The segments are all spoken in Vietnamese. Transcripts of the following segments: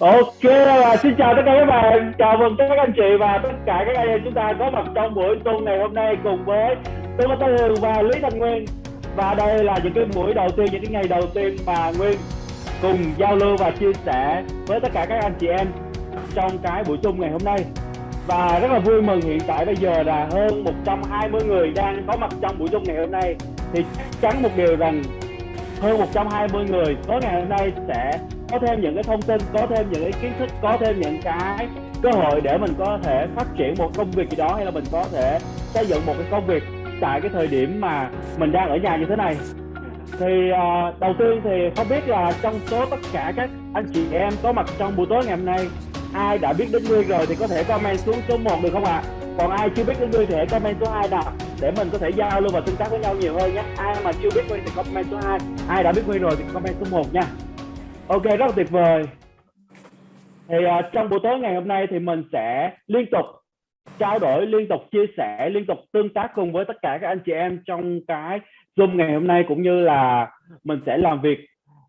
Ok, và xin chào tất cả các bạn, chào mừng tất cả các anh chị và tất cả các anh em chúng ta có mặt trong buổi tuần ngày hôm nay cùng với tôi Tô Hường và Lý Thanh Nguyên. Và đây là những cái buổi đầu tiên, những cái ngày đầu tiên mà Nguyên cùng giao lưu và chia sẻ với tất cả các anh chị em trong cái buổi chung ngày hôm nay. Và rất là vui mừng hiện tại bây giờ là hơn 120 người đang có mặt trong buổi chung ngày hôm nay. Thì chắc chắn một điều rằng hơn 120 người tối ngày hôm nay sẽ có thêm những cái thông tin có thêm những cái kiến thức có thêm những cái cơ hội để mình có thể phát triển một công việc gì đó hay là mình có thể xây dựng một cái công việc tại cái thời điểm mà mình đang ở nhà như thế này thì uh, đầu tiên thì không biết là trong số tất cả các anh chị em có mặt trong buổi tối ngày hôm nay ai đã biết đến Nguyên rồi thì có thể comment xuống số 1 được không ạ? À? Còn ai chưa biết đến Nguyên thì hãy comment số 2 nào để mình có thể giao lưu và tương tác với nhau nhiều hơn nhé. Ai mà chưa biết Nguyên thì comment số 2, ai đã biết Nguyên rồi thì comment số 1 nha. Ok, rất là tuyệt vời. Thì uh, trong buổi tối ngày hôm nay thì mình sẽ liên tục trao đổi, liên tục chia sẻ, liên tục tương tác cùng với tất cả các anh chị em trong cái Zoom ngày hôm nay cũng như là mình sẽ làm việc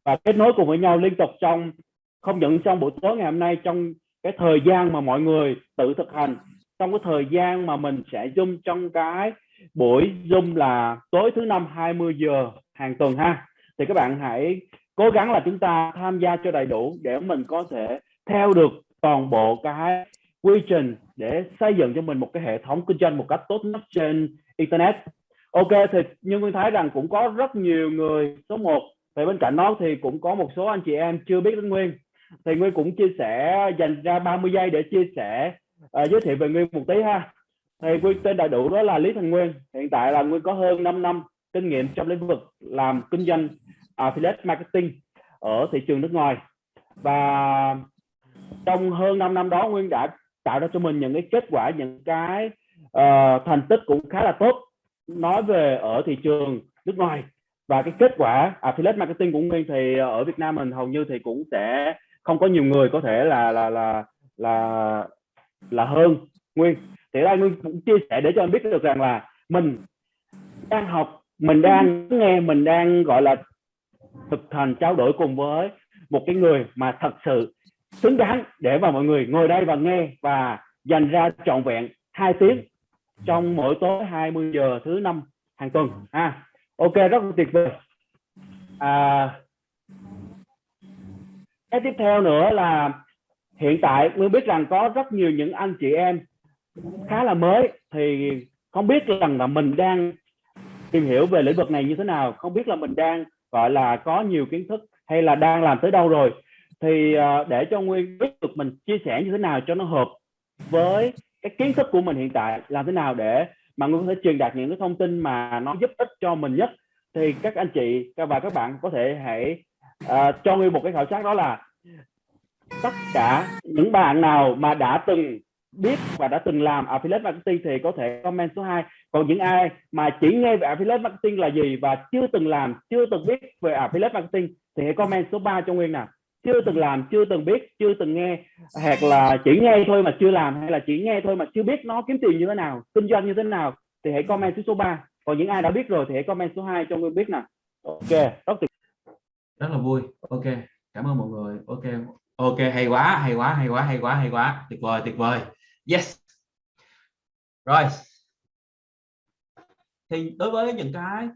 và kết nối cùng với nhau liên tục trong không những trong buổi tối ngày hôm nay trong cái thời gian mà mọi người tự thực hành trong cái thời gian mà mình sẽ zoom trong cái buổi zoom là tối thứ năm 20 giờ hàng tuần ha thì các bạn hãy cố gắng là chúng ta tham gia cho đầy đủ để mình có thể theo được toàn bộ cái quy trình để xây dựng cho mình một cái hệ thống kinh doanh một cách tốt nhất trên internet. Ok thì nhưng nguyên thấy rằng cũng có rất nhiều người số 1 và bên cạnh đó thì cũng có một số anh chị em chưa biết đến Nguyên. Thì Nguyên cũng chia sẻ dành ra 30 giây để chia sẻ uh, giới thiệu về Nguyên một tí ha. Thì Nguyên tên đầy đủ đó là Lý Thành Nguyên. Hiện tại là Nguyên có hơn 5 năm kinh nghiệm trong lĩnh vực làm kinh doanh affiliate marketing ở thị trường nước ngoài. Và trong hơn 5 năm đó Nguyên đã tạo ra cho mình những cái kết quả những cái uh, thành tích cũng khá là tốt nói về ở thị trường nước ngoài. Và cái kết quả affiliate marketing của Nguyên thì ở Việt Nam mình hầu như thì cũng sẽ không có nhiều người có thể là là là là là hơn Nguyên. Thì đây Nguyên cũng chia sẻ để cho anh biết được rằng là mình đang học mình đang nghe mình đang gọi là thực hành trao đổi cùng với một cái người mà thật sự xứng đáng để mà mọi người ngồi đây và nghe và dành ra trọn vẹn hai tiếng trong mỗi tối 20 giờ thứ năm hàng tuần ha. À, ok rất là tuyệt vời. À, cái tiếp theo nữa là hiện tại mới biết rằng có rất nhiều những anh chị em khá là mới thì không biết rằng là mình đang tìm hiểu về lĩnh vực này như thế nào không biết là mình đang gọi là có nhiều kiến thức hay là đang làm tới đâu rồi thì uh, để cho nguyên biết được mình chia sẻ như thế nào cho nó hợp với cái kiến thức của mình hiện tại làm thế nào để mà nguyên có thể truyền đạt những cái thông tin mà nó giúp ích cho mình nhất thì các anh chị và các bạn có thể hãy uh, cho nguyên một cái khảo sát đó là tất cả những bạn nào mà đã từng biết và đã từng làm affiliate marketing thì có thể comment số 2 còn những ai mà chỉ nghe về affiliate marketing là gì và chưa từng làm, chưa từng biết về affiliate marketing thì hãy comment số 3 cho Nguyên nào. Chưa từng làm, chưa từng biết, chưa từng nghe, hoặc là chỉ nghe thôi mà chưa làm, hay là chỉ nghe thôi mà chưa biết nó kiếm tiền như thế nào, kinh doanh như thế nào, thì hãy comment số số 3 còn những ai đã biết rồi thì hãy comment số 2 cho Nguyên biết nào. Ok, rất tuyệt. Rất là vui. Ok, cảm ơn mọi người. Ok ok, hay quá hay quá hay quá hay quá hay quá. Tuyệt vời tuyệt vời. Yes. Rồi thì đối với những cái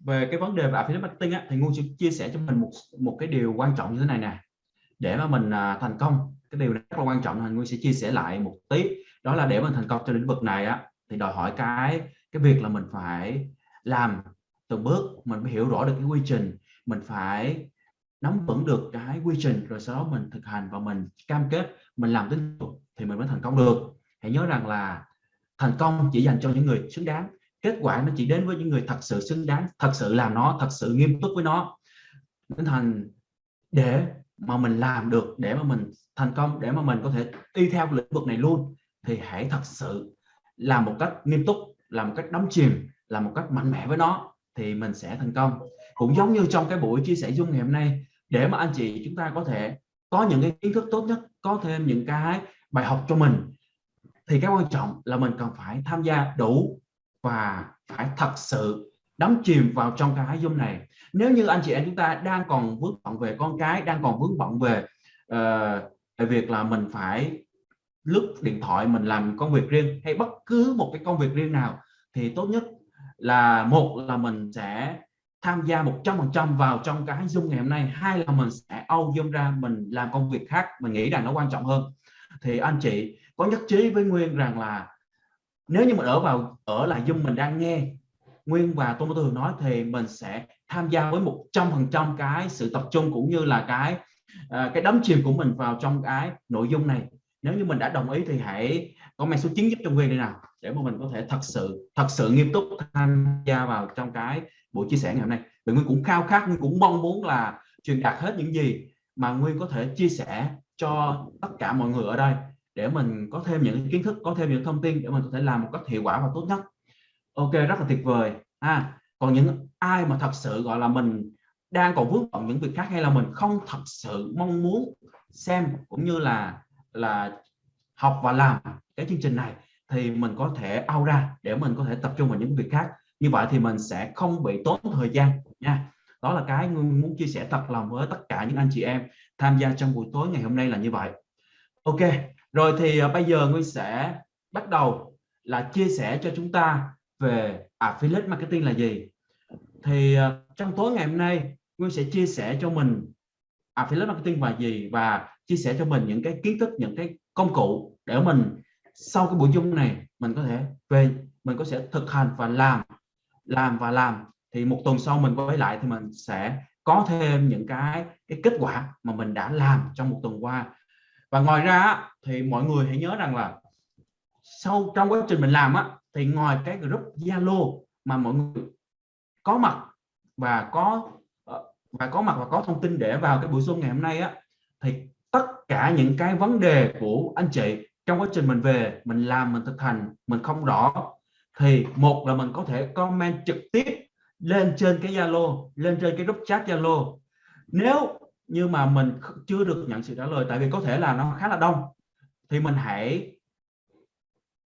về cái vấn đề về affiliate marketing á, thì ngu sẽ chia sẻ cho mình một một cái điều quan trọng như thế này nè. Để mà mình à, thành công cái điều rất là quan trọng là ngu sẽ chia sẻ lại một tí. Đó là để mình thành công trong lĩnh vực này á thì đòi hỏi cái cái việc là mình phải làm từng bước mình phải hiểu rõ được cái quy trình mình phải nắm vững được cái quy trình rồi sau đó mình thực hành và mình cam kết mình làm đến thì mình mới thành công được. Hãy nhớ rằng là thành công chỉ dành cho những người xứng đáng kết quả nó chỉ đến với những người thật sự xứng đáng, thật sự làm nó, thật sự nghiêm túc với nó. Nên thành để mà mình làm được, để mà mình thành công, để mà mình có thể đi theo lĩnh vực này luôn, thì hãy thật sự làm một cách nghiêm túc, làm một cách đắm chìm, làm một cách mạnh mẽ với nó thì mình sẽ thành công. Cũng giống như trong cái buổi chia sẻ dung ngày hôm nay, để mà anh chị chúng ta có thể có những cái kiến thức tốt nhất, có thêm những cái bài học cho mình, thì cái quan trọng là mình cần phải tham gia đủ và phải thật sự đắm chìm vào trong cái zoom này. Nếu như anh chị em chúng ta đang còn vướng bận về con cái đang còn vướng bận về uh, việc là mình phải lướt điện thoại mình làm công việc riêng hay bất cứ một cái công việc riêng nào thì tốt nhất là một là mình sẽ tham gia 100% vào trong cái Zoom ngày hôm nay hai là mình sẽ âu Zoom ra mình làm công việc khác mình nghĩ rằng nó quan trọng hơn. Thì anh chị có nhất trí với Nguyên rằng là nếu như mình ở vào ở là Zoom mình đang nghe Nguyên và Tô Thường nói thì mình sẽ tham gia với 100% cái sự tập trung cũng như là cái uh, cái đắm chìm của mình vào trong cái nội dung này. Nếu như mình đã đồng ý thì hãy comment số 9 giúp cho Nguyên đây nào để mà mình có thể thật sự thật sự nghiêm túc tham gia vào trong cái buổi chia sẻ ngày hôm nay. Vì Nguyên cũng khao khát Nguyên cũng mong muốn là truyền đạt hết những gì mà Nguyên có thể chia sẻ cho tất cả mọi người ở đây để mình có thêm những kiến thức, có thêm những thông tin để mình có thể làm một cách hiệu quả và tốt nhất. Ok, rất là tuyệt vời. À còn những ai mà thật sự, gọi là, mình đang còn vướng bận những việc khác hay là mình không thật sự mong muốn xem cũng như là là học và làm cái chương trình này, thì mình có thể out ra để mình có thể tập trung vào những việc khác. Như vậy thì mình sẽ không bị tốn thời gian nha. Đó là cái muốn chia sẻ thật lòng với tất cả những anh chị em tham gia trong buổi tối ngày hôm nay là như vậy. Ok rồi thì à, bây giờ Nguyên sẽ bắt đầu là chia sẻ cho chúng ta về affiliate marketing là gì. Thì à, trong tối ngày hôm nay, Nguyên sẽ chia sẻ cho mình affiliate marketing là gì và chia sẻ cho mình những cái kiến thức, những cái công cụ để mình sau cái buổi chung này mình có thể về, mình có thể thực hành và làm làm và làm. Thì một tuần sau mình quay lại thì mình sẽ có thêm những cái cái kết quả mà mình đã làm trong một tuần qua và ngoài ra thì mọi người hãy nhớ rằng là sau, trong quá trình mình làm á, thì ngoài cái group Zalo mà mọi người có mặt và có ờ, và có mặt và có thông tin để vào cái buổi Zoom ngày hôm nay á, thì tất cả những cái vấn đề của anh chị trong quá trình mình về, mình làm, mình thực hành, mình không rõ, thì một là mình có thể comment trực tiếp lên trên cái Zalo, lên trên cái group chat Zalo. Nếu nhưng mà mình chưa được nhận sự trả lời, tại vì có thể là nó khá là đông. Thì mình hãy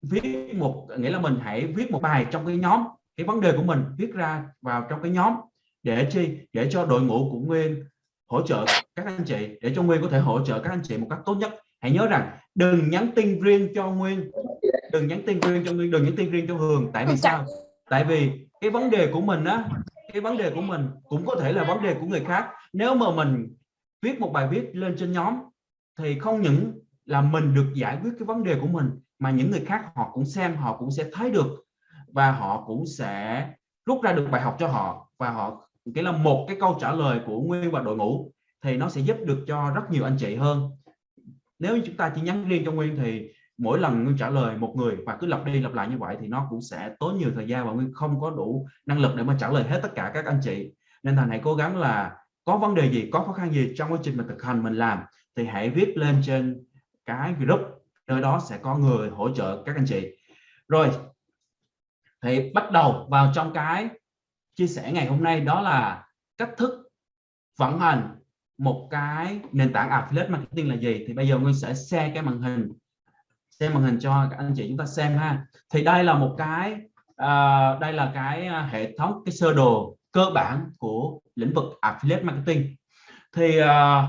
viết một, nghĩa là mình hãy viết một bài trong cái nhóm, cái vấn đề của mình viết ra vào trong cái nhóm để chi? Để cho đội ngũ của Nguyên hỗ trợ các anh chị, để cho Nguyên có thể hỗ trợ các anh chị một cách tốt nhất. Hãy nhớ rằng, đừng nhắn tin riêng cho Nguyên. Đừng nhắn tin riêng cho Nguyên, đừng nhắn tin riêng cho Hường. Tại vì sao? Tại vì cái vấn đề của mình á, cái vấn đề của mình cũng có thể là vấn đề của người khác. Nếu mà mình viết một bài viết lên trên nhóm thì không những là mình được giải quyết cái vấn đề của mình, mà những người khác họ cũng xem, họ cũng sẽ thấy được và họ cũng sẽ rút ra được bài học cho họ. Và họ cái là một cái câu trả lời của nguyên và đội ngũ thì nó sẽ giúp được cho rất nhiều anh chị hơn. Nếu chúng ta chỉ nhắn riêng cho nguyên thì mỗi lần nguyên trả lời một người và cứ lặp đi lặp lại như vậy thì nó cũng sẽ tốn nhiều thời gian và nguyên không có đủ năng lực để mà trả lời hết tất cả các anh chị. Nên thành hãy cố gắng là có vấn đề gì có khó khăn gì trong quá trình mình thực hành mình làm thì hãy viết lên trên cái group nơi đó sẽ có người hỗ trợ các anh chị. Rồi thì bắt đầu vào trong cái chia sẻ ngày hôm nay đó là cách thức vận hành một cái nền tảng affiliate marketing là gì. Thì bây giờ Nguyên sẽ share cái màn hình xem màn hình cho các anh chị chúng ta xem ha. Thì đây là một cái uh, đây là cái à, hệ thống cái sơ đồ cơ bản của lĩnh vực affiliate marketing. Thì uh,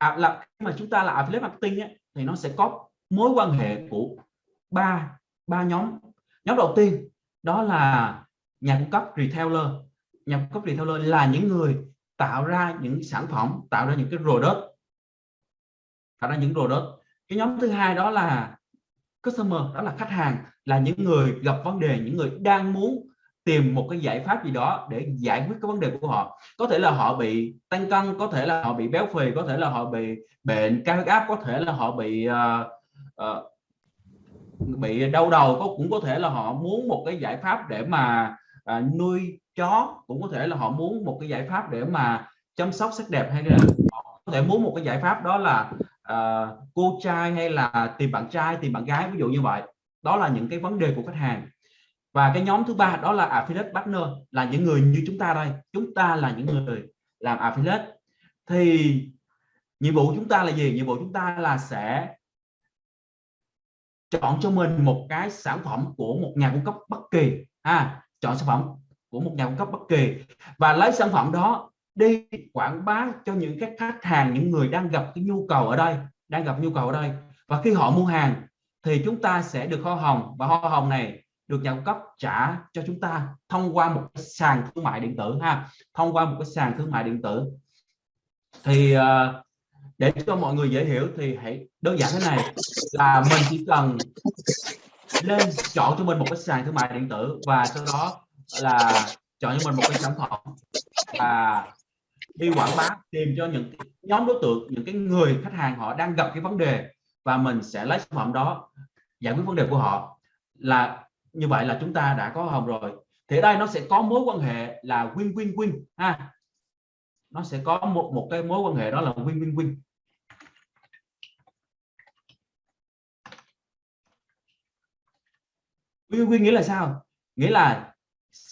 là mà chúng ta là affiliate marketing ấy, thì nó sẽ có mối quan hệ của ba ba nhóm. Nhóm đầu tiên đó là nhà cung cấp retailer. Nhà cung cấp retailer là những người tạo ra những sản phẩm tạo ra những cái product tạo ra những product. Cái nhóm thứ hai đó là customer đó là khách hàng là những người gặp vấn đề những người đang muốn tìm một cái giải pháp gì đó để giải quyết cái vấn đề của họ. Có thể là họ bị tăng cân có thể là họ bị béo phì có thể là họ bị bệnh cao huyết áp có thể là họ bị uh, uh, bị đau đầu có cũng có thể là họ muốn một cái giải pháp để mà uh, nuôi chó cũng có thể là họ muốn một cái giải pháp để mà chăm sóc sắc đẹp hay là họ có thể muốn một cái giải pháp đó là uh, cô trai hay là tìm bạn trai tìm bạn gái ví dụ như vậy. Đó là những cái vấn đề của khách hàng và cái nhóm thứ ba đó là affiliate partner, là những người như chúng ta đây. Chúng ta là những người làm affiliate thì nhiệm vụ chúng ta là gì? Nhiệm vụ chúng ta là sẽ chọn cho mình một cái sản phẩm của một nhà cung cấp bất kỳ, ha? Chọn sản phẩm của một nhà cung cấp bất kỳ. Và lấy sản phẩm đó đi quảng bá cho những cái khách hàng, những người đang gặp cái nhu cầu ở đây, đang gặp nhu cầu ở đây. Và khi họ mua hàng, thì chúng ta sẽ được hoa hồng. Và hoa hồng này được nhà cung cấp trả cho chúng ta thông qua một cái sàn thương mại điện tử ha. Thông qua một cái sàn thương mại điện tử. Thì ờ, để cho mọi người dễ hiểu thì hãy đơn giản thế này là mình chỉ cần lên chọn cho mình một cái sàn thương mại điện tử và sau đó là chọn cho mình một cái sản phẩm và đi quảng bá, tìm cho những nhóm đối tượng, những cái người khách hàng họ đang gặp cái vấn đề và mình sẽ lấy sản phẩm đó giải quyết vấn đề của họ. Là như vậy là chúng ta đã có hồng rồi. Thì ở đây nó sẽ có mối quan hệ là win win win, ha. Nó sẽ có một một cái mối quan hệ đó là win win win. Win win nghĩa là sao? Nghĩa là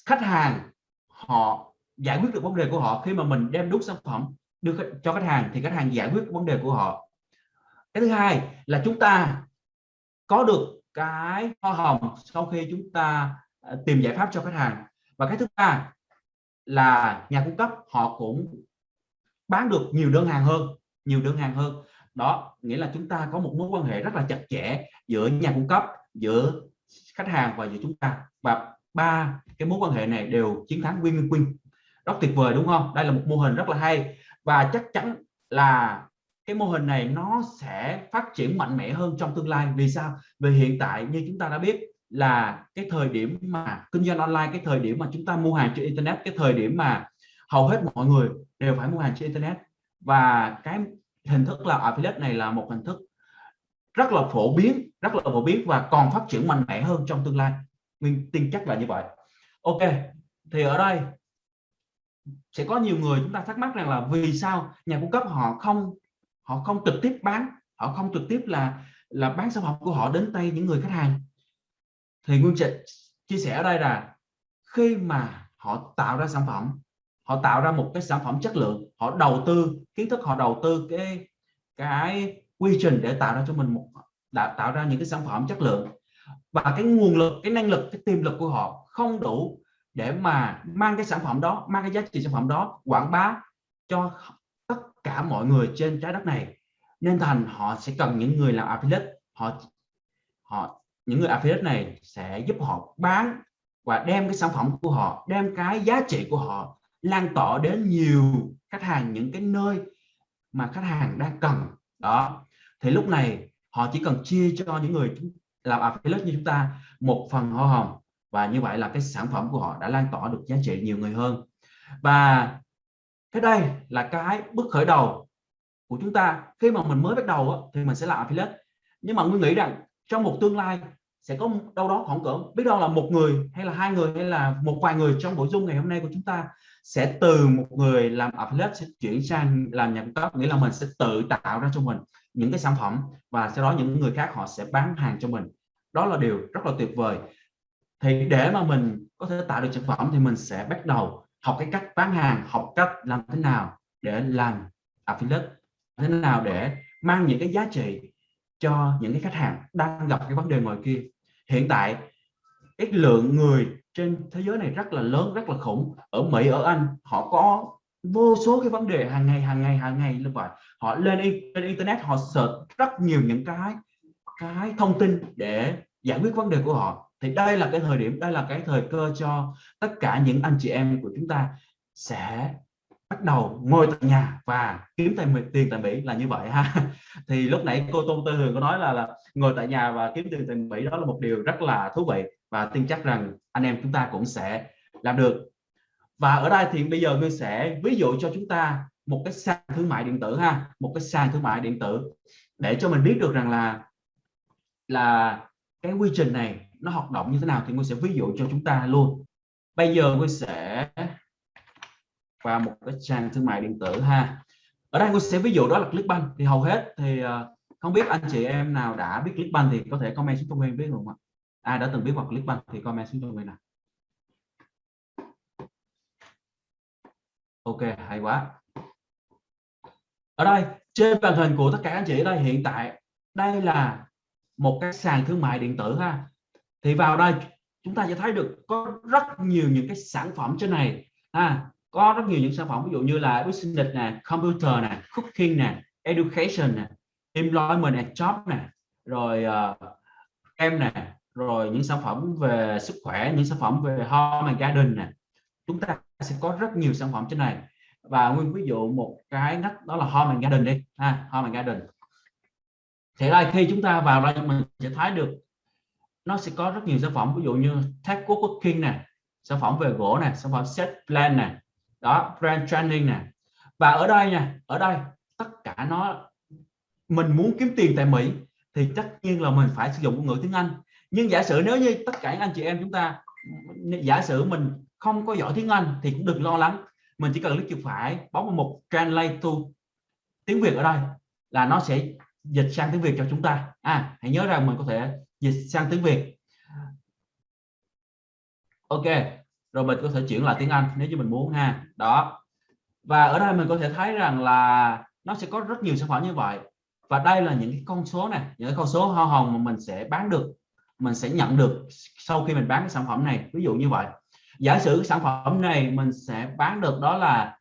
khách hàng, họ giải quyết được vấn đề của họ khi mà mình đem đúc sản phẩm đưa cho khách hàng thì khách hàng giải quyết vấn đề của họ. Cái thứ hai là chúng ta có được cái hoa hồng sau khi chúng ta à, tìm giải pháp cho khách hàng. Và cái thứ ba là nhà cung cấp họ cũng bán được nhiều đơn hàng hơn, nhiều đơn hàng hơn. Đó, nghĩa là chúng ta có một mối quan hệ rất là chặt chẽ giữa nhà cung cấp, giữa khách hàng và giữa chúng ta. Và ba cái mối quan hệ này đều chiến thắng win win rất tuyệt vời, đúng không? Đây là một mô hình rất là hay. Và chắc chắn là cái mô hình này nó sẽ phát triển mạnh mẽ hơn trong tương lai. Vì sao? Vì hiện tại như chúng ta đã biết là cái thời điểm mà kinh doanh online, cái thời điểm mà chúng ta mua hàng trên internet, cái thời điểm mà hầu hết mọi người đều phải mua hàng trên internet. Và cái hình thức là affiliate này là một hình thức rất là phổ biến, rất là phổ biến và còn phát triển mạnh mẽ hơn trong tương lai. Mình tin chắc là như vậy. Ok, thì ở đây sẽ có nhiều người chúng ta thắc mắc rằng là vì sao nhà cung cấp họ không họ không trực tiếp bán, họ không trực tiếp là là bán sản phẩm của họ đến tay những người khách hàng. Thì nguyên trịnh chia sẻ ở đây là khi mà họ tạo ra sản phẩm, họ tạo ra một cái sản phẩm chất lượng, họ đầu tư, kiến thức họ đầu tư cái cái quy trình để tạo ra cho mình một, đã tạo ra những cái sản phẩm chất lượng. Và cái nguồn lực, cái năng lực, cái tiềm lực của họ không đủ để mà mang cái sản phẩm đó, mang cái giá trị sản phẩm đó quảng bá cho cả mọi người trên trái đất này. Nên thành họ sẽ cần những người làm affiliate họ họ, những người affiliate này sẽ giúp họ bán và đem cái sản phẩm của họ, đem cái giá trị của họ lan tỏa đến nhiều khách hàng, những cái nơi mà khách hàng đang cần. Đó. Thì lúc này, họ chỉ cần chia cho những người làm affiliate như chúng ta một phần hoa hồng và như vậy là cái sản phẩm của họ đã lan tỏa được giá trị nhiều người hơn. Và cái đây là cái bước khởi đầu của chúng ta. Khi mà mình mới bắt đầu thì mình sẽ làm affiliate. Nhưng mà tôi nghĩ rằng trong một tương lai sẽ có đâu đó khoảng cỡ, biết đâu là một người hay là hai người hay là một vài người trong nội dung ngày hôm nay của chúng ta sẽ từ một người làm affiliate sẽ chuyển sang làm nhà cung cấp, nghĩa là mình sẽ tự tạo ra cho mình những cái sản phẩm và sau đó những người khác họ sẽ bán hàng cho mình. Đó là điều rất là tuyệt vời. Thì để mà mình có thể tạo được sản phẩm thì mình sẽ bắt đầu học cái cách bán hàng, học cách làm thế nào để làm affiliate thế nào để mang những cái giá trị cho những cái khách hàng đang gặp cái vấn đề ngoài kia. Hiện tại, cái lượng người trên thế giới này rất là lớn, rất là khủng. Ở Mỹ, ở Anh, họ có vô số cái vấn đề hàng ngày hàng ngày hàng ngày như vậy. Họ lên lên internet, họ search rất nhiều những cái cái thông tin để giải quyết vấn đề của họ thì đây là cái thời điểm đây là cái thời cơ cho tất cả những anh chị em của chúng ta sẽ bắt đầu ngồi tại nhà và kiếm tiền tiền tại Mỹ là như vậy ha. Thì lúc nãy cô Tôn Tư Hường có nói là, là ngồi tại nhà và kiếm tiền tại Mỹ đó là một điều rất là thú vị và tin chắc rằng anh em chúng ta cũng sẽ làm được. Và ở đây thì bây giờ tôi sẽ ví dụ cho chúng ta một cái sàn thương mại điện tử ha một cái sàn thương mại điện tử để cho mình biết được rằng là là cái quy trình này nó hoạt động như thế nào thì tôi sẽ ví dụ cho chúng ta luôn. Bây giờ tôi sẽ vào một cái trang thương mại điện tử ha. Ở đây tôi sẽ ví dụ đó là Clickbank. Thì hầu hết thì ờ, không biết anh chị em nào đã biết Clickbank thì có thể comment xuống cho mình biết không ạ? Ai đã từng biết hoặc Clickbank thì comment xuống cho mình nào. Ok, hay quá. Ở đây, trên màn hình của tất cả anh chị ở đây, hiện tại đây là một cái sàn thương mại điện tử ha thì vào đây chúng ta sẽ thấy được có rất nhiều những cái sản phẩm trên này. Ha có rất nhiều những sản phẩm ví dụ như là business nè computer nè cooking nè education nè employment and job nè rồi uh, em nè rồi những sản phẩm về sức khỏe những sản phẩm về home and garden nè. Chúng ta sẽ có rất nhiều sản phẩm trên này. Và nguyên ví dụ một cái ngách đó là home and garden đi. Ha home and garden. Thế là khi chúng ta vào đây mình sẽ thấy được nó sẽ có rất nhiều sản phẩm, ví dụ như tech cooking nè, sản phẩm về gỗ nè, sản phẩm set plan nè, đó, brand training nè. Và ở đây nha, ở đây tất cả nó, mình muốn kiếm tiền tại Mỹ thì tất nhiên là mình phải sử dụng ngôn ngữ tiếng Anh. Nhưng giả sử nếu như tất cả anh chị em chúng ta, giả sử mình không có giỏi tiếng Anh thì cũng đừng lo lắng. Mình chỉ cần click chuột phải, bấm vào mục translate to tiếng Việt ở đây là nó sẽ dịch sang tiếng Việt cho chúng ta. À hãy nhớ rằng mình có thể dịch sang tiếng Việt. Ok, rồi mình có thể chuyển lại tiếng Anh nếu như mình muốn ha. Đó. Và ở đây mình có thể thấy rằng là nó sẽ có rất nhiều sản phẩm như vậy. Và đây là những cái con số này, những cái con số hoa hồng mà mình sẽ bán được, mình sẽ nhận được sau khi mình bán cái sản phẩm này. Ví dụ như vậy. Giả sử sản phẩm này mình sẽ bán được đó là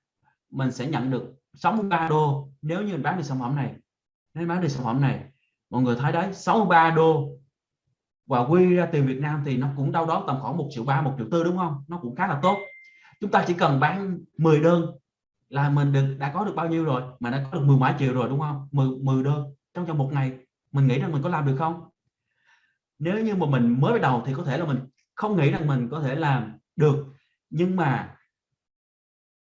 mình sẽ nhận được 63 đô nếu như mình bán được sản phẩm này. Nếu bán được sản phẩm này, mọi người thấy đấy 63 đô và quy ra tiền Việt Nam thì nó cũng đâu đó tầm khoảng một triệu ba một triệu tư đúng không? Nó cũng khá là tốt. Chúng ta chỉ cần bán 10 đơn là mình được đã có được bao nhiêu rồi? Mà đã có được mười mấy triệu rồi đúng không? 10, 10 đơn trong trong một ngày. Mình nghĩ rằng mình có làm được không? Nếu như mà mình mới bắt đầu thì có thể là mình không nghĩ rằng mình có thể làm được. Nhưng mà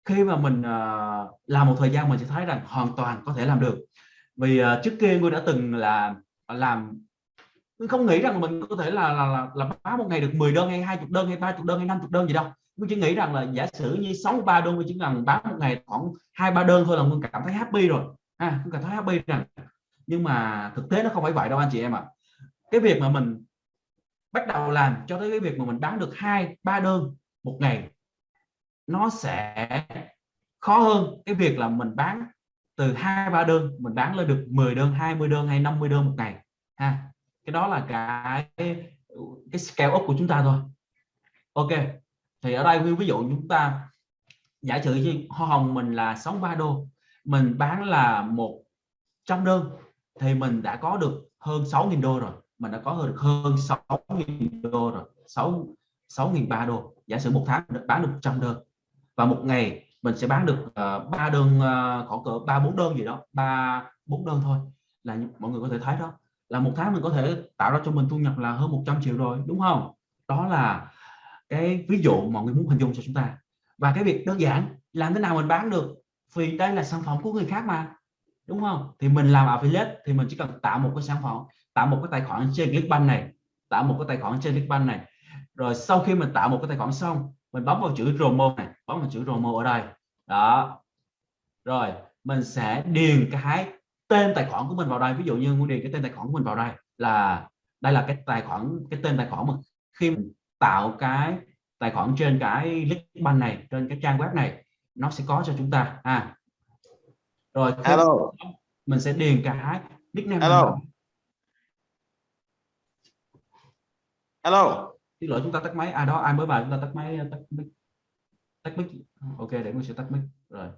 khi mà mình uh, làm một thời gian mình sẽ thấy rằng hoàn toàn có thể làm được. Vì uh, trước kia tôi đã từng là làm mình không nghĩ rằng mình có thể là là là, là bán một ngày được 10 đơn hay 20 đơn hay 30 đơn hay 50 đơn gì đâu. Mình chỉ nghĩ rằng là giả sử như 63 đơn mình chỉ cần bán một ngày khoảng hai ba đơn thôi là mình cảm thấy happy rồi. À tôi cảm thấy happy rằng nhưng mà thực tế nó không phải vậy đâu anh chị em ạ. À. cái việc mà mình bắt đầu làm cho tới cái việc mà mình bán được hai ba đơn một ngày nó sẽ khó hơn cái việc là mình bán từ hai ba đơn mình bán lên được 10 đơn 20 đơn hay 50 đơn một ngày. Ha cái đó là cái cái scale up của chúng ta thôi. Ok thì ở đây ví dụ chúng ta giả sử như hoa hồng mình là 63 đô mình bán là 100 đơn thì mình đã có được hơn 6.000 đô rồi. Mình đã có được hơn 6.000 đô rồi 6 6.000 đô. Giả sử một tháng bán được 100 đơn. Và một ngày mình sẽ bán được ờ, uh, 3 đơn uh, khoảng cỡ ba bốn đơn gì đó ba bốn đơn thôi là mọi người có thể thấy đó là một tháng mình có thể tạo ra cho mình thu nhập là hơn 100 triệu rồi, đúng không? Đó là cái ví dụ mọi người muốn hình dung cho chúng ta. Và cái việc đơn giản, làm thế nào mình bán được? Vì đây là sản phẩm của người khác mà, đúng không? Thì mình làm affiliate thì mình chỉ cần tạo một cái sản phẩm, tạo một cái tài khoản trên Clickbank này, tạo một cái tài khoản trên Clickbank này. Rồi sau khi mình tạo một cái tài khoản xong, mình bấm vào chữ promo này, bấm vào chữ promo ở đây. Đó. Rồi, mình sẽ điền cái tên tài khoản của mình vào đây ví dụ như muốn điền cái tên tài khoản của mình vào đây là đây là cái tài khoản cái tên tài khoản mà khi mình tạo cái tài khoản trên cái Clickbank này trên cái trang web này nó sẽ có cho chúng ta à rồi Hello. mình sẽ điền cái nickname Hello. Hello. Xin lỗi chúng ta tắt máy. À đó ai mới vào chúng ta tắt máy tắt mic. Tắt mic. Ok để mình sẽ tắt mic. Rồi.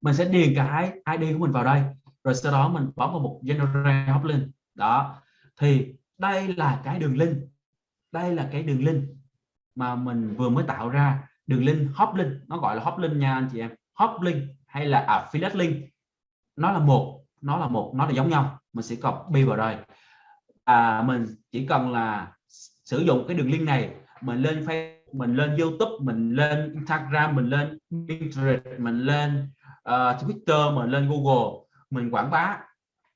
Mình sẽ điền cái ID của mình vào đây. Rồi sau đó mình bấm vào mục generate hop link. Đó. Thì đây là cái đường link. Đây là cái đường link mà mình vừa mới tạo ra. Đường link hop link. Nó gọi là hop link nha anh chị em. Hop link hay là affiliate link. Nó là một. Nó là một. Nó là giống nhau. Mình sẽ copy vào đây à, mình chỉ cần là sử dụng cái đường link này mình lên Facebook mình lên YouTube mình lên Instagram mình lên Pinterest mình lên uh, Twitter mình lên Google mình quảng bá.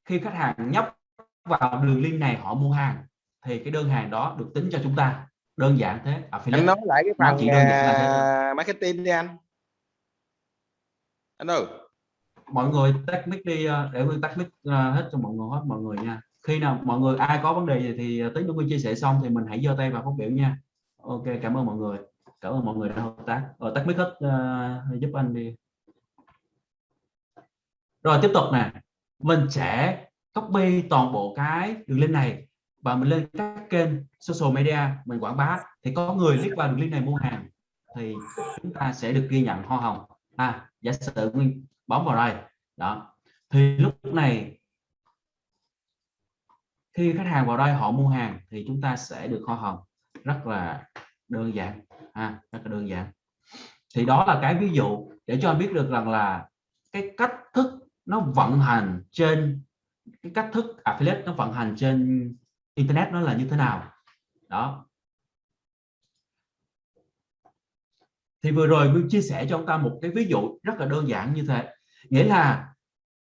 Khi khách hàng nhấp vào đường link này họ mua hàng thì cái đơn hàng đó được tính cho chúng ta. Đơn giản thế. Anh nói lại cái phần chỉ đơn giản uh, marketing đi anh. Anh ơi. Mọi người tắt mic đi ờ, để tôi tắt mic uh, hết cho mọi người hết mọi người nha. Khi nào mọi người ai có vấn đề gì thì ờ, tính chúng chia sẻ xong thì mình hãy giơ tay và phát biểu nha. Ok cảm ơn mọi người. Cảm ơn mọi người đã hợp tác. Ở tắt mic hết uh, giúp anh đi rồi tiếp tục nè. Mình sẽ copy toàn bộ cái đường link này và mình lên các kênh social media mình quảng bá. Thì có người click vào đường link này mua hàng thì chúng ta sẽ được ghi nhận hoa hồng. À giả sử mình bấm vào đây. Đó. Thì lúc này khi khách hàng vào đây họ mua hàng thì chúng ta sẽ được hoa hồng. Rất là đơn giản. À, rất là đơn giản. Thì đó là cái ví dụ để cho anh biết được rằng là cái cách thức nó vận hành trên cái cách thức affiliate, nó vận hành trên internet nó là như thế nào? Đó. Thì vừa rồi Nguyên chia sẻ cho ông ta một cái ví dụ rất là đơn giản như thế. Nghĩa là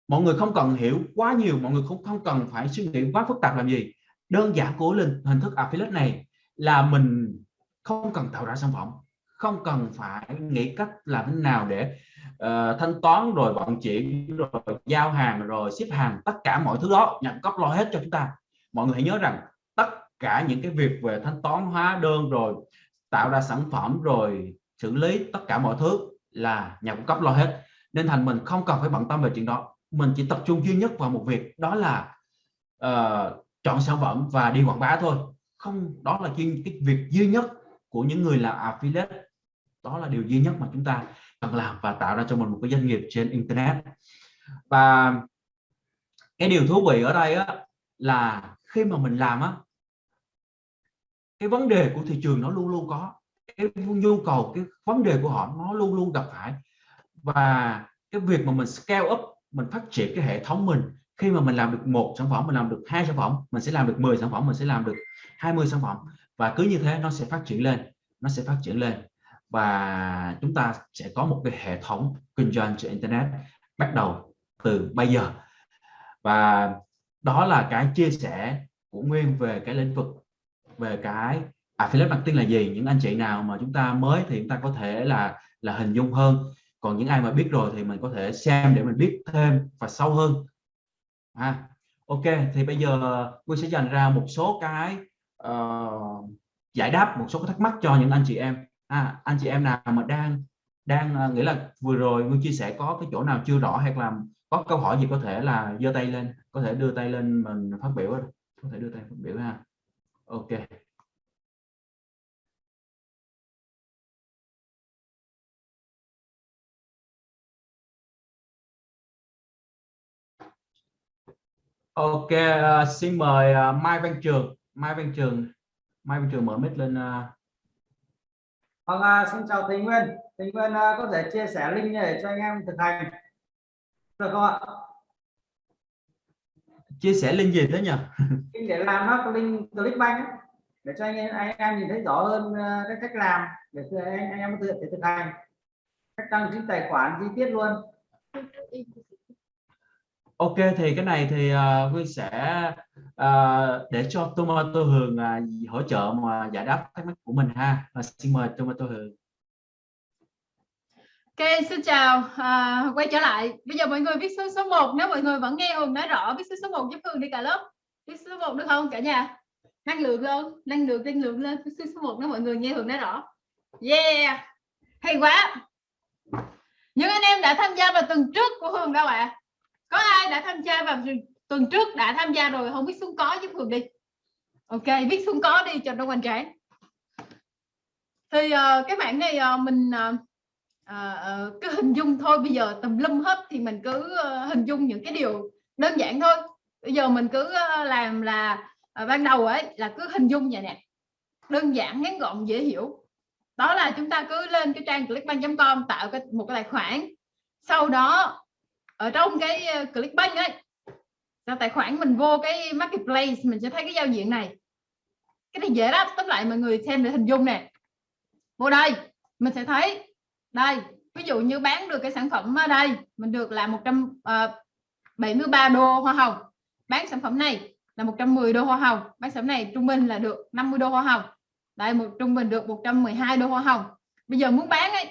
mọi người không cần hiểu quá nhiều, mọi người cũng không cần phải suy nghĩ quá phức tạp làm gì. Đơn giản của lên, hình thức affiliate này là mình không cần tạo ra sản phẩm, không cần phải nghĩ cách làm thế nào để uh, thanh toán rồi vận chuyển rồi giao hàng rồi ship hàng tất cả mọi thứ đó nhận cấp lo hết cho chúng ta. Mọi người hãy nhớ rằng tất cả những cái việc về thanh toán hóa đơn rồi tạo ra sản phẩm rồi xử lý tất cả mọi thứ là nhà cung cấp lo hết. Nên thành mình không cần phải bận tâm về chuyện đó. Mình chỉ tập trung duy nhất vào một việc đó là uh, chọn sản phẩm và đi quảng bá thôi. Không đó là cái, cái việc duy nhất của những người làm affiliate. Đó là điều duy nhất mà chúng ta cần làm và tạo ra cho mình một cái doanh nghiệp trên internet. Và cái điều thú vị ở đây á, là khi mà mình làm á cái vấn đề của thị trường nó luôn luôn có. Cái nhu cầu cái vấn đề của họ nó luôn luôn gặp phải. Và cái việc mà mình scale up mình phát triển cái hệ thống mình khi mà mình làm được một sản phẩm mình làm được hai sản phẩm mình sẽ làm được 10 sản phẩm mình sẽ làm được 20 sản phẩm. Và cứ như thế nó sẽ phát triển lên nó sẽ phát triển lên và chúng ta sẽ có một cái hệ thống kinh doanh trên internet bắt đầu từ bây giờ. Và đó là cái chia sẻ của Nguyên về cái lĩnh vực về cái à, affiliate marketing là gì những anh chị nào mà chúng ta mới thì chúng ta có thể là là hình dung hơn. Còn những ai mà biết rồi thì mình có thể xem để mình biết thêm và sâu hơn. À, ok thì bây giờ Nguyên sẽ dành ra một số cái uh, giải đáp một số cái thắc mắc cho những anh chị em à, anh chị em nào mà đang đang à, uh, nghĩa là vừa rồi Nguyên chia sẻ có cái chỗ nào chưa rõ hay là có câu hỏi gì có thể là giơ tay lên có thể đưa tay lên mình phát biểu có thể đưa tay phát biểu ha ok Ok, uh, xin mời uh, Mai Văn Trường. Mai Văn Trường, Mai Văn Trường mở mic lên. Uh... Vâng, uh, xin chào Thịnh Nguyên. Thịnh Nguyên uh, có thể chia sẻ link để cho anh em thực hành được không ạ? Chia sẻ link gì thế nhỉ? Link để làm nó link Clickbank để cho anh em anh em nhìn thấy rõ hơn uh, cái cách làm để anh, anh em có thể thực hành cách đăng ký tài khoản chi tiết luôn. Ok thì cái này thì uh, Huy sẽ uh, để cho Tomato Hường uh, hỗ trợ mà giải đáp thắc mắc của mình ha. Và xin mời Tomato Hường. Ok, xin chào. Uh, quay trở lại. Bây giờ mọi người viết số số 1 nếu mọi người vẫn nghe Hường nói rõ viết số số 1 giúp Hường đi cả lớp. Viết số 1 được không cả nhà? Năng lượng lên, năng lượng năng lượng lên viết số 1 nếu mọi người nghe Hường nói rõ. Yeah. Hay quá. Những anh em đã tham gia vào tuần trước của Hường đâu ạ? À? Có ai đã tham gia vào tuần trước đã tham gia rồi không biết xuống có giúp Hường đi ok viết xuống có đi cho nó hoành tráng. Thì uh, cái bản này uh, mình uh, uh, cứ hình dung thôi. Bây giờ tùm lum hết thì mình cứ uh, hình dung những cái điều đơn giản thôi. Bây giờ mình cứ uh, làm là uh, ban đầu ấy là cứ hình dung vậy nè. Đơn giản ngắn gọn dễ hiểu. Đó là chúng ta cứ lên cái trang clickbank.com tạo cái, một cái tài khoản. Sau đó ở trong cái ờ, Clickbank ấy là tài khoản mình vô cái marketplace mình sẽ thấy cái giao diện này. Cái này dễ lắm, tóm lại mọi người xem để hình dung nè. Vô đây, mình sẽ thấy, đây, ví dụ như bán được cái sản phẩm ở đây, mình được là 173 ờ, đô hoa hồng. Bán sản phẩm này là 110 đô hoa hồng, bán sản phẩm này trung bình là được 50 đô hoa hồng. Đây, một, trung bình được 112 đô hoa hồng. Bây giờ muốn bán ấy,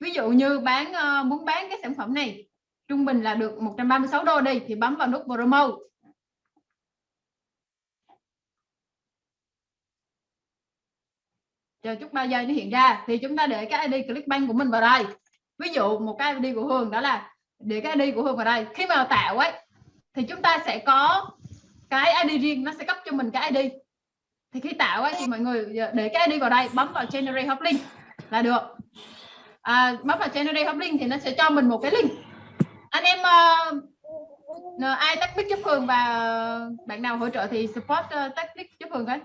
ví dụ như bán ờ, muốn bán cái sản phẩm này trung bình là được 136 đô đi thì bấm vào nút promo chờ chút 3 giây nó hiện ra thì chúng ta để cái ID Clickbank của mình vào đây. Ví dụ một cái ID của Hương đó là để cái ID của Hương vào đây. Khi mà tạo ấy thì chúng ta sẽ có cái ID riêng nó sẽ cấp cho mình cái ID thì khi tạo ấy thì mọi người để cái ID vào đây bấm vào generate hot link là được. À, bấm vào generate hot link thì nó sẽ cho mình một cái link anh em uh, ai tắt mic giúp Hường và bạn nào hỗ trợ thì support uh, tắt mic giúp Hường đấy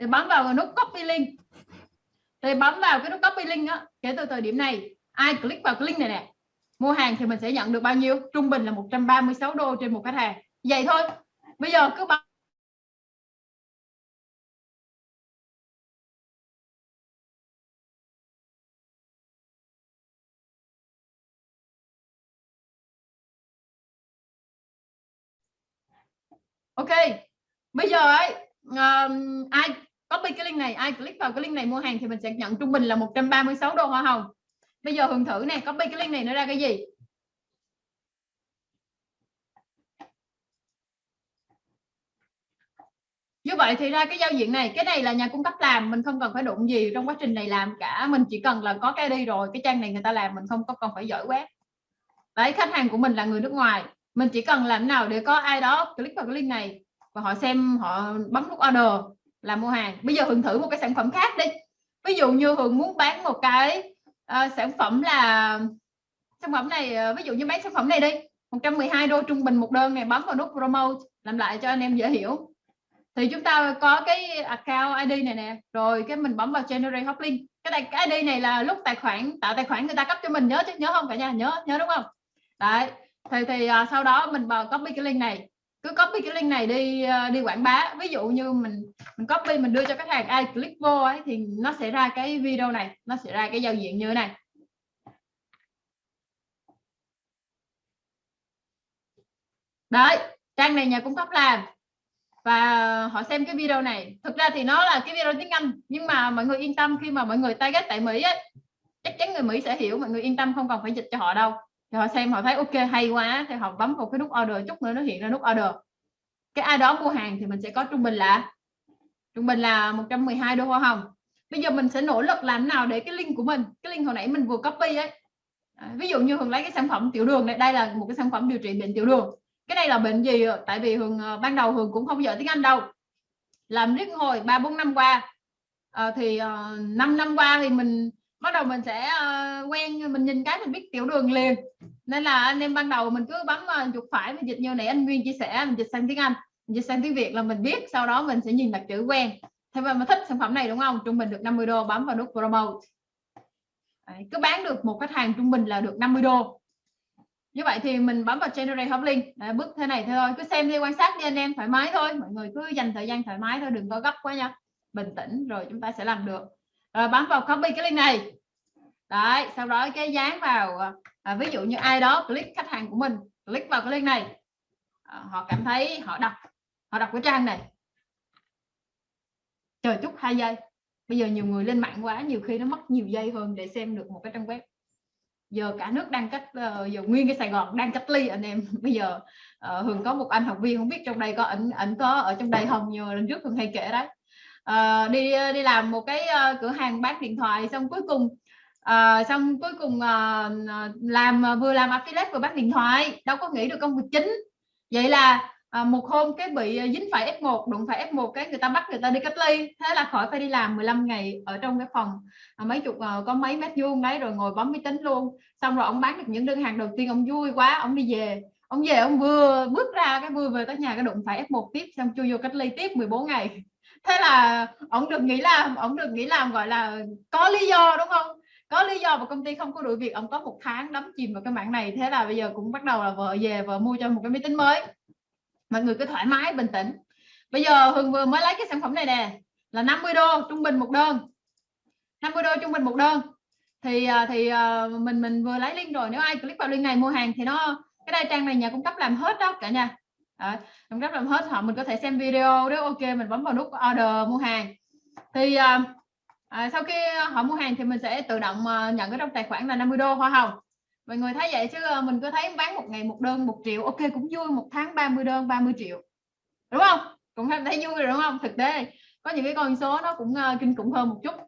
thì bấm vào nút copy link. Thì bấm vào cái nút copy link á kể từ thời điểm này ai click vào cái link này nè mua hàng thì mình sẽ nhận được bao nhiêu? Trung bình là 136 đô trên một khách hàng. Vậy thôi. Bây giờ cứ bấm ok bây giờ ấy um, ai copy cái link này ai click vào cái link này mua hàng thì mình sẽ nhận trung bình là 136 đô hoa hồng. Bây giờ hưởng thử nè, copy cái link này nó ra cái gì? Như vậy thì ra cái giao diện này cái này là nhà cung cấp làm mình không cần phải đụng gì trong quá trình này làm cả mình chỉ cần là có cái đi rồi cái trang này người ta làm mình không có cần phải giỏi quét đấy khách hàng của mình là người nước ngoài mình chỉ cần làm nào để có ai đó click vào cái link này và họ xem họ bấm nút order là mua hàng. Bây giờ hường thử một cái sản phẩm khác đi. Ví dụ như hường muốn bán một cái uh, sản phẩm là sản phẩm này uh, ví dụ như bán sản phẩm này đi. 112 đô trung bình một đơn này bấm vào nút promote làm lại cho anh em dễ hiểu. Thì chúng ta có cái account ID này nè rồi cái mình bấm vào generate hot link. Cái này cái ID này là lúc tài khoản tạo tài khoản người ta cấp cho mình nhớ chứ nhớ không cả nhà? Nhớ nhớ đúng không? Đấy thì thì uh, sau đó mình vào copy cái link này. Cứ copy cái link này đi uh, đi quảng bá. Ví dụ như mình mình copy mình đưa cho khách hàng ai click vô ấy thì nó sẽ ra cái video này nó sẽ ra cái giao diện như thế này. Đấy trang này nhà cung cấp làm. Và họ xem cái video này. Thực ra thì nó là cái video tiếng Anh nhưng mà mọi người yên tâm khi mà mọi người target tại Mỹ ấy, chắc chắn người Mỹ sẽ hiểu mọi người yên tâm không cần phải dịch cho họ đâu thì họ xem họ thấy ok hay quá thì họ bấm vào cái nút order chút nữa nó hiện ra nút order. Cái ai đó mua hàng thì mình sẽ có trung bình là trung bình là 112 đô hoa hồng. Bây giờ mình sẽ nỗ lực làm nào để cái link của mình cái link hồi nãy mình vừa copy ấy. À, ví dụ như hường lấy cái sản phẩm tiểu đường này đây là một cái sản phẩm điều trị bệnh tiểu đường. Cái này là bệnh gì? Tại vì hường à, ban đầu hường cũng không giỏi tiếng anh đâu. Làm riết hồi ba bốn năm qua. À, thì à, uh, 5 năm qua thì mình bắt đầu mình sẽ uh, quen mình nhìn cái mình biết tiểu đường liền. Nên là anh em ban đầu mình cứ bấm uh, chuột phải mình dịch như nãy anh Nguyên chia sẻ mình dịch sang tiếng Anh mình dịch sang tiếng Việt là mình biết sau đó mình sẽ nhìn đặt chữ quen. Thế mà thích sản phẩm này đúng không? Trung bình được 50 đô bấm vào nút promote. Đấy, cứ bán được một khách hàng trung bình là được 50 đô. Như vậy thì mình bấm vào generate hot link. Đấy, bước thế này thôi cứ xem đi quan sát đi anh em thoải mái thôi. Mọi người cứ dành thời gian thoải mái thôi đừng có gấp quá nha. Bình tĩnh rồi chúng ta sẽ làm được rồi bấm vào copy cái link này. Đấy sau đó cái dán vào à, ví dụ như ai đó click khách hàng của mình click vào cái link này. À, họ cảm thấy họ đọc họ đọc cái trang này. Chờ chút hai giây. Bây giờ nhiều người lên mạng quá nhiều khi nó mất nhiều giây hơn để xem được một cái trang web. Giờ cả nước đang cách giờ nguyên cái Sài Gòn đang cách ly anh em. Bây giờ uh, Hường có một anh học viên không biết trong đây có ảnh ảnh có ở trong đây không Như lần trước Hường hay kể đấy uh, đi ờ, đi làm một cái uh, cửa hàng bán điện thoại xong cuối cùng uh, xong cuối cùng uh, làm vừa làm affiliate vừa bán điện thoại. Đâu có nghĩ được công việc chính vậy là uh, một hôm cái bị dính phải F1 đụng phải F1 cái người ta bắt người ta đi cách ly. Thế là khỏi phải đi làm 15 ngày ở trong cái phòng uh, mấy chục uh, có mấy mét vuông đấy rồi ngồi bấm máy tính luôn. Xong rồi ông bán được những đơn hàng đầu tiên ông vui quá ông đi về. Ông về ông vừa bước ra cái vừa về tới nhà cái đụng phải F1 tiếp xong chui vô cách ly tiếp 14 ngày thế là ông được nghĩ làm, ông được nghĩ làm, gọi là có lý do, đúng không? Có lý do mà công ty không có đuổi việc, ông có một tháng đắm chìm vào cái mạng này. Thế là bây giờ cũng bắt đầu là vợ về, vợ mua cho một cái máy tính mới. Mọi người cứ thoải mái, bình tĩnh. Bây giờ Hường vừa mới lấy cái sản phẩm này nè, là 50 đô trung bình một đơn. 50 đô trung bình một đơn. Thì à, thì à, mình mình vừa lấy link rồi. Nếu ai click vào link này mua hàng thì nó, cái đây trang này nhà cung cấp làm hết đó cả nhà à, cung cấp làm hết họ mình có thể xem video nếu ok mình bấm vào nút order mua hàng. Thì à, à, sau khi họ mua hàng thì mình sẽ tự động à, nhận cái trong tài khoản là 50 đô hoa hồng. Mọi người thấy vậy chứ à, mình cứ thấy bán một ngày một đơn một triệu ok cũng vui một tháng 30 đơn 30 triệu. Đúng không? Cũng thấy vui rồi đúng không? Thực tế có những cái con số nó cũng à, kinh khủng hơn một chút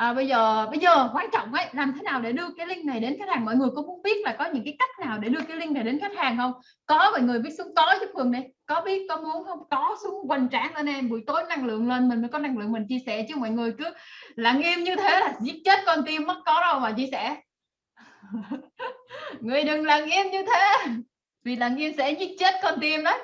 à, bây giờ bây giờ quan trọng ấy làm thế nào để đưa cái link này đến khách hàng? Mọi người có muốn biết là có những cái cách nào để đưa cái link này đến khách hàng không? Có mọi người viết xuống có giúp phường này có biết có muốn không? Có xuống hoành tráng lên em buổi tối năng lượng lên mình mới có năng lượng mình chia sẻ chứ mọi người cứ lặng im như thế là giết chết con tim mất có đâu mà chia sẻ. Người đừng lặng im như thế vì lặng im sẽ giết chết con tim đấy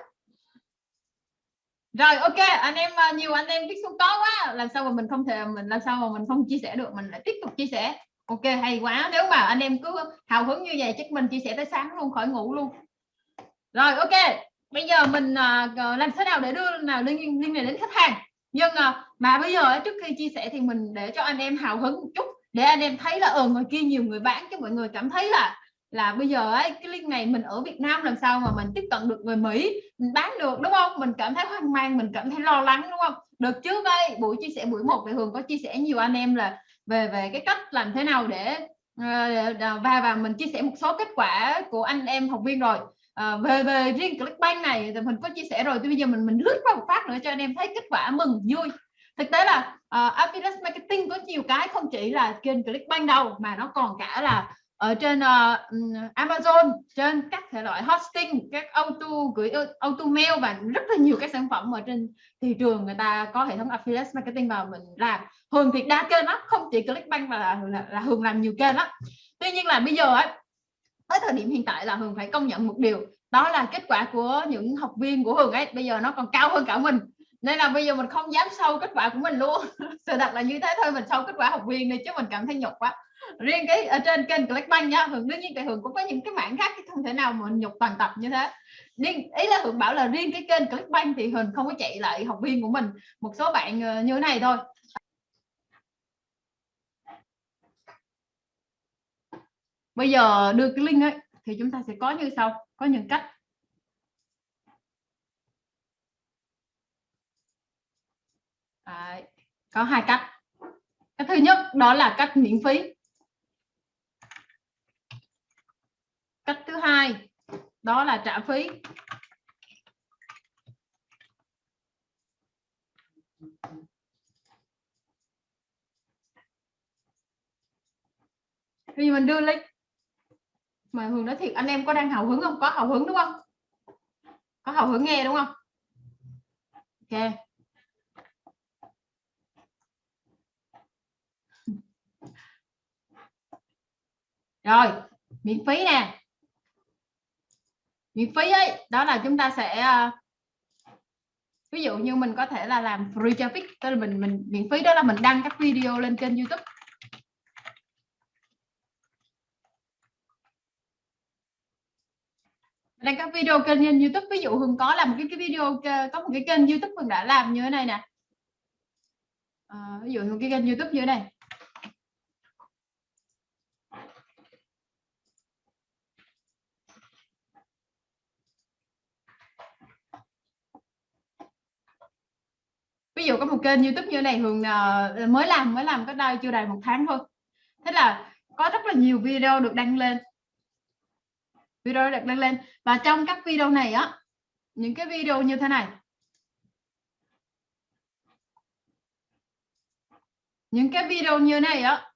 rồi ok anh em à, nhiều anh em tiếp xuống có quá. Làm sao mà mình không thể mình làm sao mà mình không chia sẻ được mình lại tiếp tục chia sẻ. Ok hay quá. Nếu mà anh em cứ hào hứng như vậy chắc mình chia sẻ tới sáng luôn khỏi ngủ luôn. Rồi ok. Bây giờ mình uh, làm thế nào để đưa nào liên liên này đến khách hàng? Nhưng uh, mà bây giờ trước khi chia sẻ thì mình để cho anh em hào hứng một chút để anh em thấy là ở ngoài kia nhiều người bán cho mọi người cảm thấy là là bây giờ ấy cái link này mình ở Việt Nam làm sao mà mình tiếp cận được người Mỹ? Mình bán được đúng không? Mình cảm thấy hoang mang mình cảm thấy lo lắng đúng không? Được trước đây buổi chia sẻ buổi một thì Hường có chia sẻ nhiều anh em là về về cái cách làm thế nào để ờ, và và mình chia sẻ một số kết quả của anh em học viên rồi. À, về về riêng Clickbank này thì mình có chia sẻ rồi thì bây giờ mình mình lướt qua một phát nữa cho anh em thấy kết quả mừng vui. Thực tế là uh, affiliate marketing có nhiều cái không chỉ là kênh Clickbank đâu mà nó còn cả là ở trên uh, Amazon trên các thể loại hosting các auto gửi auto mail và rất là nhiều các sản phẩm ở trên thị trường người ta có hệ thống affiliate marketing vào mình làm. Hường thì đa kênh lắm không chỉ Clickbank mà là, là, là Hường làm nhiều kênh lắm. Tuy nhiên là bây giờ ấy tới thời điểm hiện tại là Hường phải công nhận một điều đó là kết quả của những học viên của Hường ấy bây giờ nó còn cao hơn cả mình. Nên là bây giờ mình không dám sâu kết quả của mình luôn sự thật là như thế thôi mình sâu kết quả học viên đi chứ mình cảm thấy nhục quá riêng cái ở trên kênh Clickbank nha Hường đương nhiên tại Hường cũng có những cái mảng khác không thể nào mà nhục toàn tập như thế. Riêng ý là Hường bảo là riêng cái kênh Clickbank thì Hường không có chạy lại học viên của mình một số bạn ờ, như thế này thôi. Bây giờ đưa cái link ấy thì chúng ta sẽ có như sau có những cách. Đấy, có hai cách. Cái thứ nhất đó là cách miễn phí. Cách thứ hai, đó là trả phí. Vì mình đưa link, mà Hường nói thiệt, anh em có đang hào hứng không? Có hào hứng đúng không? Có hào hứng nghe đúng không? Ok. Rồi, miễn phí nè miễn phí ấy. Đó là chúng ta sẽ ờ, ví dụ như mình có thể là làm free traffic tức là mình mình miễn phí đó là mình đăng các video lên kênh youtube. Đăng các video kênh trên youtube. Ví dụ hưng có làm một cái, cái video có một cái kênh youtube hưng đã làm như thế này nè. À, ví dụ một cái kênh youtube như thế này. Ví dụ có một kênh youtube như này hường uh, ờ, mới làm mới làm có đây chưa đầy một tháng thôi. Thế là có rất là nhiều video được đăng lên. Video được đăng lên. Và trong các video này á những cái video như thế này. Những cái video như này á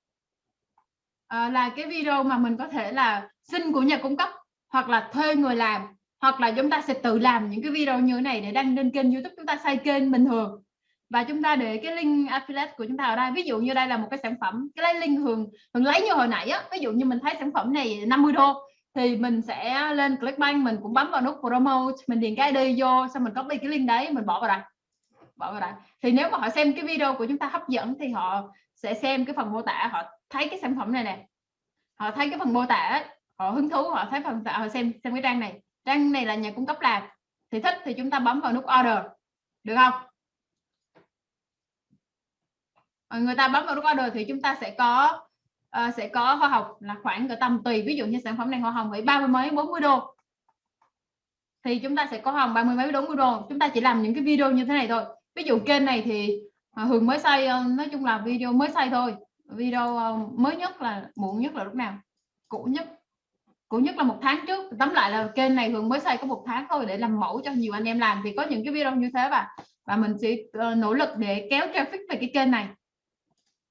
à, là cái video mà mình có thể là xin của nhà cung cấp hoặc là thuê người làm hoặc là chúng ta sẽ tự làm những cái video như thế này để đăng lên kênh youtube chúng ta xây kênh bình thường và chúng ta để cái link affiliate của chúng ta ở đây. Ví dụ như đây là một cái sản phẩm, cái lấy link hường hường lấy như hồi nãy á. Ví dụ như mình thấy sản phẩm này 50 đô, thì mình sẽ lên Clickbank, mình cũng bấm vào nút promote mình điền cái ID vô, xong mình copy cái link đấy, mình bỏ vào đây. Bỏ vào đây. Thì nếu mà họ xem cái video của chúng ta hấp dẫn, thì họ sẽ xem cái phần mô tả, họ thấy cái sản phẩm này nè. Họ thấy cái phần mô tả, họ hứng thú, họ thấy phần họ xem xem cái trang này. Trang này là nhà cung cấp làm. Thì thích thì chúng ta bấm vào nút order. Được không Ờ, Ờ, người ta bấm vào nút order thì chúng ta sẽ có uh, sẽ có hoa hồng là khoảng cỡ tầm tùy. Ví dụ như sản phẩm này hoa hồng phải ba mươi mấy 40 đô. Thì chúng ta sẽ có hồng ba mươi mấy 40 đô. Chúng ta chỉ làm những cái video như thế này thôi. Ví dụ kênh này thì ờ, Hường mới xây nói chung là video mới xây thôi. Video mới nhất là muộn nhất là lúc nào? Cũ nhất. Cũ nhất là một tháng trước. Tóm lại là kênh này Hường mới xây có một tháng thôi để làm mẫu cho nhiều anh em làm. Thì có những cái video như thế và và mình sẽ nỗ lực để kéo traffic về cái kênh này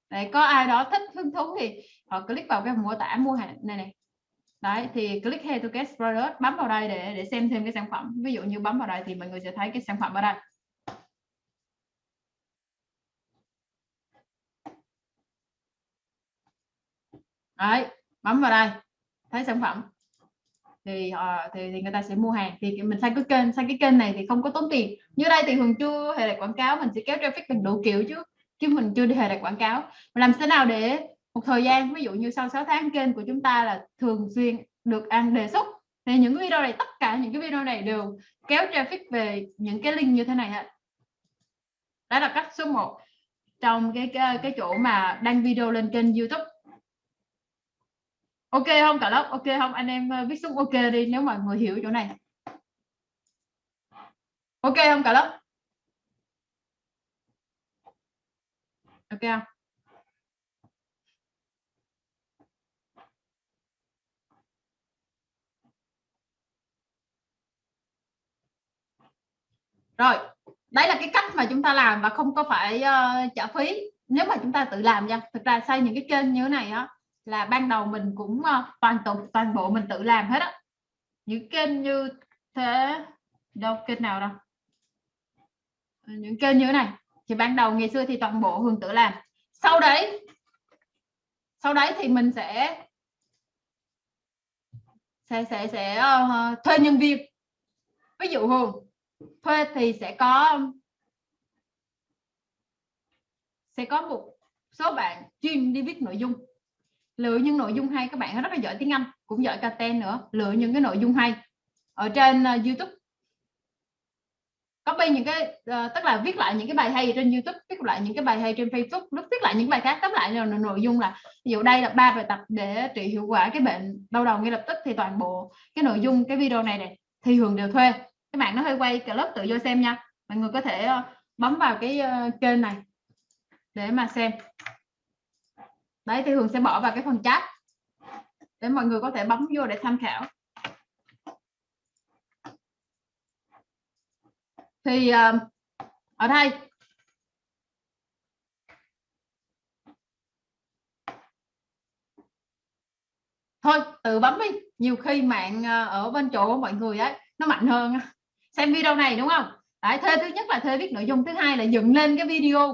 đấy có ai đó thích hứng thú thì họ click vào cái mô tả mua hàng này này. Đấy thì click here to get product bấm vào đây để để xem thêm cái sản phẩm. Ví dụ như bấm vào đây thì mọi người sẽ thấy cái sản phẩm ở đây. Đấy bấm vào đây thấy sản phẩm. Thì họ thì, thì người ta sẽ mua hàng. Thì mình sang cái kênh sang cái kênh này thì không có tốn tiền. Như đây thì thường chưa hề là quảng cáo mình sẽ kéo traffic bằng đủ kiểu chứ chứ mình chưa hề đặt quảng cáo. Làm thế nào để một thời gian ví dụ như sau 6 tháng kênh của chúng ta là thường xuyên được ăn đề xuất thì những video này tất cả những cái video này đều kéo traffic về những cái link như thế này hết. Đó là cách số 1 trong cái, cái cái chỗ mà đăng video lên kênh YouTube. Ok không cả lớp ok không? Anh em ờ, viết xuống ok đi nếu mọi người hiểu chỗ này. Ok không cả lớp ok không? Rồi đấy là cái cách mà chúng ta làm và không có phải uh, trả phí. Nếu mà chúng ta tự làm nha thực ra xây những cái kênh như thế này á là ban đầu mình cũng uh, toàn tục toàn bộ mình tự làm hết á. Những kênh như thế đâu kênh nào đâu. Ờ, những kênh như thế này thì ban đầu ngày xưa thì toàn bộ Hương tự làm. Sau đấy sau đấy thì mình sẽ sẽ sẽ sẽ uh, thuê nhân viên. Ví dụ Hương thuê thì sẽ có sẽ có một số bạn chuyên đi viết nội dung. Lựa những nội dung hay các bạn rất là giỏi tiếng Anh cũng giỏi content nữa lựa những cái nội dung hay. Ở trên uh, YouTube copy những cái uh, tức là viết lại những cái bài hay trên YouTube viết lại những cái bài hay trên Facebook lúc viết lại những bài khác tóm lại là nội dung là ví dụ đây là ba bài tập để trị hiệu quả cái bệnh đau đầu ngay lập tức thì toàn bộ cái nội dung cái video này này thì thường đều thuê. Các bạn nó hơi quay cả lớp tự do xem nha. Mọi người có thể uh, bấm vào cái uh, kênh này để mà xem. Đấy thì thường sẽ bỏ vào cái phần chat để mọi người có thể bấm vô để tham khảo. Thì uh, ở đây. Thôi tự bấm đi. Nhiều khi mạng ờ, ở bên chỗ của mọi người ấy nó mạnh hơn xem video này đúng không? Đấy, thuê thứ nhất là thuê viết nội dung thứ hai là dựng lên cái video.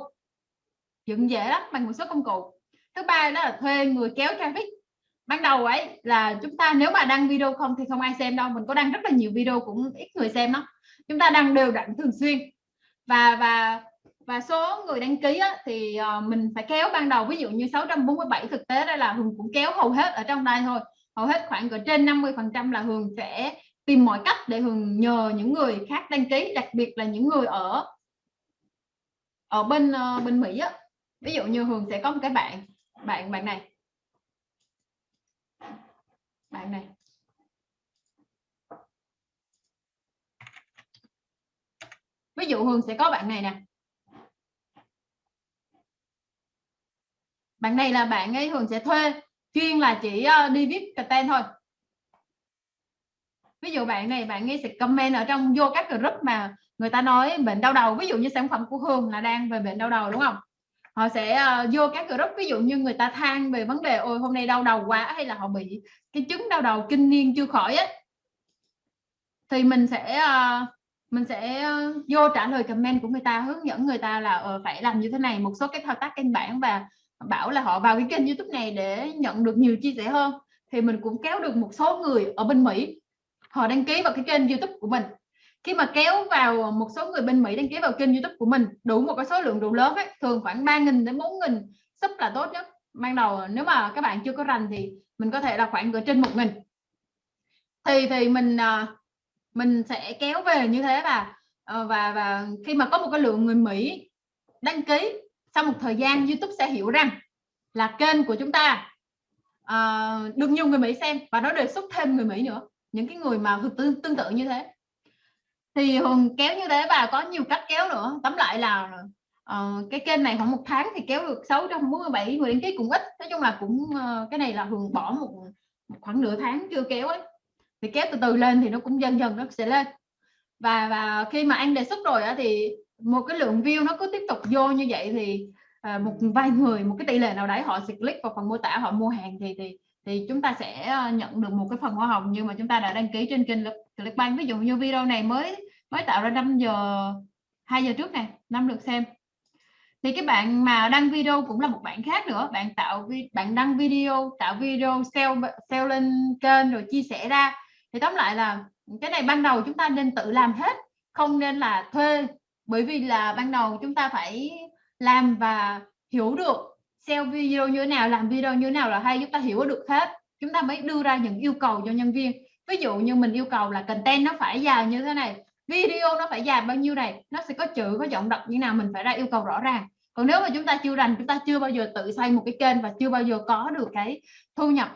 Dựng dễ lắm bằng một số công cụ. Thứ ba đó là thuê người kéo traffic. Ban đầu ấy là chúng ta nếu mà đăng video không thì không ai xem đâu. Mình có đăng rất là nhiều video cũng ít người xem đó chúng ta đăng đều đặn thường xuyên. Và và và số người đăng ký á, thì ờ, mình phải kéo ban đầu ví dụ như 647 thực tế đây là Hường cũng kéo hầu hết ở trong đây thôi. Hầu hết khoảng ở trên 50 phần trăm là Hường sẽ tìm mọi cách để Hường nhờ những người khác đăng ký đặc biệt là những người ở ở bên ờ, bên Mỹ á. Ví dụ như Hường sẽ có một cái bạn bạn bạn này. Bạn này. Ví dụ Hường sẽ có bạn này nè. Bạn này là bạn ấy Hường sẽ thuê chuyên là chỉ ờ, đi viết content thôi. Ví dụ bạn này bạn ấy sẽ comment ở trong vô các group mà người ta nói bệnh đau đầu. Ví dụ như sản phẩm của Hương là đang về bệnh đau đầu đúng không? Họ sẽ uh, vô các group. Ví dụ như người ta than về vấn đề ôi hôm nay đau đầu quá hay là họ bị cái chứng đau đầu kinh niên chưa khỏi ấy. Thì mình sẽ uh, mình sẽ ờ, vô trả lời comment của người ta hướng dẫn người ta là ờ, phải làm như thế này một số cái thao tác căn bản và bảo là họ vào cái kênh youtube này để nhận được nhiều chia sẻ hơn. Thì mình cũng kéo được một số người ở bên Mỹ họ đăng ký vào cái kênh youtube của mình. Khi mà kéo vào một số người bên Mỹ đăng ký vào kênh youtube của mình đủ một cái số lượng đủ lớn ấy, thường khoảng 3.000 đến 4.000 sub là tốt nhất. Ban đầu nếu mà các bạn chưa có rành thì mình có thể là khoảng ở trên một nghìn. Thì thì mình à, mình sẽ kéo về như thế và ờ, và và khi mà có một cái lượng người Mỹ đăng ký sau một thời gian YouTube sẽ hiểu rằng là kênh của chúng ta uh, được nhiều người Mỹ xem và nó đề xuất thêm người Mỹ nữa. Những cái người mà tương, tương tự như thế. Thì hùng kéo như thế và có nhiều cách kéo nữa. Tóm lại là uh, cái kênh này khoảng một tháng thì kéo được 647 người đăng ký cũng ít. Nói chung là cũng uh, cái này là hùng bỏ một khoảng nửa tháng chưa kéo ấy thì kéo từ từ lên thì nó cũng dần dần nó sẽ lên. Và và khi mà anh đề xuất rồi á thì một cái lượng view nó cứ tiếp tục vô như vậy thì à, một vài người một cái tỷ lệ nào đấy họ sẽ click vào phần mô tả họ mua hàng thì thì thì chúng ta sẽ à, nhận được một cái phần hoa hồng. Nhưng mà chúng ta đã đăng ký trên kênh Clickbank. Ví dụ như video này mới mới tạo ra 5 giờ 2 giờ trước này năm lượt xem. Thì cái bạn mà đăng video cũng là một bạn khác nữa. Bạn tạo bạn đăng video tạo video sell sell lên kênh rồi chia sẻ ra thì tóm lại là cái này ban đầu chúng ta nên tự làm hết, không nên là thuê, bởi vì là ban đầu chúng ta phải làm và hiểu được sell video như thế nào, làm video như thế nào là hay, chúng ta hiểu được hết. Chúng ta mới đưa ra những yêu cầu cho nhân viên. Ví dụ như mình yêu cầu là content nó phải dài như thế này, video nó phải dài bao nhiêu này, nó sẽ có chữ, có giọng đọc như nào mình phải ra yêu cầu rõ ràng. Còn nếu mà chúng ta chưa rành, chúng ta chưa bao giờ tự xây một cái kênh và chưa bao giờ có được cái thu nhập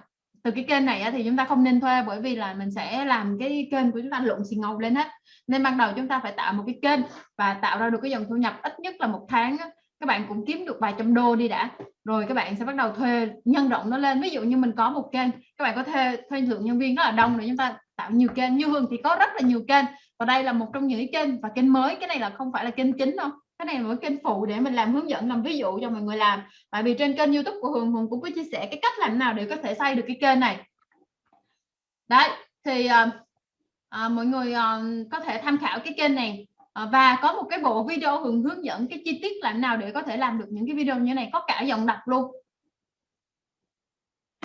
từ cái kênh này thì chúng ta không nên thuê bởi vì là mình sẽ làm cái kênh của chúng ta lộn xì ngầu lên hết nên ban đầu chúng ta phải tạo một cái kênh và tạo ra được cái dòng thu nhập ít nhất là một tháng các bạn cũng kiếm được vài trăm đô đi đã. Rồi các bạn sẽ bắt đầu thuê nhân rộng nó lên. Ví dụ như mình có một kênh, các bạn có thuê thuê lượng nhân viên rất là đông rồi chúng ta tạo nhiều kênh. Như hương thì có rất là nhiều kênh và đây là một trong những kênh và kênh mới. Cái này là không phải là kênh chính đâu cái này là một kênh phụ để mình làm hướng dẫn làm ví dụ cho mọi người làm. Tại vì trên kênh youtube của hường hùng cũng có chia sẻ cái cách làm nào để có thể xây được cái kênh này. Đấy thì à, à, mọi người à, có thể tham khảo cái kênh này. À, và có một cái bộ video hường hướng dẫn cái chi tiết làm nào để có thể làm được những cái video như này có cả giọng đọc luôn.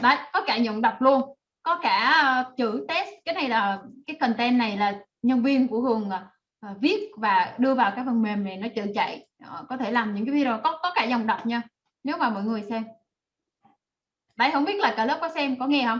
Đấy có cả giọng đọc luôn. Có cả uh, chữ test. Cái này là cái content này là nhân viên của hường uh, Ờ, viết và đưa vào cái phần mềm này nó tự chạy. Uh, có thể làm những cái video có có cả dòng đọc nha nếu mà mọi người xem. Đấy không biết là cả lớp có xem có nghe không?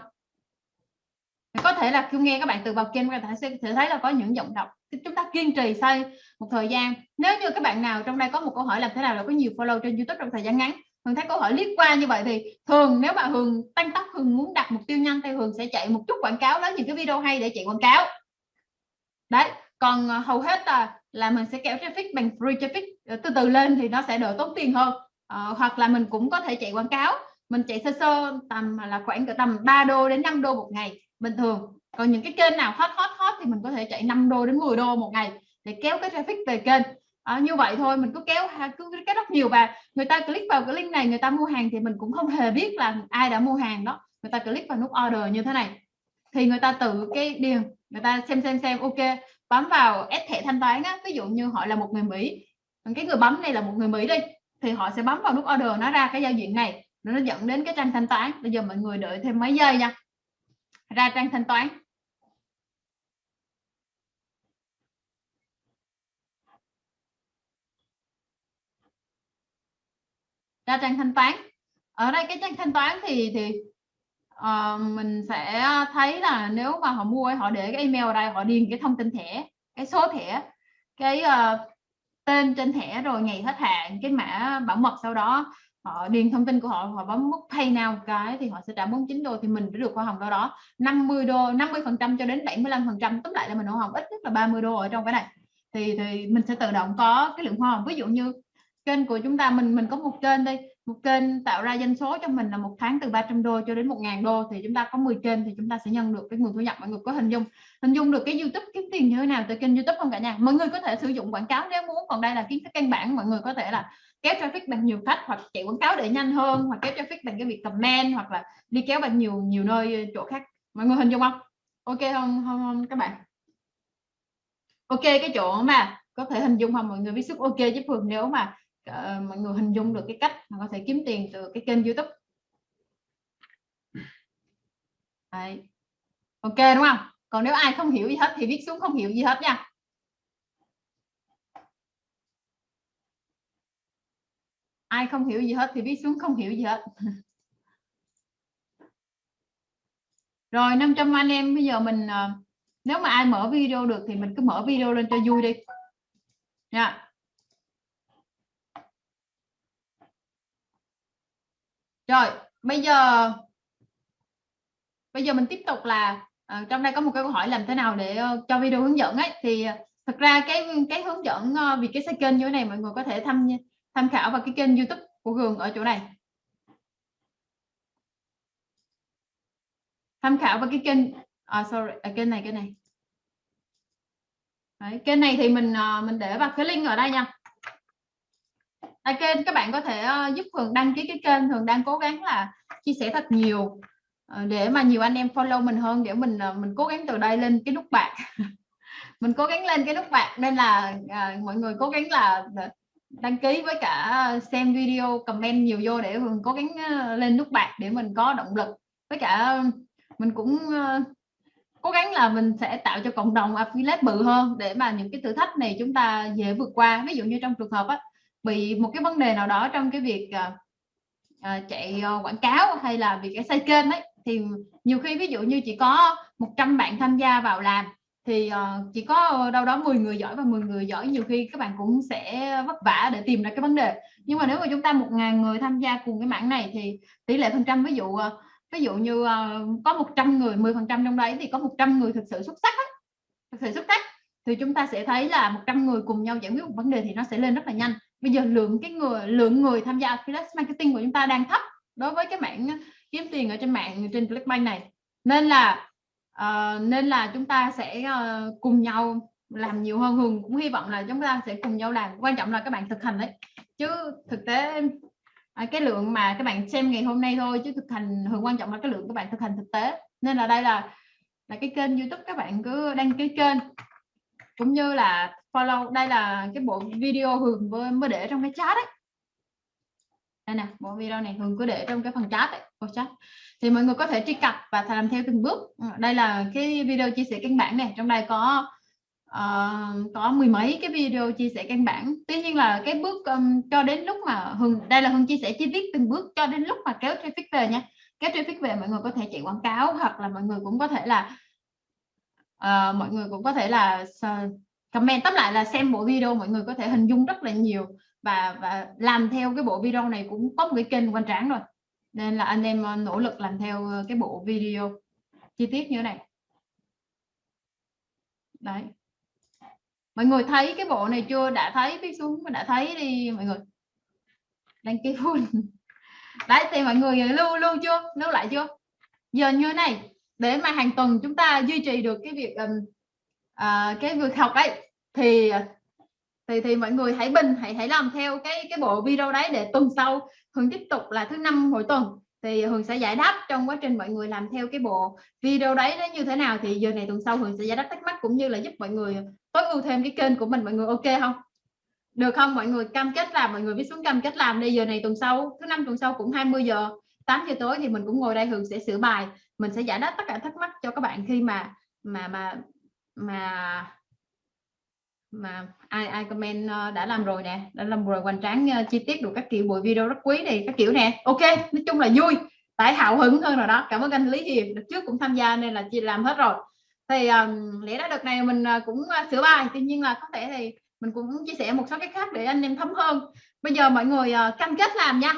Có thể là khi nghe các bạn từ vào kênh các bạn sẽ thấy là có những giọng đọc chúng ta kiên trì xây một thời gian. Nếu như các bạn nào trong đây có một câu hỏi làm thế nào là có nhiều follow trên youtube trong thời gian ngắn Hường thấy câu hỏi liếc qua như vậy thì thường nếu mà Hường tăng tốc Hường muốn đặt mục tiêu nhanh thì Hường sẽ chạy một chút quảng cáo lấy những cái video hay để chạy quảng cáo. Đấy còn à, hầu hết là là mình sẽ kéo traffic bằng free traffic. Ờ, từ từ lên thì nó sẽ đỡ tốn tiền hơn. À, hoặc là mình cũng có thể chạy quảng cáo. Mình chạy sơ sơ tầm à, là khoảng tầm 3 đô đến 5 đô một ngày bình thường. Còn những cái kênh nào hot hot hot thì mình có thể chạy 5 đô đến 10 đô một ngày để kéo cái traffic về kênh. À, như vậy thôi mình cứ kéo cứ kéo rất nhiều. Và người ta click vào cái link này người ta mua hàng thì mình cũng không hề biết là ai đã mua hàng đó. Người ta click vào nút order như thế này. Thì người ta tự cái điền người ta xem xem xem ok bấm vào ép thẻ thanh toán á, ví dụ như họ là một người Mỹ, cái người bấm này là một người Mỹ đi, thì họ sẽ bấm vào nút order nó ra cái giao diện này nó dẫn đến cái trang thanh toán. Bây giờ mọi người đợi thêm mấy giây nha. Ra trang thanh toán. Ra trang thanh toán. Ở đây cái trang thanh toán thì thì uh, mình sẽ ờ, thấy là nếu mà họ mua họ để cái email ở đây họ điền cái thông tin thẻ cái số thẻ cái uh, tên trên thẻ rồi ngày hết hạn cái mã bảo mật sau đó họ điền thông tin của họ họ bấm nút pay nào cái thì họ sẽ trả 49 đô thì mình sẽ được hoa hồng đâu đó 50 đô 50 phần trăm cho đến 75 phần trăm tóm lại là mình hoa hồng ít nhất là 30 đô ở trong cái này. Thì thì mình sẽ tự động có cái lượng hoa hồng ví dụ như kênh của chúng ta mình mình có một kênh đây một kênh tạo ra doanh số cho mình là một tháng từ 300 đô cho đến 1.000 đô thì chúng ta có 10 kênh thì chúng ta sẽ nhận được cái nguồn thu nhập. Mọi người có hình dung hình dung được cái YouTube kiếm tiền như thế nào từ kênh YouTube không cả nhà? Mọi người có thể sử dụng quảng cáo nếu muốn còn đây là kiến thức căn bản. Mọi người có thể là kéo traffic bằng nhiều cách hoặc chạy quảng cáo để nhanh hơn hoặc kéo traffic bằng cái việc comment hoặc là đi kéo bằng nhiều nhiều nơi chỗ khác. Mọi người hình dung không? Ok không không, không các bạn. Ok cái chỗ mà có thể hình dung không? Mọi người biết sức ok chứ phường nếu mà uh, mọi người hình dung được cái cách mà có thể kiếm tiền từ cái kênh youtube. Đấy. ok đúng không? Còn nếu ai không hiểu gì hết thì viết xuống không hiểu gì hết nha. Ai không hiểu gì hết thì viết xuống không hiểu gì hết. Rồi 500 anh em bây giờ mình ờ, nếu mà ai mở video được thì mình cứ mở video lên cho vui đi. Nha. Rồi bây giờ bây giờ mình tiếp tục là uh, trong đây có một cái câu hỏi làm thế nào để uh, cho video hướng dẫn ấy. Thì ờ, thật ra cái cái hướng dẫn uh, vì cái xây kênh như thế này mọi người có thể tham tham khảo vào cái kênh youtube của Gường ở chỗ này. Tham khảo vào cái kênh à, sorry à, kênh này kênh này. Đấy, kênh này thì mình uh, mình để vào cái link ở đây nha à, kênh các bạn có thể uh, giúp Hường đăng ký cái kênh. Hường đang cố gắng là chia sẻ thật nhiều uh, để mà nhiều anh em follow mình hơn để mình uh, mình cố gắng từ đây lên cái nút bạc mình cố gắng lên cái nút bạc nên là uh, mọi người cố gắng là đăng ký với cả xem video comment nhiều vô để Hường cố gắng uh, lên nút bạc để mình có động lực. Với cả mình cũng uh, cố gắng là mình sẽ tạo cho cộng đồng affiliate bự hơn để mà những cái thử thách này chúng ta dễ vượt qua. Ví dụ như trong trường hợp á, bị một cái vấn đề nào đó trong cái việc uh, uh, chạy uh, quảng cáo hay là việc cái xây kênh ấy thì nhiều khi ví dụ như chỉ có 100 bạn tham gia vào làm thì uh, chỉ có đâu đó 10 người giỏi và 10 người giỏi nhiều khi các bạn cũng sẽ vất vả để tìm ra cái vấn đề nhưng mà nếu mà chúng ta một ngàn người tham gia cùng cái mảng này thì tỷ lệ phần trăm ví dụ uh, ví dụ như uh, có 100 người 10 phần trăm trong đấy thì có 100 người thực sự xuất sắc ấy. thực sự xuất sắc thì chúng ta sẽ thấy là 100 người cùng nhau giải quyết một vấn đề thì nó sẽ lên rất là nhanh bây giờ lượng cái người lượng người tham gia affiliate marketing của chúng ta đang thấp đối với cái mảng ờ, kiếm tiền ở trên mạng trên Clickbank này. Nên là uh, nên là chúng ta sẽ uh, cùng nhau làm nhiều hơn. Hường cũng hy vọng là chúng ta sẽ cùng nhau làm. Quan trọng là các bạn thực hành đấy. Chứ thực tế à, cái lượng mà các bạn xem ngày hôm nay thôi chứ thực hành Hường quan trọng là cái lượng các bạn thực hành thực tế. Nên là đây là là cái kênh YouTube các bạn cứ đăng ký kênh. Cũng như là follow đây là cái bộ video Hường mới để trong cái chat đấy đây nè bộ video này Hường cứ để trong cái phần chat đấy bộ chat. Thì mọi người có thể truy cập và làm theo từng bước. Ừ, đây là cái video chia sẻ căn bản này. Trong đây có uh, có mười mấy cái video chia sẻ căn bản. Tuy nhiên là cái bước um, cho đến lúc mà Hường đây là Hường chia sẻ chi tiết từng bước cho đến lúc mà kéo traffic về nha. Kéo traffic về mọi người có thể chạy quảng cáo hoặc là mọi người cũng có thể là uh, mọi người cũng có thể là comment tóm lại là xem bộ video mọi người có thể hình dung rất là nhiều và và làm theo cái bộ video này cũng có một cái kênh quan tráng rồi. Nên là anh em ờ, nỗ lực làm theo ờ, cái bộ video chi tiết như thế này. Đấy. Mọi người thấy cái bộ này chưa? Đã thấy viết xuống đã thấy đi mọi người. Đăng ký full. Đấy thì mọi người lưu lưu chưa? Lưu lại chưa? Giờ như thế này để mà hàng tuần chúng ta duy trì được cái việc um, uh, cái việc học ấy thì thì thì mọi người hãy bình, hãy hãy làm theo cái cái bộ video đấy để tuần sau Hường tiếp tục là thứ năm mỗi tuần. Thì Hường sẽ giải đáp trong quá trình mọi người làm theo cái bộ video đấy nó như thế nào. Thì giờ này tuần sau Hường sẽ giải đáp thắc mắc cũng như là giúp mọi người tối ưu thêm cái kênh của mình. Mọi người ok không? Được không? Mọi người cam kết làm, mọi người viết xuống cam kết làm đây giờ này tuần sau, thứ năm tuần sau cũng 20 giờ 8 giờ tối thì mình cũng ngồi đây. Hường sẽ sửa bài. Mình sẽ giải đáp tất cả thắc mắc cho các bạn khi mà mà mà mà mà ai ai comment ờ, đã làm rồi nè đã làm rồi hoành tráng ờ, chi tiết được các kiểu buổi video rất quý này các kiểu nè. Ok nói chung là vui tại hào hứng hơn rồi đó. Cảm ơn anh Lý Hiền được trước cũng tham gia nên là chị làm hết rồi. Thì um, lẽ ra đợt này mình ờ, cũng sửa bài tuy nhiên là có thể thì mình cũng chia sẻ một số cái khác để anh em thấm hơn. Bây giờ mọi người uh, cam kết làm nha.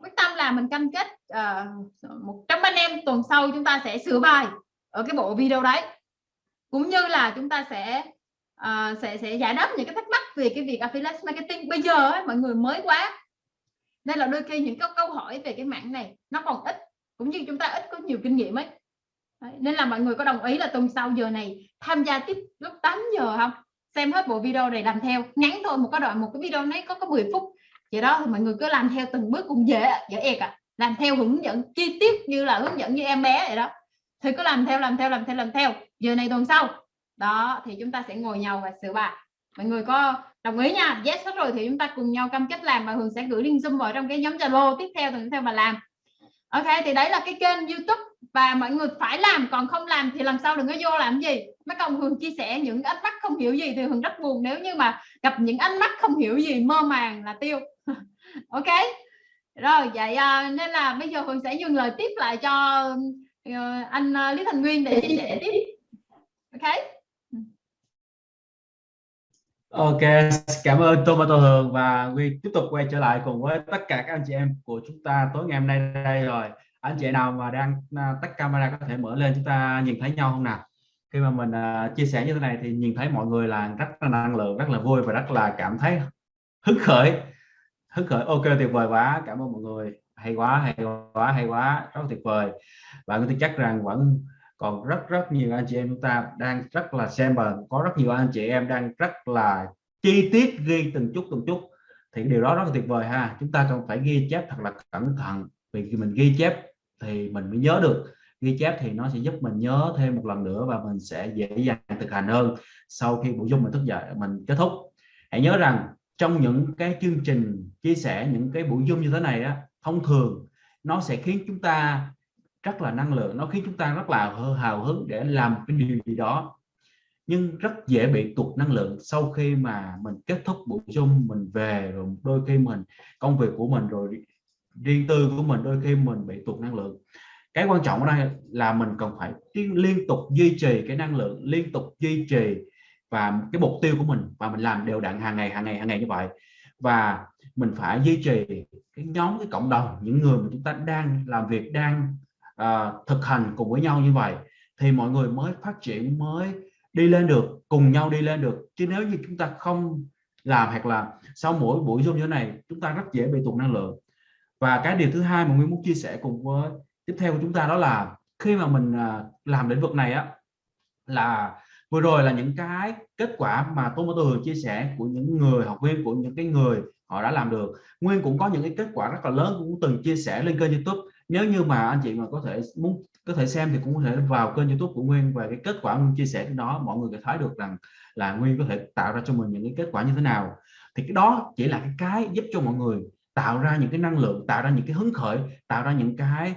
Quyết tâm là mình cam kết một trăm anh em tuần sau chúng ta sẽ sửa bài ở cái bộ video đấy. Cũng như là chúng ta sẽ à, sẽ sẽ giải đáp những cái thắc mắc về cái việc affiliate marketing. Bây giờ ấy, mọi người mới quá. Nên là đôi khi những cái câu hỏi về cái mảng này nó còn ít cũng như chúng ta ít có nhiều kinh nghiệm ấy. Đấy, nên là mọi người có đồng ý là tuần sau giờ này tham gia tiếp lúc 8 giờ không? Xem hết bộ video này làm theo ngắn thôi một cái đoạn một cái video này có có 10 phút. Vậy đó thì mọi người cứ làm theo từng bước cũng dễ dễ ẹc à làm theo hướng dẫn chi tiết như là hướng dẫn như em bé vậy đó. Thì cứ làm theo làm theo làm theo làm theo. Giờ này tuần sau đó, thì chúng ta sẽ ngồi nhau và sửa bài. Mọi người có đồng ý nha? Yes, hết rồi, thì chúng ta cùng nhau cam kết làm và hường sẽ gửi link zoom vào trong cái nhóm zalo tiếp theo tuần theo mà làm. Ok, thì đấy là cái kênh youtube và mọi người phải làm, còn không làm thì làm sao đừng có vô làm gì? Mấy công hường chia sẻ những ánh mắt không hiểu gì thì hường rất buồn nếu như mà gặp những ánh mắt không hiểu gì, mơ màng là tiêu. Ok, rồi, vậy à, nên là bây giờ hường sẽ dừng lời tiếp lại cho ờ, anh ờ, lý thành nguyên để chia sẻ tiếp. Ok. Ok, cảm ơn Tomato Hường và Nguyên tiếp tục quay trở lại cùng với tất cả các anh chị em của chúng ta tối ngày hôm nay đây rồi. Anh chị nào mà đang à, tắt camera có thể mở lên chúng ta nhìn thấy nhau không nào? Khi mà mình uh, chia sẻ như thế này thì nhìn thấy mọi người là rất là năng lượng, rất là vui và rất là cảm thấy hứng khởi. Hứng khởi, ok tuyệt vời quá, cảm ơn mọi người. Hay quá, hay quá, hay quá, rất tuyệt vời. Và tôi chắc rằng vẫn còn rất rất nhiều anh chị em chúng ta đang rất là xem và có rất nhiều anh chị em đang rất là chi tiết ghi từng chút từng chút. Thì điều đó rất là tuyệt vời ha. Chúng ta cần phải ghi chép thật là cẩn thận. Vì khi mình ghi chép thì mình mới nhớ được. Ghi chép thì nó sẽ giúp mình nhớ thêm một lần nữa và mình sẽ dễ dàng thực hành hơn sau khi buổi dung mình thức dậy, mình kết thúc. Hãy nhớ rằng trong những cái chương trình chia sẻ, những cái buổi dung như thế này á, thông thường nó sẽ khiến chúng ta rất là năng lượng, nó khiến chúng ta rất là hào hứng để làm cái điều gì đó. Nhưng rất dễ bị tụt năng lượng sau khi mà mình kết thúc buổi chung mình về rồi đôi khi mình, công việc của mình rồi riêng tư của mình đôi khi mình bị tụt năng lượng. Cái quan trọng ở đây là mình cần phải liên tục duy trì cái năng lượng, liên tục duy trì và cái mục tiêu của mình và mình làm đều đặn hàng ngày hàng ngày hàng ngày như vậy. Và mình phải duy trì cái nhóm, cái cộng đồng, những người mà chúng ta đang làm việc, đang à, thực hành cùng với nhau như vậy thì mọi người mới phát triển mới đi lên được cùng nhau đi lên được. Chứ nếu như chúng ta không làm hoặc là sau mỗi buổi zoom như thế này chúng ta rất dễ bị tụt năng lượng. Và cái điều thứ hai mà nguyên muốn chia sẻ cùng với tiếp theo của chúng ta đó là khi mà mình à, làm lĩnh vực này á là vừa rồi là những cái kết quả mà tôi Tường chia sẻ của những người học viên của những cái người họ đã làm được. Nguyên cũng có những cái kết quả rất là lớn cũng từng chia sẻ lên kênh YouTube nếu như mà anh chị mà có thể muốn có thể xem thì cũng có thể vào kênh YouTube của Nguyên và cái kết quả Nguyên chia sẻ trên đó. Mọi người có thấy được rằng là Nguyên có thể tạo ra cho mình những cái kết quả như thế nào. Thì cái đó chỉ là cái cái giúp cho mọi người tạo ra những cái năng lượng tạo ra những cái hứng khởi tạo ra những cái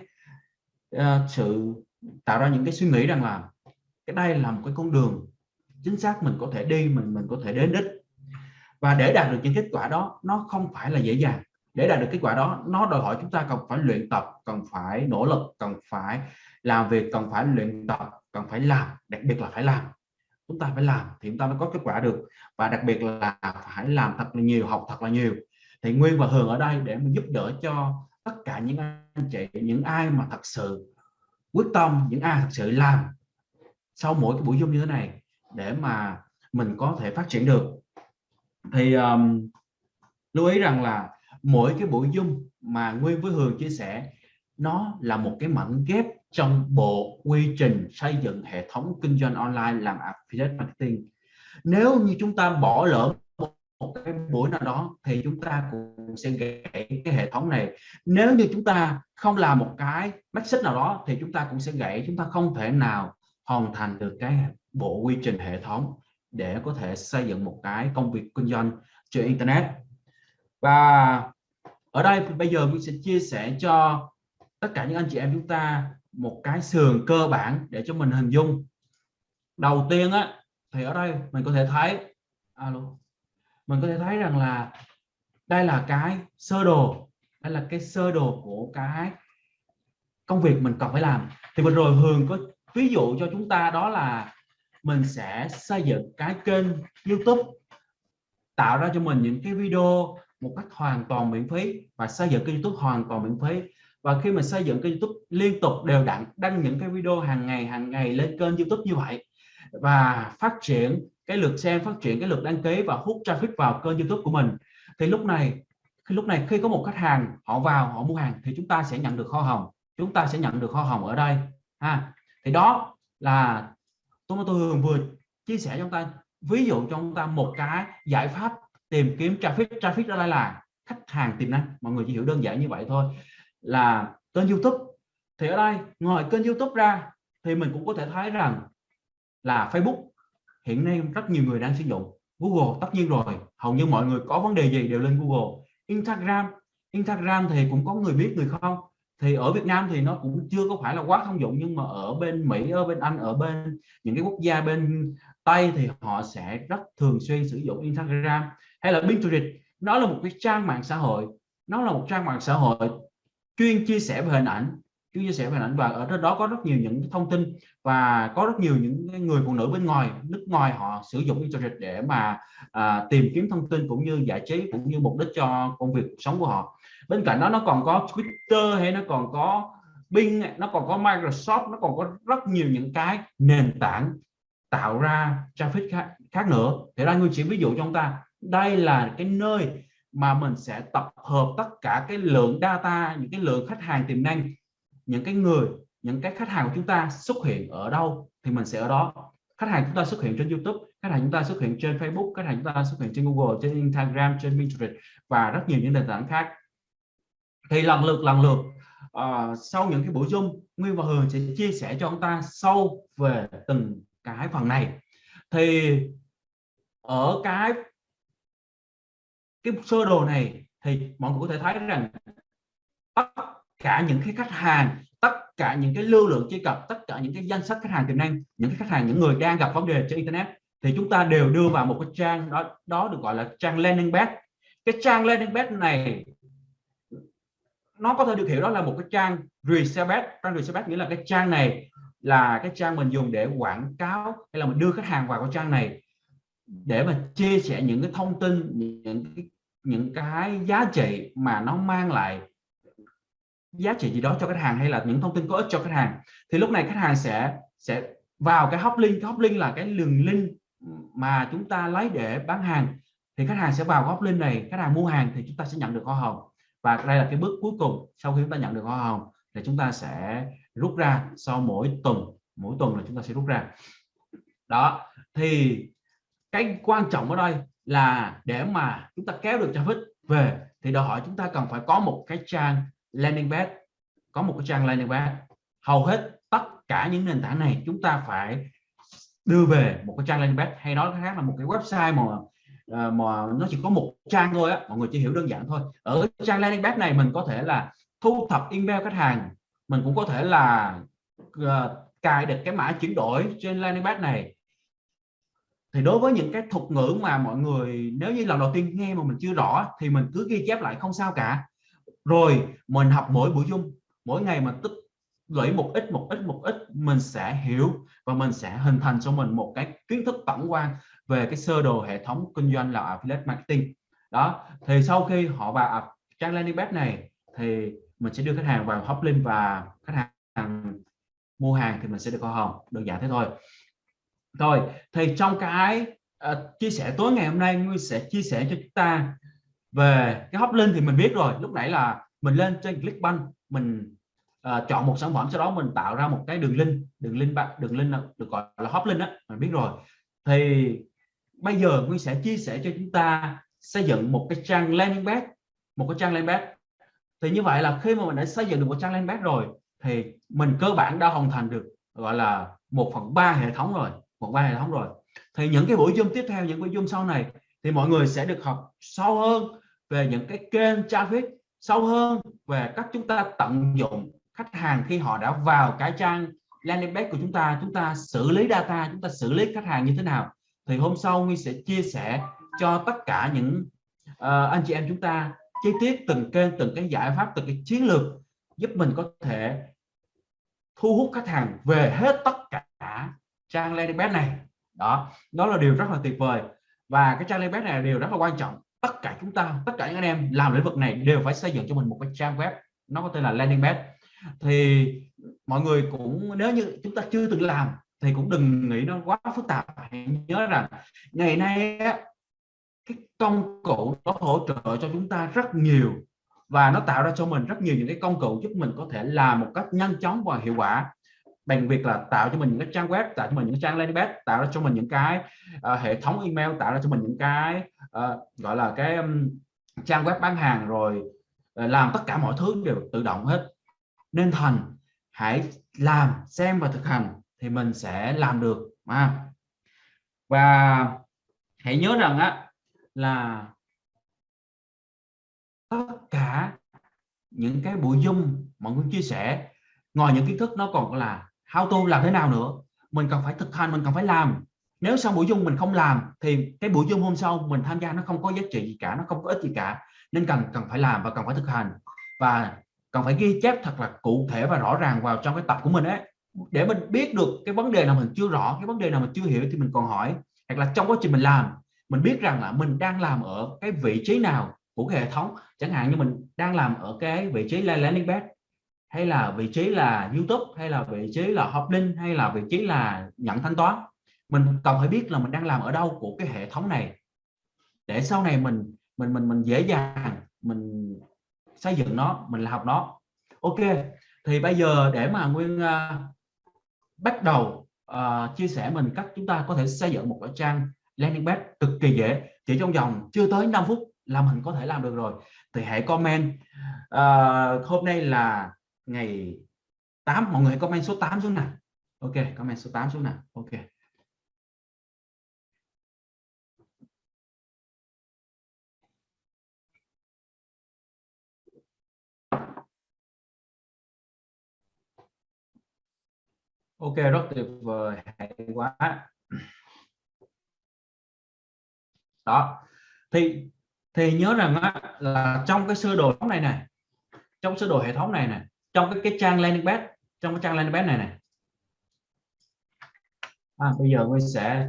uh, sự tạo ra những cái suy nghĩ rằng là cái đây là một cái con đường chính xác mình có thể đi mình mình có thể đến đích. Và để đạt được những kết quả đó nó không phải là dễ dàng để đạt được kết quả đó nó đòi hỏi chúng ta cần phải luyện tập cần phải nỗ lực cần phải làm việc cần phải luyện tập cần phải làm đặc biệt là phải làm. Chúng ta phải làm thì chúng ta mới có kết quả được. Và đặc biệt là phải làm thật là nhiều học thật là nhiều. Thì nguyên và hường ở đây để mình giúp đỡ cho tất cả những anh chị những ai mà thật sự quyết tâm những ai thật sự làm sau mỗi cái buổi zoom như thế này để mà mình có thể phát triển được. Thì um, lưu ý rằng là mỗi cái buổi dung mà nguyên với hường chia sẻ, nó là một cái mảnh ghép trong bộ quy trình xây dựng hệ thống kinh doanh online làm affiliate marketing. Nếu như chúng ta bỏ lỡ một cái buổi nào đó, thì chúng ta cũng sẽ gãy cái hệ thống này. Nếu như chúng ta không làm một cái message nào đó, thì chúng ta cũng sẽ gãy. Chúng ta không thể nào hoàn thành được cái bộ quy trình hệ thống để có thể xây dựng một cái công việc kinh doanh trên internet và ở đây bây giờ mình sẽ chia sẻ cho tất cả những anh chị em chúng ta một cái sườn cơ bản để cho mình hình dung. Đầu tiên á, thì ở đây mình có thể thấy, alo, mình có thể thấy rằng là đây là cái sơ đồ, đây là cái sơ đồ của cái công việc mình cần phải làm. Thì vừa rồi Hường có ví dụ cho chúng ta đó là mình sẽ xây dựng cái kênh YouTube, tạo ra cho mình những cái video một cách hoàn toàn miễn phí và xây dựng kênh YouTube hoàn toàn miễn phí. Và khi mình xây dựng kênh YouTube liên tục đều đặn, đăng những cái video hàng ngày hàng ngày lên kênh YouTube như vậy và phát triển cái lượt xem, phát triển cái lượt đăng ký và hút traffic vào kênh YouTube của mình, thì lúc này, khi lúc này khi có một khách hàng họ vào, họ mua hàng thì chúng ta sẽ nhận được kho hồng. Chúng ta sẽ nhận được kho hồng ở đây, ha. Thì đó là tôi tôi hường vừa chia sẻ cho chúng ta. Ví dụ cho chúng ta một cái giải pháp tìm kiếm traffic traffic ở đây là khách hàng tiềm năng. Mọi người chỉ hiểu đơn giản như vậy thôi. Là kênh youtube. Thì ở đây, ngoài kênh youtube ra, thì mình cũng có thể thấy rằng là facebook hiện nay rất nhiều người đang sử dụng. Google tất nhiên rồi. Hầu như mọi người có vấn đề gì đều lên google. Instagram instagram thì cũng có người biết, người không. Thì ở Việt Nam thì nó cũng chưa có phải là quá thông dụng, nhưng mà ở bên Mỹ, ở bên Anh, ở bên những cái quốc gia bên Tây thì họ sẽ rất thường xuyên sử dụng Instagram hay là Pinterest nó là một cái trang mạng xã hội nó là một trang mạng xã hội chuyên chia sẻ về hình ảnh chuyên chia sẻ về hình ảnh và ở trên đó có rất nhiều những thông tin và có rất nhiều những người phụ nữ bên ngoài nước ngoài họ sử dụng internet để mà à, tìm kiếm thông tin cũng như giải trí cũng như mục đích cho công việc sống của họ. Bên cạnh đó nó còn có Twitter hay nó còn có Bing nó còn có Microsoft nó còn có rất nhiều những cái nền tảng tạo ra traffic khác, khác nữa. Thì ra người chỉ ví dụ cho chúng ta đây là cái nơi mà mình sẽ tập hợp tất cả cái lượng data những cái lượng khách hàng tiềm năng những cái người những cái khách hàng của chúng ta xuất hiện ở đâu thì mình sẽ ở đó. Khách hàng chúng ta xuất hiện trên YouTube khách hàng chúng ta xuất hiện trên Facebook khách hàng chúng ta xuất hiện trên Google trên Instagram trên Pinterest và rất nhiều những nền tảng khác. Thì lần lượt lần lượt uh, sau những cái buổi zoom Nguyên và Hường sẽ chia sẻ cho chúng ta sâu về từng cái phần này. Thì ở cái cái sơ đồ này thì mọi người có thể thấy rằng tất cả những cái khách hàng, tất cả những cái lưu lượng truy cập, tất cả những cái danh sách khách hàng tiềm năng, những cái khách hàng, những người đang gặp vấn đề trên internet thì chúng ta đều đưa vào một cái trang đó đó được gọi là trang landing page. Cái trang landing page này nó có thể được hiểu đó là một cái trang resale page. Trang resale page nghĩa là cái trang này là cái trang mình dùng để quảng cáo hay là mình đưa khách hàng vào cái trang này để mà chia sẻ những cái thông tin những cái, những cái giá trị mà nó mang lại giá trị gì đó cho khách hàng hay là những thông tin có ích cho khách hàng. Thì lúc này khách hàng sẽ sẽ vào cái hóc link hóc link là cái đường link mà chúng ta lấy để bán hàng. Thì khách hàng sẽ vào hóc link này khách hàng mua hàng thì chúng ta sẽ nhận được hoa hồng. Và đây là cái bước cuối cùng sau khi chúng ta nhận được hoa hồng thì chúng ta sẽ rút ra sau mỗi tuần mỗi tuần là chúng ta sẽ rút ra. Đó thì cái quan trọng ở đây là để mà chúng ta kéo được traffic về thì đòi hỏi chúng ta cần phải có một cái trang landing page có một cái trang landing page. Hầu hết tất cả những nền tảng này chúng ta phải đưa về một cái trang landing page hay nói khác là một cái website mà ờ, mà nó chỉ có một trang thôi á mọi người chỉ hiểu đơn giản thôi. Ở trang landing page này mình có thể là thu thập email khách hàng mình cũng có thể là uh, cài được cái mã chuyển đổi trên landing page này thì đối với những cái thuật ngữ mà mọi người, nếu như lần đầu tiên nghe mà mình chưa rõ, thì mình cứ ghi chép lại không sao cả. Rồi, mình học mỗi buổi dung mỗi ngày mà tích lũy một ít một ít một ít, mình sẽ hiểu và mình sẽ hình thành cho mình một cái kiến thức tổng quan về cái sơ đồ hệ thống kinh doanh là affiliate marketing. Đó, thì sau khi họ vào trang landing page này, thì mình sẽ đưa khách hàng vào hoplink và khách hàng mua hàng thì mình sẽ được hoa hồng, đơn giản thế thôi rồi thì trong cái uh, chia sẻ tối ngày hôm nay Nguyên sẽ chia sẻ cho chúng ta về cái hấp linh thì mình biết rồi. Lúc nãy là mình lên trên Clickbank mình uh, chọn một sản phẩm sau đó mình tạo ra một cái đường link đường link đường link được gọi là hấp link á mình biết rồi. Thì bây giờ Nguyên sẽ chia sẻ cho chúng ta xây dựng một cái trang landing page một cái trang landing page. Thì như vậy là khi mà mình đã xây dựng được một trang landing page rồi thì mình cơ bản đã hoàn thành được gọi là một phần ba hệ thống rồi một ba hệ thống rồi. Thì những cái buổi zoom tiếp theo những buổi zoom sau này thì mọi người sẽ được học sâu hơn về những cái kênh traffic sâu hơn về cách chúng ta tận dụng khách hàng khi họ đã vào cái trang landing page của chúng ta chúng ta xử lý data chúng ta xử lý khách hàng như thế nào. Thì hôm sau Nguyên sẽ chia sẻ cho tất cả những uh, anh chị em chúng ta chi tiết từng kênh từng cái giải pháp từng cái chiến lược giúp mình có thể thu hút khách hàng về hết tất trang landing page này. Đó đó là điều rất là tuyệt vời. Và cái trang landing page này là điều rất là quan trọng. Tất cả chúng ta, tất cả những anh em làm lĩnh vực này đều phải xây dựng cho mình một cái trang web. Nó có tên là landing page. Thì mọi người cũng, nếu như chúng ta chưa từng làm, thì cũng đừng nghĩ nó quá phức tạp. Hãy nhớ rằng, ngày nay cái công cụ nó hỗ trợ cho chúng ta rất nhiều. Và nó tạo ra cho mình rất nhiều những cái công cụ giúp mình có thể làm một cách nhanh chóng và hiệu quả bằng việc là tạo cho mình những cái trang web tạo cho mình những trang landing page tạo ra cho mình những cái uh, hệ thống email tạo ra cho mình những cái uh, gọi là cái um, trang web bán hàng rồi uh, làm tất cả mọi thứ đều tự động hết nên thành hãy làm xem và thực hành thì mình sẽ làm được à. và hãy nhớ rằng á là tất cả những cái buổi zoom mọi người chia sẻ ngoài những kiến thức nó còn là how to làm thế nào nữa? Mình cần phải thực hành, mình cần phải làm. Nếu sau buổi dung mình không làm, thì cái buổi dung hôm sau mình tham gia nó không có giá trị gì cả, nó không có ích gì cả. Nên cần cần phải làm và cần phải thực hành. Và cần phải ghi chép thật là cụ thể và rõ ràng vào trong cái tập của mình ấy. Để mình biết được cái vấn đề nào mình chưa rõ, cái vấn đề nào mình chưa hiểu thì mình còn hỏi. Hoặc là trong quá trình mình làm, mình biết rằng là mình đang làm ở cái vị trí nào của cái hệ thống. Chẳng hạn như mình đang làm ở cái vị trí landing page hay là vị trí là YouTube hay là vị trí là Hoplink hay là vị trí là nhận thanh toán. Mình cần phải biết là mình đang làm ở đâu của cái hệ thống này. Để sau này mình mình mình mình dễ dàng mình xây dựng nó mình học nó. Ok thì bây giờ để mà nguyên uh, bắt đầu uh, chia sẻ mình cách chúng ta có thể xây dựng một cái trang landing page cực kỳ dễ. Chỉ trong vòng chưa tới 5 phút là mình có thể làm được rồi. Thì hãy comment uh, hôm nay là ngày 8 mọi người comment số 8 xuống nào. Ok comment số 8 xuống nào. Ok. Ok rất tuyệt vời hay quá. Đó. Thì thì nhớ rằng á, là trong cái sơ đồ này này trong sơ đồ hệ thống này này trong cái cái trang landing page trong cái trang landing page này này. À, bây giờ mình sẽ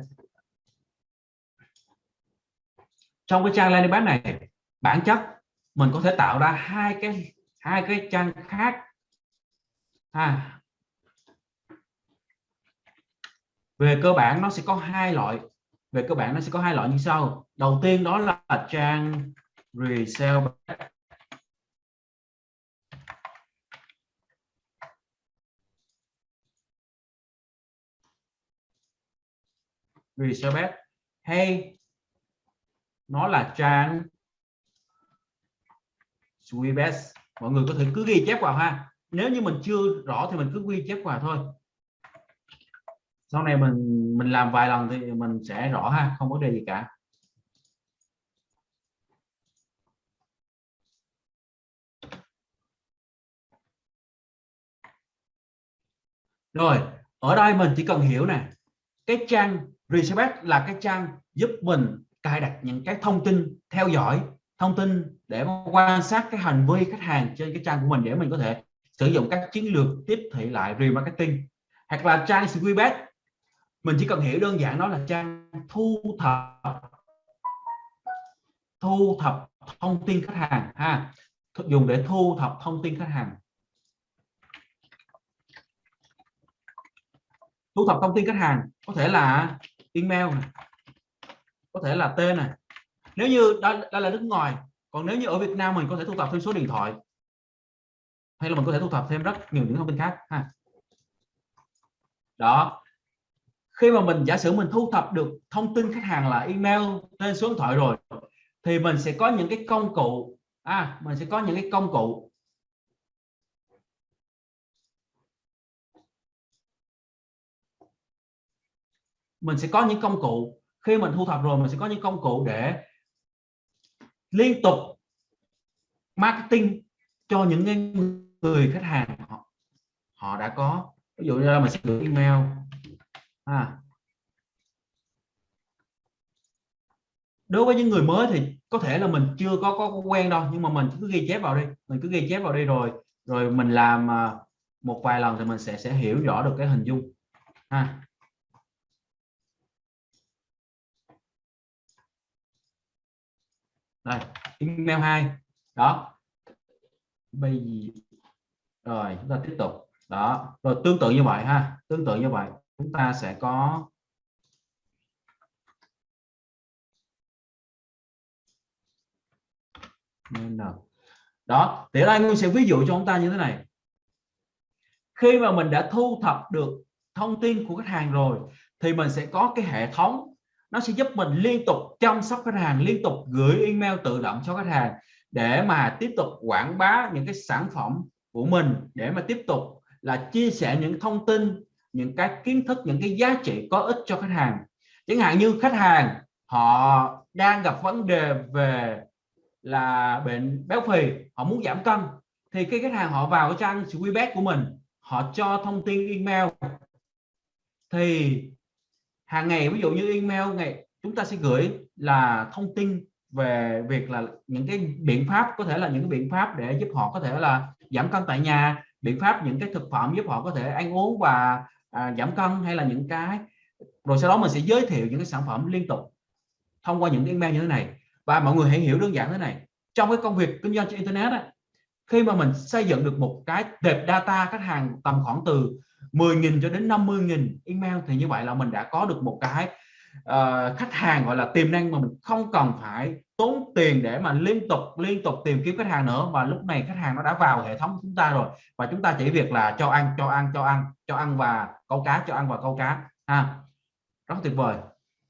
trong cái trang landing page này bản chất mình có thể tạo ra hai cái hai cái trang khác. À, về cơ bản nó sẽ có hai loại. Về cơ bản nó sẽ có hai loại như sau. Đầu tiên đó là trang resale Elizabeth. Hay nó là trang. Sweebest mọi người có thể cứ ghi chép vào ha. Nếu như mình chưa rõ thì mình cứ ghi chép vào thôi. Sau này mình mình làm vài lần thì mình sẽ rõ ha, không có đề gì cả. Rồi, ở đây mình chỉ cần hiểu nè, cái trang research là cái trang giúp mình cài đặt những cái thông tin, theo dõi thông tin để quan sát cái hành vi khách hàng trên cái trang của mình để mình có thể sử dụng các chiến lược tiếp thị lại remarketing. Hoặc là trang Squibet, mình chỉ cần hiểu đơn giản đó là trang thu thập thu thập thông tin khách hàng ha. Dùng để thu thập thông tin khách hàng. Thu thập thông tin khách hàng, có thể là email này, có thể là tên này. Nếu như đó, đó là nước ngoài còn nếu như ở Việt Nam mình có thể thu thập thêm số điện thoại hay là mình có thể thu thập thêm rất nhiều những thông tin khác ha. Đó. Khi mà mình giả sử mình thu thập được thông tin khách hàng là email tên số điện thoại rồi thì mình sẽ có những cái công cụ à mình sẽ có những cái công cụ mình sẽ có những công cụ. Khi mình thu thập rồi, mình sẽ có những công cụ để liên tục marketing cho những người khách hàng họ họ đã có. Ví dụ như là mình sẽ gửi email. À. đối với những người mới thì có thể là mình chưa có có quen đâu, nhưng mà mình cứ ghi chép vào đi. Mình cứ ghi chép vào đi rồi rồi mình làm à, một vài lần thì mình sẽ sẽ hiểu rõ được cái hình dung. Ha đây email 2 đó. Bây giờ, rồi, chúng ta tiếp tục. Đó. Rồi, tương tự như vậy ha. Tương tự như vậy, chúng ta sẽ có đó. Thì đây Nguyên sẽ ví dụ cho chúng ta như thế này. Khi mà mình đã thu thập được thông tin của khách hàng rồi, thì mình sẽ có cái hệ thống nó sẽ giúp mình liên tục chăm sóc khách hàng, liên tục gửi email tự động cho khách hàng để mà tiếp tục quảng bá những cái sản phẩm của mình, để mà tiếp tục là chia sẻ những thông tin, những cái kiến thức, những cái giá trị có ích cho khách hàng. Chẳng hạn như khách hàng, họ đang gặp vấn đề về là bệnh béo phì, họ muốn giảm cân, thì khi khách hàng họ vào cái trang Squeebet của mình, họ cho thông tin email, thì hàng ngày ví dụ như email ngày chúng ta sẽ gửi là thông tin về việc là những cái biện pháp có thể là những cái biện pháp để giúp họ có thể là giảm cân tại nhà biện pháp những cái thực phẩm giúp họ có thể ăn uống và à, giảm cân hay là những cái. Rồi sau đó mình sẽ giới thiệu những cái sản phẩm liên tục thông qua những email như thế này. Và mọi người hãy hiểu đơn giản thế này. Trong cái công việc kinh doanh trên internet á, khi mà mình xây dựng được một cái tệp data khách hàng tầm khoảng từ 10.000 cho đến 50.000 email thì như vậy là mình đã có được một cái uh, khách hàng gọi là tiềm năng mà mình không cần phải tốn tiền để mà liên tục liên tục tìm kiếm khách hàng nữa. Và lúc này khách hàng nó đã vào hệ thống của chúng ta rồi. Và chúng ta chỉ việc là cho ăn cho ăn cho ăn cho ăn và câu cá cho ăn và câu cá ha. Rất tuyệt vời.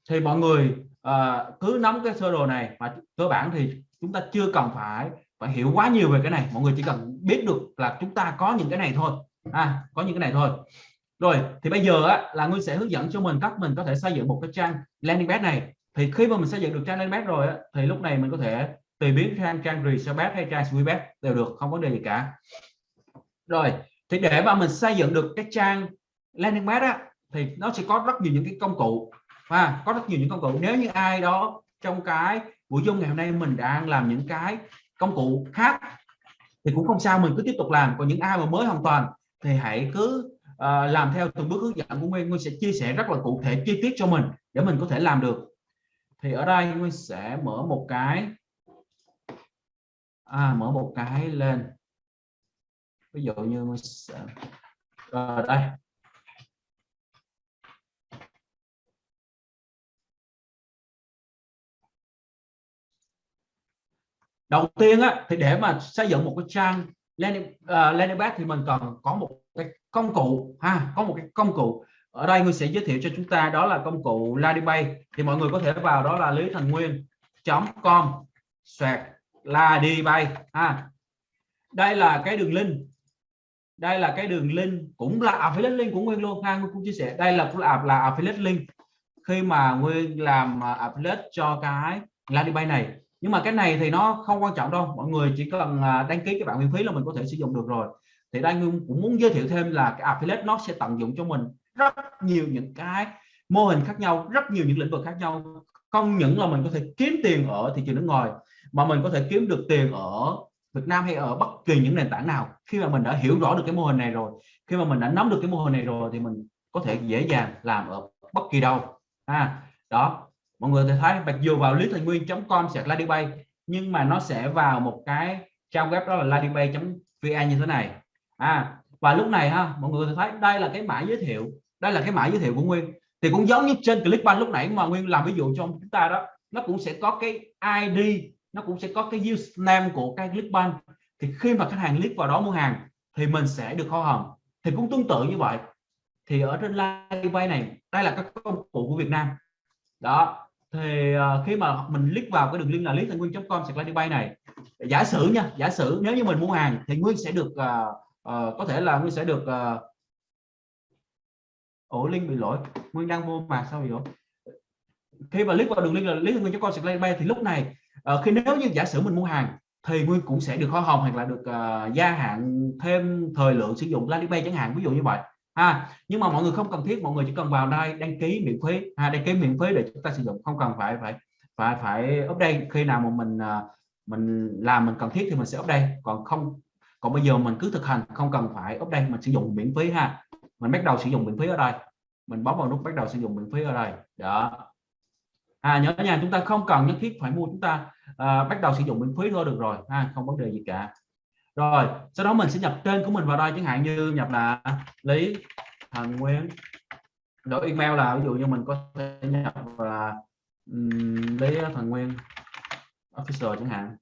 Thì mọi người uh, cứ nắm cái sơ đồ này và cơ bản thì chúng ta chưa cần phải phải hiểu quá nhiều về cái này. Mọi người chỉ cần biết được là chúng ta có những cái này thôi à, có những cái này thôi. Rồi thì bây giờ á, là Nguyên sẽ hướng dẫn cho mình cách mình có thể xây dựng một cái trang landing page này. Thì khi mà mình xây dựng được trang landing page rồi á, thì lúc này mình có thể tùy biến trang trang resale page hay trang sweep page đều được không vấn đề gì cả. Rồi thì để mà mình xây dựng được cái trang landing page á, thì nó sẽ có rất nhiều những cái công cụ. Và có rất nhiều những công cụ. Nếu như ai đó trong cái buổi dung ngày hôm nay mình đang làm những cái công cụ khác thì cũng không sao mình cứ tiếp tục làm. Còn những ai mà mới hoàn toàn thì hãy cứ uh, làm theo từng bước hướng dẫn của Nguyên. Nguyên sẽ chia sẻ rất là cụ thể chi tiết cho mình để mình có thể làm được. Thì ở đây Nguyên sẽ mở một cái à, mở một cái lên. Ví dụ như Nguyên sẽ à, đây. Đầu tiên á thì để mà xây dựng một cái trang landing, uh, landing page thì mình cần có một cái công cụ ha có một cái công cụ. Ở đây người sẽ giới thiệu cho chúng ta đó là công cụ landing page thì mọi người có thể vào đó là lý thành nguyên com xoẹt landing page ha. Đây là cái đường link. Đây là cái đường link cũng là affiliate link của nguyên luôn ha nguyên cũng chia sẻ. Đây là cũng là, là affiliate link. Khi mà nguyên làm ờ, affiliate cho cái landing page này nhưng mà cái này thì nó không quan trọng đâu. Mọi người chỉ cần à, đăng ký cái bạn miễn phí là mình có thể sử dụng được rồi. Thì đây cũng muốn giới thiệu thêm là cái affiliate nó sẽ tận dụng cho mình rất nhiều những cái mô hình khác nhau rất nhiều những lĩnh vực khác nhau. Không những là mình có thể kiếm tiền ở thị trường nước ngoài mà mình có thể kiếm được tiền ở Việt Nam hay ở bất kỳ những nền tảng nào. Khi mà mình đã hiểu rõ được cái mô hình này rồi khi mà mình đã nắm được cái mô hình này rồi thì mình có thể dễ dàng làm ở bất kỳ đâu. À, đó mọi người thấy mặc dù vào lý thành nguyên.com sẽ ladybay nhưng mà nó sẽ vào một cái trang web đó là ladybay.vn như thế này. À và lúc này ha, mọi người thấy đây là cái mã giới thiệu, đây là cái mã giới thiệu của nguyên. Thì cũng giống như trên clickbank lúc nãy mà nguyên làm ví dụ cho chúng ta đó, nó cũng sẽ có cái id nó cũng sẽ có cái username của cái clickbank. Thì khi mà khách hàng click vào đó mua hàng thì mình sẽ được hoa hồng thì cũng tương tự như vậy. Thì ở trên Ladybay này, đây là các công cụ của Việt Nam. Đó thì uh, khi mà mình click vào cái đường link là lý thành nguyên.com sạc bay này. Giả sử nha giả sử nếu như mình mua hàng thì nguyên sẽ được uh, uh, có thể là nguyên sẽ được uh, ổ link bị lỗi. Nguyên đang mua mà sao vậy? Khi mà click vào đường link là lý thành nguyên.com sạc bay thì lúc này uh, khi nếu như giả sử mình mua hàng thì nguyên cũng sẽ được hoa hồng hoặc là được uh, gia hạn thêm thời lượng sử dụng Alipay chẳng hạn ví dụ như vậy ha nhưng mà mọi người không cần thiết mọi người chỉ cần vào đây đăng ký miễn phí. Ha đăng ký miễn phí để chúng ta sử dụng không cần phải phải phải phải update. Khi nào mà mình à, mình làm mình cần thiết thì mình sẽ update. Còn không còn bây giờ mình cứ thực hành không cần phải update mình sử dụng miễn phí ha. Mình bắt đầu sử dụng miễn phí ở đây. Mình bấm vào nút bắt đầu sử dụng miễn phí ở đây. Đó. À, nhớ nhà chúng ta không cần nhất thiết phải mua chúng ta uh, bắt đầu sử dụng miễn phí thôi được rồi. Ha không vấn đề gì cả rồi sau đó mình sẽ nhập tên của mình vào đây. Chẳng hạn như nhập là lý thành nguyên. Đổi email là ví dụ như mình có thể nhập là um, lý thành nguyên official chẳng hạn.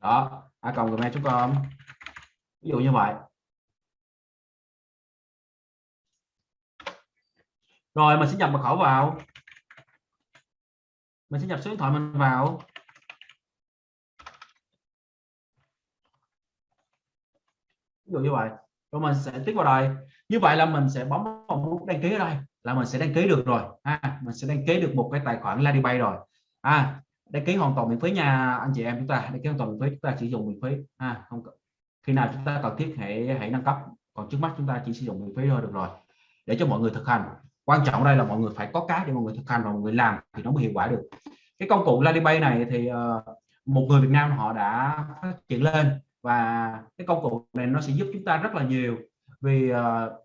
Đó a cộng gmail.com ví dụ như vậy. Rồi mình sẽ nhập mật khẩu vào. Mình sẽ nhập số điện thoại mình vào. Ví dụ như vậy. Rồi mình sẽ tích vào đây. Như vậy là mình sẽ bấm vào nút đăng ký ở đây là mình sẽ đăng ký được rồi. À, mình sẽ đăng ký được một cái tài khoản Ladybay rồi. À, đăng ký hoàn toàn miễn phí nha anh chị em chúng ta. Đăng ký hoàn toàn miễn phí chúng ta sử dụng miễn phí. À, không khi nào chúng ta cần thiết hãy hãy nâng cấp. Còn trước mắt chúng ta chỉ sử dụng miễn phí thôi được rồi. Để cho mọi người thực hành. Quan trọng đây là mọi người phải có cái để mọi người thực hành và mọi người làm thì nó mới hiệu quả được. Cái công cụ Ladybay này thì uh, một người Việt Nam họ đã phát triển lên và cái công cụ này nó sẽ giúp chúng ta rất là nhiều vì uh,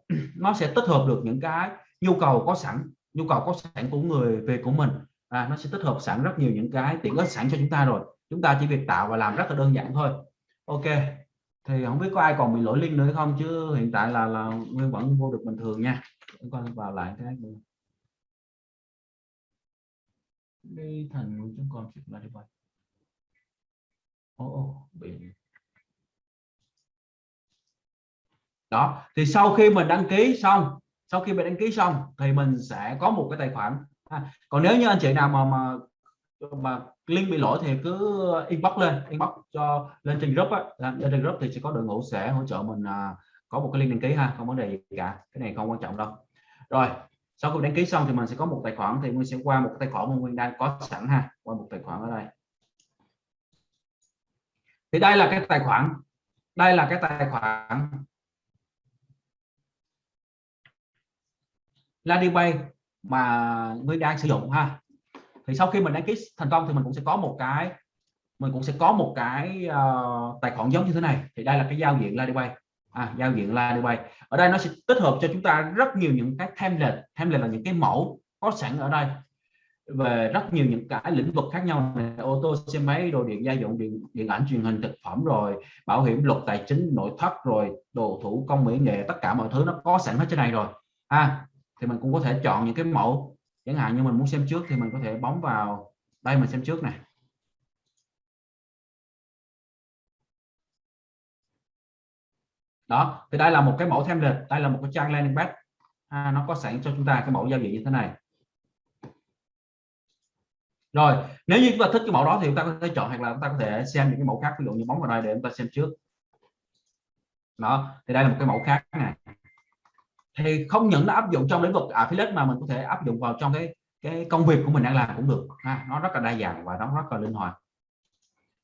nó sẽ tích hợp được những cái nhu cầu có sẵn nhu cầu có sẵn của người về của mình. À, nó sẽ tích hợp sẵn rất nhiều những cái tiện ích sẵn cho chúng ta rồi. Chúng ta chỉ việc tạo và làm rất là đơn giản thôi. Ok thì không biết có ai còn bị lỗi link nữa không? Chứ hiện tại là là nguyên vẫn vô được bình thường nha. Chúng con vào lại cái đi thành chúng con chụp lại đi vậy ô ô bị đó thì sau khi mình đăng ký xong sau khi mình đăng ký xong thì mình sẽ có một cái tài khoản à, còn nếu như anh chị nào mà mà mà link bị lỗi thì cứ inbox lên inbox cho lên trên group á. Dạ, lên trên group thì sẽ có đội ngũ sẽ hỗ trợ mình à, có một cái link đăng ký ha không vấn đề gì cả. Cái này không quan trọng đâu. Rồi sau khi đăng ký xong thì mình sẽ có một tài khoản thì mình sẽ qua một tài khoản mà nguyên đang có sẵn ha qua một tài khoản ở đây. Thì đây là cái tài khoản đây là cái tài khoản Ladybay mà Nguyên đang sử dụng ha. Thì sau khi mình đăng ký thành công thì mình cũng sẽ có một cái mình cũng sẽ có một cái uh, tài khoản giống như thế này. Thì đây là cái giao diện Ladybay à, giao diện Ladybay ở đây nó sẽ tích hợp cho chúng ta rất nhiều những cái template. Template là những cái mẫu có sẵn ở đây. Về rất nhiều những cái lĩnh vực khác nhau này, ô tô xe máy đồ điện gia dụng điện điện ảnh truyền hình thực phẩm rồi bảo hiểm luật tài chính nội thất rồi đồ thủ công mỹ nghệ tất cả mọi thứ nó có sẵn hết trên này rồi. À, thì mình cũng có thể chọn những cái mẫu. Chẳng hạn như mình muốn xem trước thì mình có thể bấm vào đây mình xem trước này đó thì đây là một cái mẫu template đây là một cái trang landing page. À, nó có sẵn cho chúng ta cái mẫu giao diện như thế này. Rồi nếu như chúng ta thích cái mẫu đó thì chúng ta có thể chọn hoặc là chúng ta có thể xem những cái mẫu khác ví dụ như bấm vào đây để chúng ta xem trước. Đó thì đây là một cái mẫu khác này thì không những nó áp dụng trong lĩnh vực affiliate mà mình có thể áp dụng vào trong cái cái công việc của mình đang làm cũng được. Ha. nó rất là đa dạng và nó rất là linh hoạt.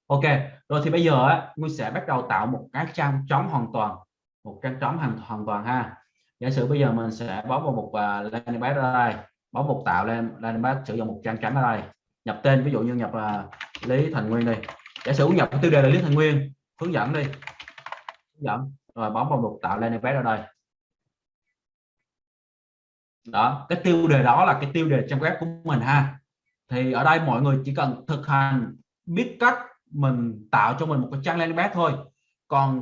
Ok rồi thì bây giờ á, Nguyên sẽ bắt đầu tạo một cái trang trống hoàn toàn một trang trống hoàn hoàn toàn ha. Giả sử bây giờ mình sẽ bấm vào một uh, landing page ở đây bấm một tạo lên landing page sử dụng một trang trắng ở đây. Nhập tên ví dụ như nhập uh, Lý Thành Nguyên đi. Giả sử nhập tiêu đề là Lý Thành Nguyên hướng dẫn đi. Hướng dẫn rồi bấm vào một tạo landing page ở đây đó cái tiêu đề đó là cái tiêu đề trang web của mình ha. Thì ở đây mọi người chỉ cần thực hành biết cách mình tạo cho mình một cái trang landing page thôi. Còn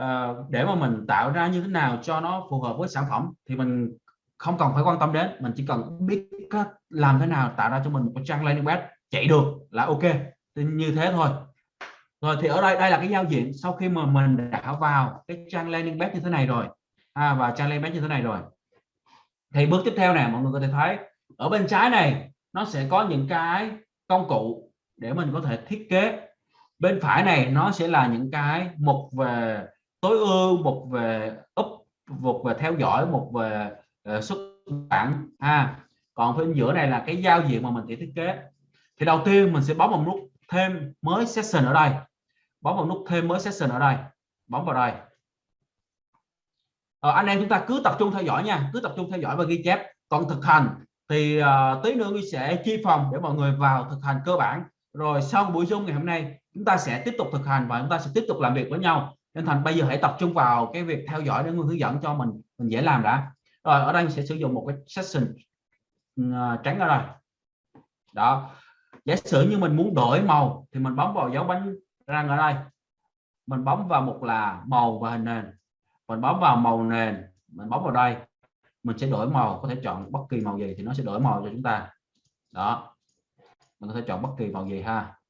uh, để mà mình tạo ra như thế nào cho nó phù hợp với sản phẩm thì mình không cần phải quan tâm đến. Mình chỉ cần biết cách làm thế nào tạo ra cho mình một cái trang landing page chạy được là ok. Thì như thế thôi. Rồi thì ở đây đây là cái giao diện sau khi mà mình đã vào cái trang landing page như thế này rồi. À, và trang landing page như thế này rồi thì bước tiếp theo này mọi người có thể thấy ở bên trái này nó sẽ có những cái công cụ để mình có thể thiết kế. Bên phải này nó sẽ là những cái mục về tối ưu một về up một về theo dõi một về uh, xuất bản. Ha còn bên giữa này là cái giao diện mà mình sẽ thiết kế. Thì đầu tiên mình sẽ bấm vào nút thêm mới session ở đây. Bấm vào nút thêm mới session ở đây. Bấm vào đây à, anh em chúng ta cứ tập trung theo dõi nha cứ tập trung theo dõi và ghi chép. Còn thực hành thì à, tí nữa tôi sẽ chia phòng để mọi người vào thực hành cơ bản. Rồi sau buổi zoom ngày hôm nay chúng ta sẽ tiếp tục thực hành và chúng ta sẽ tiếp tục làm việc với nhau. Nên thành bây giờ hãy tập trung vào cái việc theo dõi để người hướng dẫn cho mình mình dễ làm đã. Rồi ở đây mình sẽ sử dụng một cái session ừ, ờ, trắng ở đây. Đó. Giả sử như mình muốn đổi màu thì mình bấm vào dấu bánh răng ở đây. Mình bấm vào một là màu và hình nền mình bấm vào màu nền, mình bấm vào đây, mình sẽ đổi màu, có thể chọn bất kỳ màu gì thì nó sẽ đổi màu cho chúng ta. Đó, mình có thể chọn bất kỳ màu gì ha.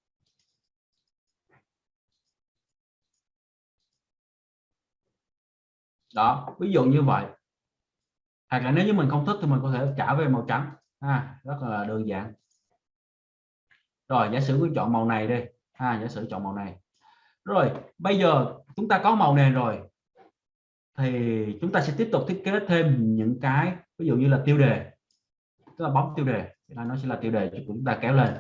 Đó, ví dụ như vậy. Hoặc là nếu như mình không thích thì mình có thể trả về màu trắng ha, rất là đơn giản. Rồi, giả sử mình chọn màu này đi ha, giả sử chọn màu này. Rồi, bây giờ chúng ta có màu nền rồi thì chúng ta sẽ tiếp tục thiết kế thêm những cái, ví dụ như là tiêu đề. Tức là bấm tiêu đề. Nó sẽ là tiêu đề của chúng ta kéo lên.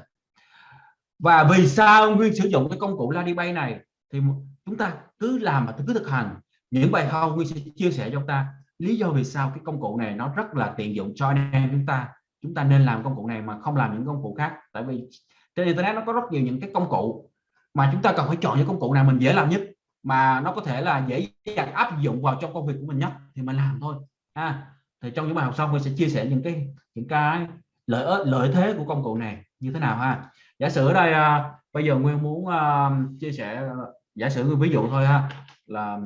Và vì sao nguyên sử dụng cái công cụ Ladybay này? Thì chúng ta cứ làm mà cứ thực hành những bài học nguyên sẽ chia sẻ cho chúng ta. Lý do vì sao cái công cụ này nó rất là tiện dụng cho anh em chúng ta. Chúng ta nên làm công cụ này mà không làm những công cụ khác. Tại vì trên internet nó có rất nhiều những cái công cụ mà chúng ta cần phải chọn những công cụ nào mình dễ làm nhất mà nó có thể là dễ dàng áp dụng vào trong công việc của mình nhất, thì mình làm thôi, ha. Thì trong những bài học sau mình sẽ chia sẻ những cái những cái lợi lợi thế của công cụ này như thế nào, ha. Giả sử ở đây à, bây giờ nguyên muốn à, chia sẻ, giả sử ví dụ thôi, ha, là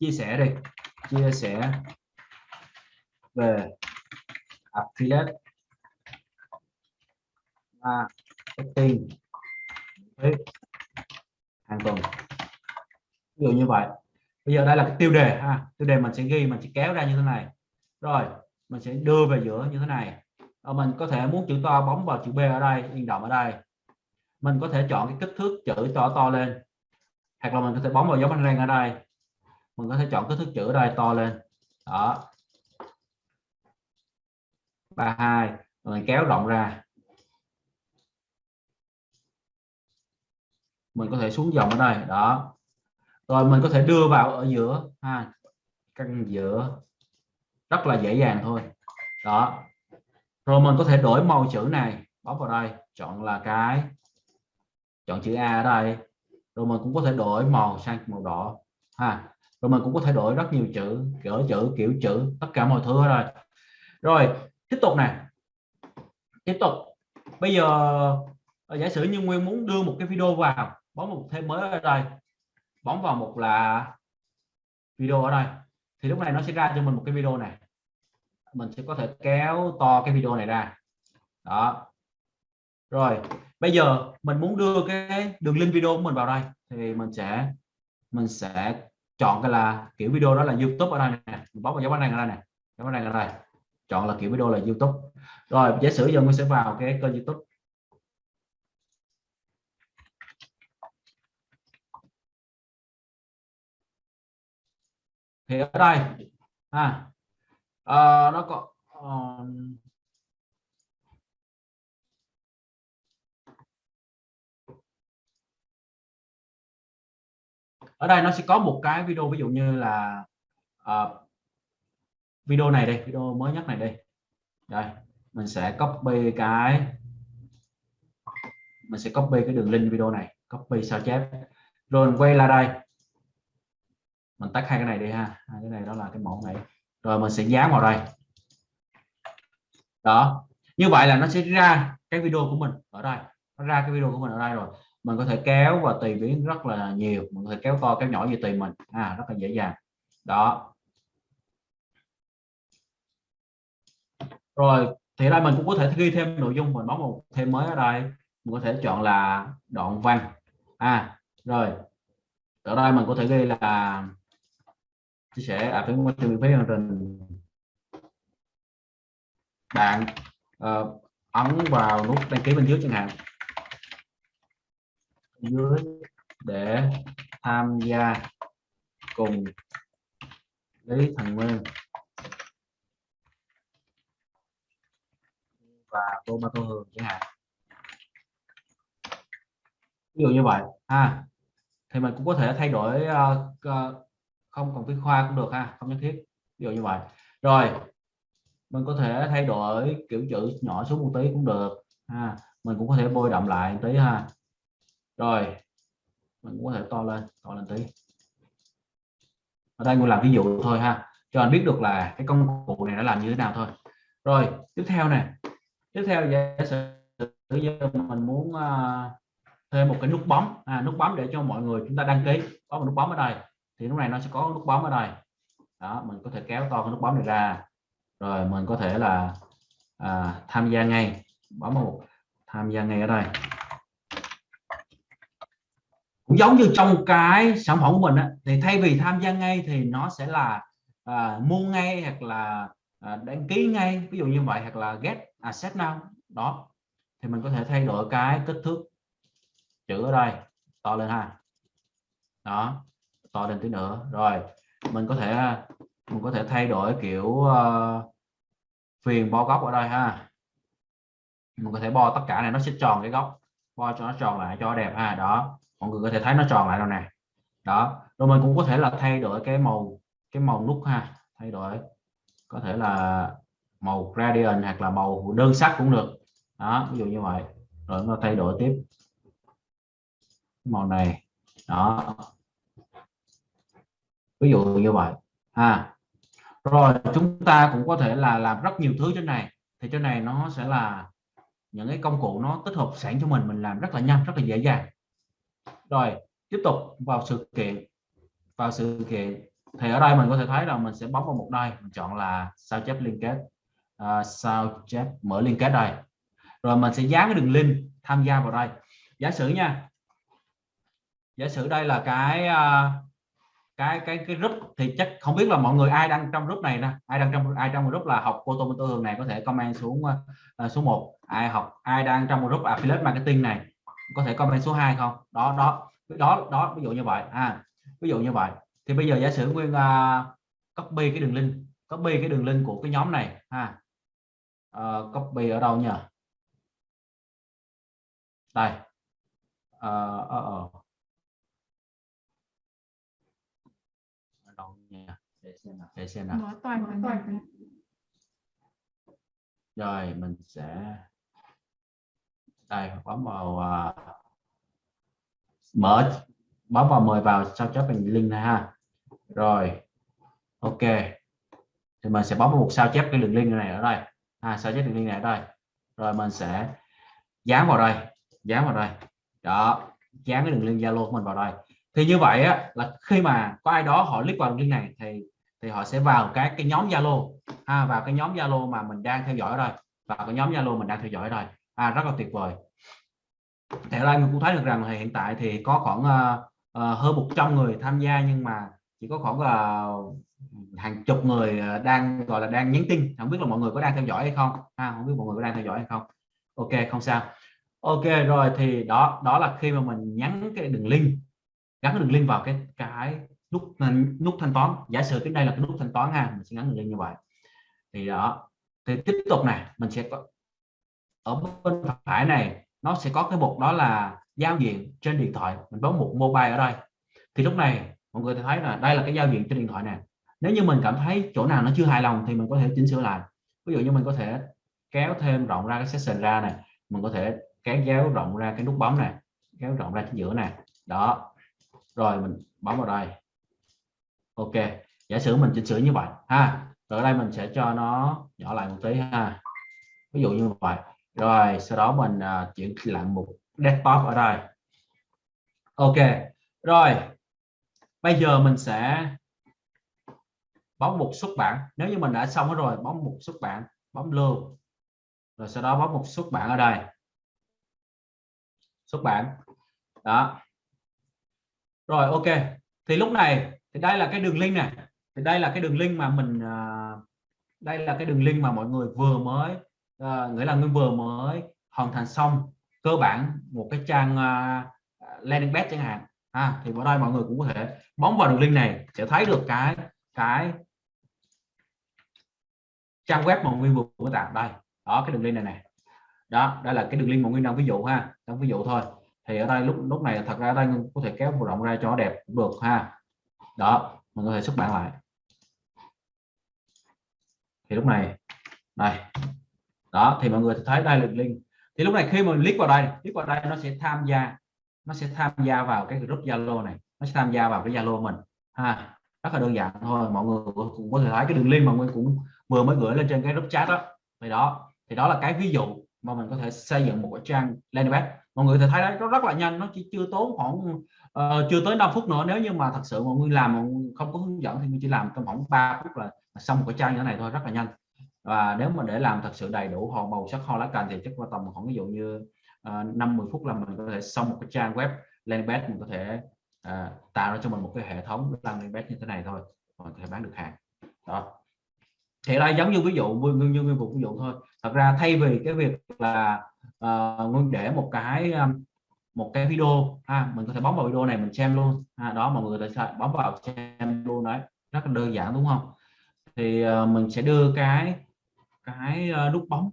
chia sẻ đi, chia sẻ về affiliate, marketing hàng tuần ví dụ như vậy. Bây giờ đây là cái tiêu đề ha. Tiêu đề mình sẽ ghi, mình sẽ kéo ra như thế này. Rồi, mình sẽ đưa về giữa như thế này. Rồi mình có thể muốn chữ to bóng vào chữ B ở đây in động ở đây. Mình có thể chọn cái kích thước chữ to to lên. Hoặc là mình có thể bóng vào dấu bánh răng ở đây. Mình có thể chọn kích thước chữ ở đây to lên. Đó. 32 rồi kéo rộng ra. Mình có thể xuống dòng ở đây. Đó rồi mình có thể đưa vào ở giữa ha, căn giữa. Rất là dễ dàng thôi. Đó. Rồi mình có thể đổi màu chữ này. Bấm vào đây, chọn là cái, chọn chữ A ở đây. Rồi mình cũng có thể đổi màu sang màu đỏ ha. Rồi mình cũng có thể đổi rất nhiều chữ, kiểu chữ kiểu chữ, tất cả mọi thứ ở đây. Rồi, tiếp tục này tiếp tục. Bây giờ ờ, giả sử như nguyên muốn đưa một cái video vào, bấm một thêm mới ở đây bấm vào mục là video ở đây. Thì lúc này nó sẽ ra cho mình một cái video này. Mình sẽ có thể kéo to cái video này ra. Đó. Rồi, bây giờ mình muốn đưa cái đường link video của mình vào đây. Thì mình sẽ mình sẽ chọn cái là kiểu video đó là YouTube ở đây nè. Mình bấm vào dấu bánh này ở đây nè. Dấu bánh này ở đây. Chọn là kiểu video là YouTube. Rồi, giả sử giờ mình sẽ vào cái kênh YouTube. Thì ở đây. À, à nó có uh, ở đây nó sẽ có một cái video ví dụ như là uh, video này đây video mới nhất này đây. Đây mình sẽ copy cái mình sẽ copy cái đường link video này copy sao chép. Rồi mình quay lại đây mình tắt hai cái này đi ha. Hai cái này đó là cái mẫu này. Rồi mình sẽ dán vào đây. Đó. Như vậy là nó sẽ ra cái video của mình ở đây. Nó ra cái video của mình ở đây rồi. Mình có thể kéo và tùy biến rất là nhiều. Mình có thể kéo to, kéo nhỏ gì tùy mình. À rất là dễ dàng. Đó. Rồi, thì đây mình cũng có thể ghi thêm nội dung. Mình bấm một thêm mới ở đây. Mình có thể chọn là đoạn văn. À rồi. Ở đây mình có thể ghi là chia sẻ à phải môi miễn phí chương trình. Bạn uh, ấn vào nút đăng ký bên dưới chẳng hạn. Dưới để tham gia cùng Lý Thành Nguyên. Và Tô Ma Tô Hường chẳng hạn. Ví dụ như vậy ha. Thì mình cũng có thể thay đổi uh, uh, không cần viết khoa cũng được ha không nhất thiết. Ví dụ như vậy. Rồi mình có thể thay đổi kiểu chữ nhỏ xuống một tí cũng được. Ha mình cũng có thể bôi đậm lại một tí ha. Rồi mình cũng có thể to lên to lên tí. Ở đây mình làm ví dụ thôi ha cho anh biết được là cái công cụ này nó làm như thế nào thôi. Rồi tiếp theo này tiếp theo giả sử mình muốn uh, thêm một cái nút bấm. À, nút bấm để cho mọi người chúng ta đăng ký. Có một nút bấm ở đây thì lúc này nó sẽ có nút bấm ở đây. Đó mình có thể kéo to cái nút bấm này ra. Rồi mình có thể là à, tham gia ngay. Bấm một tham gia ngay ở đây. Cũng giống như trong cái sản phẩm của mình á, thì thay vì tham gia ngay thì nó sẽ là à, mua ngay hoặc là à, đăng ký ngay. Ví dụ như vậy hoặc là get asset now. Đó. Thì mình có thể thay đổi cái kích thước chữ ở đây. To lên ha. Đó to lên tí nữa. Rồi mình có thể mình có thể thay đổi kiểu ờ, uh, viền bo góc ở đây ha. Mình có thể bo tất cả này nó sẽ tròn cái góc bo cho nó tròn lại cho đẹp ha. Đó mọi người có thể thấy nó tròn lại rồi nè. Đó rồi mình cũng có thể là thay đổi cái màu cái màu nút ha. Thay đổi có thể là màu gradient hoặc là màu đơn sắc cũng được. Đó ví dụ như vậy. Rồi nó thay đổi tiếp. Màu này. Đó ví dụ như vậy. Ha. Rồi chúng ta cũng có thể là làm rất nhiều thứ trên này. Thì trên này nó sẽ là những cái công cụ nó tích hợp sẵn cho mình mình làm rất là nhanh rất là dễ dàng. Rồi tiếp tục vào sự kiện. Vào sự kiện. Thì ở đây mình có thể thấy là mình sẽ bấm vào một đây mình chọn là sao chép liên kết. À, sao chép mở liên kết đây. Rồi mình sẽ dán cái đường link tham gia vào đây. Giả sử nha. Giả sử đây là cái à, cái cái cái group thì chắc không biết là mọi người ai đang trong group này nè. Ai đang trong ai trong group là học cô tô thường này có thể comment xuống uh, số 1 ai học ai đang trong group affiliate marketing này có thể comment số 2 không? Đó đó đó đó ví dụ như vậy. À ví dụ như vậy. Thì bây giờ giả sử nguyên uh, copy cái đường link copy cái đường link của cái nhóm này ha. Uh, copy ở đâu nhỉ đây. Uh, uh, uh. Để xem nào mở toàn mở toàn rồi mình sẽ đây bấm vào uh, mở bấm vào mời vào sao chép thành link này ha. Rồi ok. Thì mình sẽ bấm vào một sao chép cái đường link này ở đây. À, sao chép đường link này ở đây. Rồi mình sẽ dán vào đây dán vào đây. Đó dán cái đường link zalo của mình vào đây. Thì như vậy á, là khi mà có ai đó họ click vào đường link này thì thì họ sẽ vào các cái nhóm zalo. Ha vào cái nhóm zalo mà mình đang theo dõi rồi, vào cái nhóm zalo mình đang theo dõi rồi, à, rất là tuyệt vời. Thế ở mình cũng thấy được rằng hiện tại thì có khoảng uh, uh, hơn 100 người tham gia nhưng mà chỉ có khoảng là hàng chục người đang gọi là đang nhắn tin. Không biết là mọi người có đang theo dõi hay không? À, không biết mọi người có đang theo dõi hay không? Ok không sao. Ok rồi thì đó đó là khi mà mình nhắn cái đường link gắn đường link vào cái cái nút nút thanh toán. Giả sử cái đây là cái nút thanh toán ha, mình sẽ ngắn lên như vậy. Thì đó. Thì tiếp tục này, mình sẽ có, ở bên phải này, nó sẽ có cái mục đó là giao diện trên điện thoại. Mình bấm một mobile ở đây. Thì lúc này, mọi người thấy là đây là cái giao diện trên điện thoại này nếu như mình cảm thấy chỗ nào nó chưa hài lòng thì mình có thể chỉnh sửa lại. Ví dụ như mình có thể kéo thêm rộng ra cái section ra này. Mình có thể kéo kéo rộng ra cái nút bấm này, kéo rộng ra chính giữa này. Đó. Rồi mình bấm vào đây ok giả sử mình chỉnh sửa như vậy ha rồi ở đây mình sẽ cho nó nhỏ lại một tí ha. Ví dụ như vậy. Rồi sau đó mình uh, chuyển lại một desktop ở đây. Ok rồi. Bây giờ mình sẽ bấm một xuất bản. Nếu như mình đã xong hết rồi bấm một xuất bản bấm lưu. Rồi sau đó bấm một xuất bản ở đây. Xuất bản. Đó. Rồi ok. Thì lúc này thì đây là cái đường link này thì đây là cái đường link mà mình uh, đây là cái đường link mà mọi người vừa mới uh, nghĩa là người vừa mới hoàn thành xong cơ bản một cái trang uh, landing page chẳng hạn. À, thì ở đây mọi người cũng có thể bấm vào đường link này sẽ thấy được cái cái trang web mà nguyên vừa mới tạo. Đây đó cái đường link này này đó đây là cái đường link mà nguyên đang ví dụ ha đang ví dụ thôi. Thì ở đây lúc lúc này thật ra đây có thể kéo rộng ra cho nó đẹp cũng được ha đó, mình có thể xuất bản lại. Thì lúc này đây đó, thì mọi người thấy đây là link. Thì lúc này khi mà click vào đây, click vào đây nó sẽ tham gia, nó sẽ tham gia vào cái group Zalo này. Nó sẽ tham gia vào cái Zalo mình. Ha, rất là đơn giản thôi, mọi người cũng có thể thấy cái đường link mà nguyên cũng vừa mới gửi lên trên cái group chat đó. Thì đó thì đó là cái ví dụ mà mình có thể xây dựng một cái trang landing page. Mọi người thể thấy đấy, nó rất là nhanh, nó chỉ chưa tốn khoảng uh, chưa tới 5 phút nữa nếu như mà thật sự mọi người làm mà không có hướng dẫn thì mình chỉ làm trong khoảng 3 phút là xong một cái trang như thế này thôi rất là nhanh. Và nếu mà để làm thật sự đầy đủ hòn màu sắc hoa lá cành thì chắc qua tầm khoảng ví dụ như uh, ờ, 50 phút là mình có thể xong một cái trang web landing page mình có thể uh, tạo ra cho mình một cái hệ thống landing page như thế này thôi và có thể bán được hàng. Đó. Thì đây giống như ví dụ như như, như ví dụ thôi. Thật ra thay vì cái việc là uh, để một cái um, một cái video ha mình có thể bấm vào video này mình xem luôn ha, đó mọi người có thể bấm vào xem luôn đấy rất là đơn giản đúng không? Thì uh, mình sẽ đưa cái cái uh, nút bóng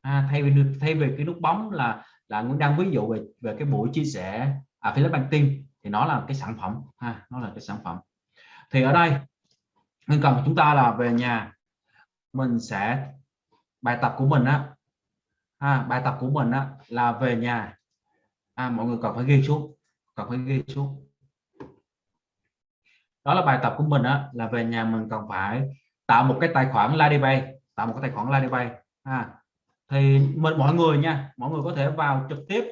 à, thay vì thay vì cái nút bóng là là Nguyễn đang ví dụ về về cái buổi chia sẻ à, affiliate marketing thì nó là cái sản phẩm ha nó là cái sản phẩm. Thì ở đây nên cần chúng ta là về nhà mình sẽ bài tập của mình á à, bài tập của mình á là về nhà à, mọi người cần phải ghi xuống cần phải ghi xuống đó là bài tập của mình á là về nhà mình cần phải tạo một cái tài khoản Ladybay tạo một cái tài khoản Ladybay à, thì mình mọi người nha mọi người có thể vào trực tiếp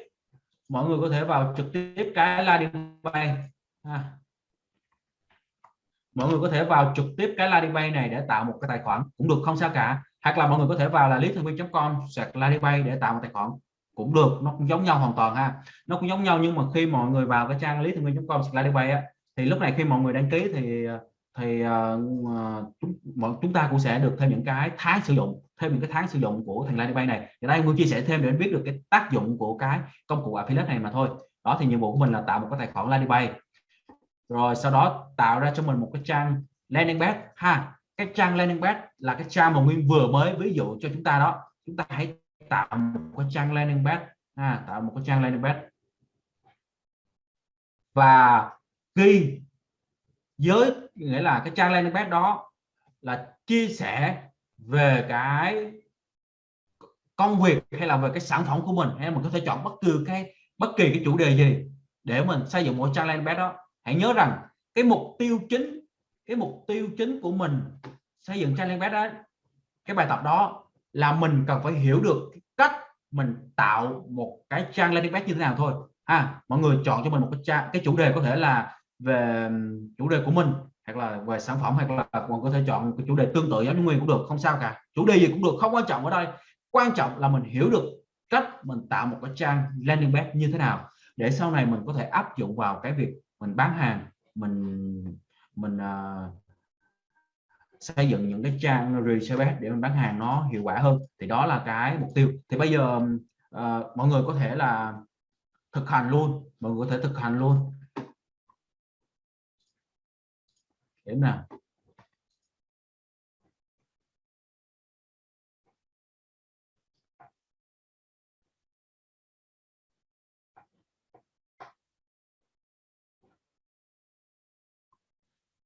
mọi người có thể vào trực tiếp cái Ladybay à. mọi người có thể vào trực tiếp cái Ladybay này để tạo một cái tài khoản cũng được không sao cả. Hoặc là mọi người có thể vào là lý thường viên.com sạc Ladybay để tạo một tài khoản cũng được nó cũng giống nhau hoàn toàn ha. Nó cũng giống nhau nhưng mà khi mọi người vào cái trang lý thân viên.com sạc bay á thì lúc này khi mọi người đăng ký thì thì uh, chúng, chúng ta cũng sẽ được thêm những cái tháng sử dụng thêm những cái tháng sử dụng của thằng Ladybay này. Thì đây muốn chia sẻ thêm để biết được cái tác dụng của cái công cụ affiliate này mà thôi. Đó thì nhiệm vụ của mình là tạo một cái tài khoản Ladybay rồi sau đó tạo ra cho mình một cái trang landing page ha. Cái trang landing page là cái trang mà nguyên vừa mới ví dụ cho chúng ta đó. Chúng ta hãy tạo một cái trang landing page. À, tạo một cái trang landing page. Và ghi giới nghĩa là cái trang landing page đó là chia sẻ về cái công việc hay là về cái sản phẩm của mình hay mình có thể chọn bất cứ cái bất kỳ cái chủ đề gì để mình xây dựng một trang landing page đó. Hãy nhớ rằng cái mục tiêu chính cái mục tiêu chính của mình xây dựng trang landing page đó cái bài tập đó là mình cần phải hiểu được cách mình tạo một cái trang landing page như thế nào thôi. Ha mọi người chọn cho mình một cái trang cái chủ đề có thể là về chủ đề của mình hoặc là về sản phẩm hoặc là còn có thể chọn cái chủ đề tương tự giống như nguyên cũng được không sao cả. Chủ đề gì cũng được không quan trọng ở đây. Quan trọng là mình hiểu được cách mình tạo một cái trang landing page như thế nào để sau này mình có thể áp dụng vào cái việc mình bán hàng mình mình uh, xây dựng những cái trang research để mình bán hàng nó hiệu quả hơn. Thì đó là cái mục tiêu. Thì bây giờ uh, mọi người có thể là thực hành luôn. Mọi người có thể thực hành luôn. Để nào.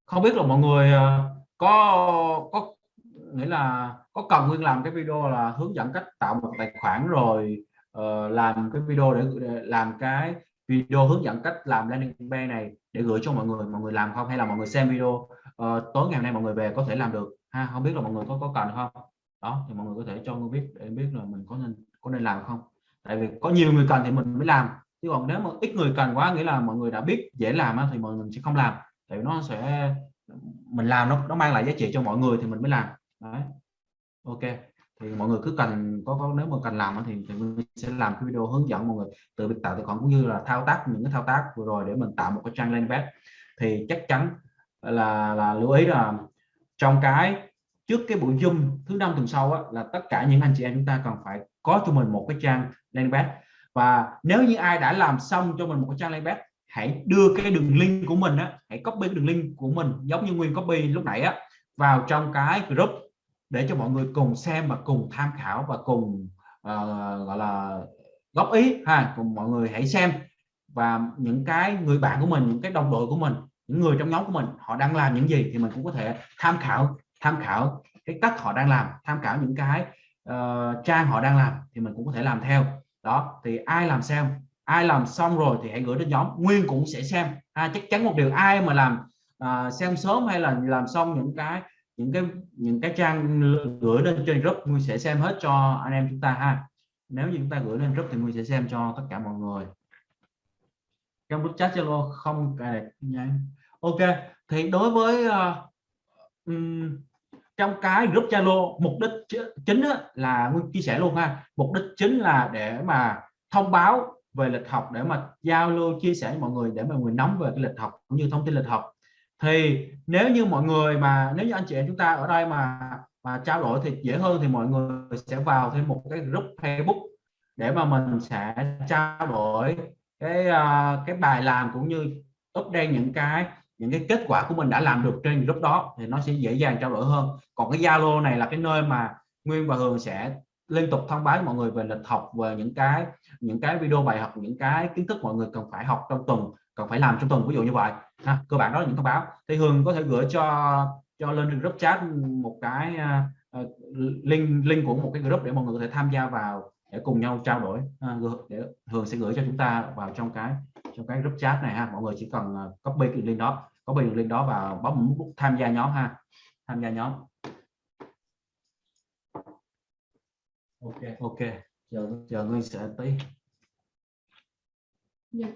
Không biết là mọi người uh, có có nghĩa là có cần nguyên làm cái video là hướng dẫn cách tạo một tài khoản rồi uh, làm cái video để, để làm cái video hướng dẫn cách làm landing page này để gửi cho mọi người mọi người làm không? Hay là mọi người xem video uh, tối ngày hôm nay mọi người về có thể làm được? Ha không biết là mọi người có có cần không? Đó thì mọi người có thể cho tôi biết để biết là mình có nên có nên làm không? Tại vì có nhiều người cần thì mình mới làm. Chứ còn nếu mà ít người cần quá nghĩa là mọi người đã biết dễ làm thì mọi người sẽ không làm. Tại vì nó sẽ mình làm nó nó mang lại giá trị cho mọi người thì mình mới làm. Đấy. Ok. Thì mọi người cứ cần có, có nếu mà cần làm thì, thì mình sẽ làm cái video hướng dẫn mọi người từ việc tạo tài khoản cũng như là thao tác những cái thao tác vừa rồi để mình tạo một cái trang landing page. Thì chắc chắn là là lưu ý là trong cái trước cái buổi zoom thứ năm tuần sau á, là tất cả những anh chị em chúng ta cần phải có cho mình một cái trang landing page. Và nếu như ai đã làm xong cho mình một cái trang landing page hãy đưa cái đường link của mình á, hãy copy cái đường link của mình giống như nguyên copy lúc nãy á vào trong cái group để cho mọi người cùng xem và cùng tham khảo và cùng uh, gọi là góp ý ha. Cùng mọi người hãy xem. Và những cái người bạn của mình những cái đồng đội của mình những người trong nhóm của mình họ đang làm những gì thì mình cũng có thể tham khảo tham khảo cái cách họ đang làm tham khảo những cái uh, trang họ đang làm thì mình cũng có thể làm theo. Đó thì ai làm xem ai làm xong rồi thì hãy gửi đến nhóm. Nguyên cũng sẽ xem. Ha chắc chắn một điều ai mà làm à, xem sớm hay là làm xong những cái những cái những cái trang gửi lên trên group nguyên sẽ xem hết cho anh em chúng ta ha. Nếu như chúng ta gửi lên group thì nguyên sẽ xem cho tất cả mọi người. Trong group chat zalo không cài đặt nhanh ok thì đối với uh, um, trong cái group zalo mục đích chính là nguyên chia sẻ luôn ha. Mục đích chính là để mà thông báo về lịch học để mà giao lưu chia sẻ với mọi người để mọi người nắm về cái lịch học cũng như thông tin lịch học. Thì nếu như mọi người mà nếu như anh chị em chúng ta ở đây mà mà trao đổi thì dễ hơn thì mọi người sẽ vào thêm một cái group Facebook để mà mình sẽ trao đổi cái uh, cái bài làm cũng như update những cái những cái kết quả của mình đã làm được trên group đó thì nó sẽ dễ dàng trao đổi hơn. Còn cái Zalo này là cái nơi mà Nguyên và Hường sẽ liên tục thông báo mọi người về lịch học về những cái những cái video bài học những cái kiến thức mọi người cần phải học trong tuần cần phải làm trong tuần ví dụ như vậy. Ha, cơ bản đó là những thông báo. Thì Hường có thể gửi cho cho lên group chat một cái uh, link link của một cái group để mọi người có thể tham gia vào để cùng nhau trao đổi. Uh, để Hường sẽ gửi cho chúng ta vào trong cái trong cái group chat này ha. Mọi người chỉ cần copy cái link đó copy link đó vào bấm nút tham gia nhóm ha. Tham gia nhóm. Ok ok chờ chờ ngươi sẽ tí yeah. Dạ.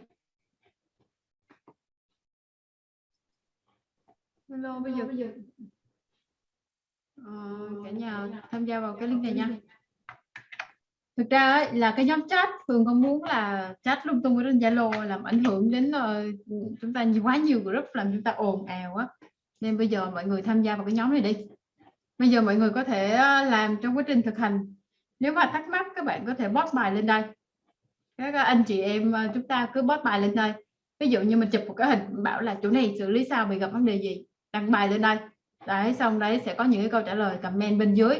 Hello, bây giờ bây giờ ờ, cả nhà tham gia vào cái link này nha. Thực ra ấy, là cái nhóm chat thường không muốn là chat lung tung ở trên Zalo làm ảnh hưởng đến ờ, chúng ta nhiều quá nhiều group làm chúng ta ồn ào á. Nên bây giờ mọi người tham gia vào cái nhóm này đi. Bây giờ mọi người có thể ờ, làm trong quá trình thực hành. Nếu mà thắc mắc các bạn có thể post bài lên đây. Các anh chị em ờ, chúng ta cứ post bài lên đây. Ví dụ như mình chụp một cái hình bảo là chỗ này xử lý sao bị gặp vấn đề gì? Đăng bài lên đây. Đấy xong đấy sẽ có những cái câu trả lời comment bên dưới.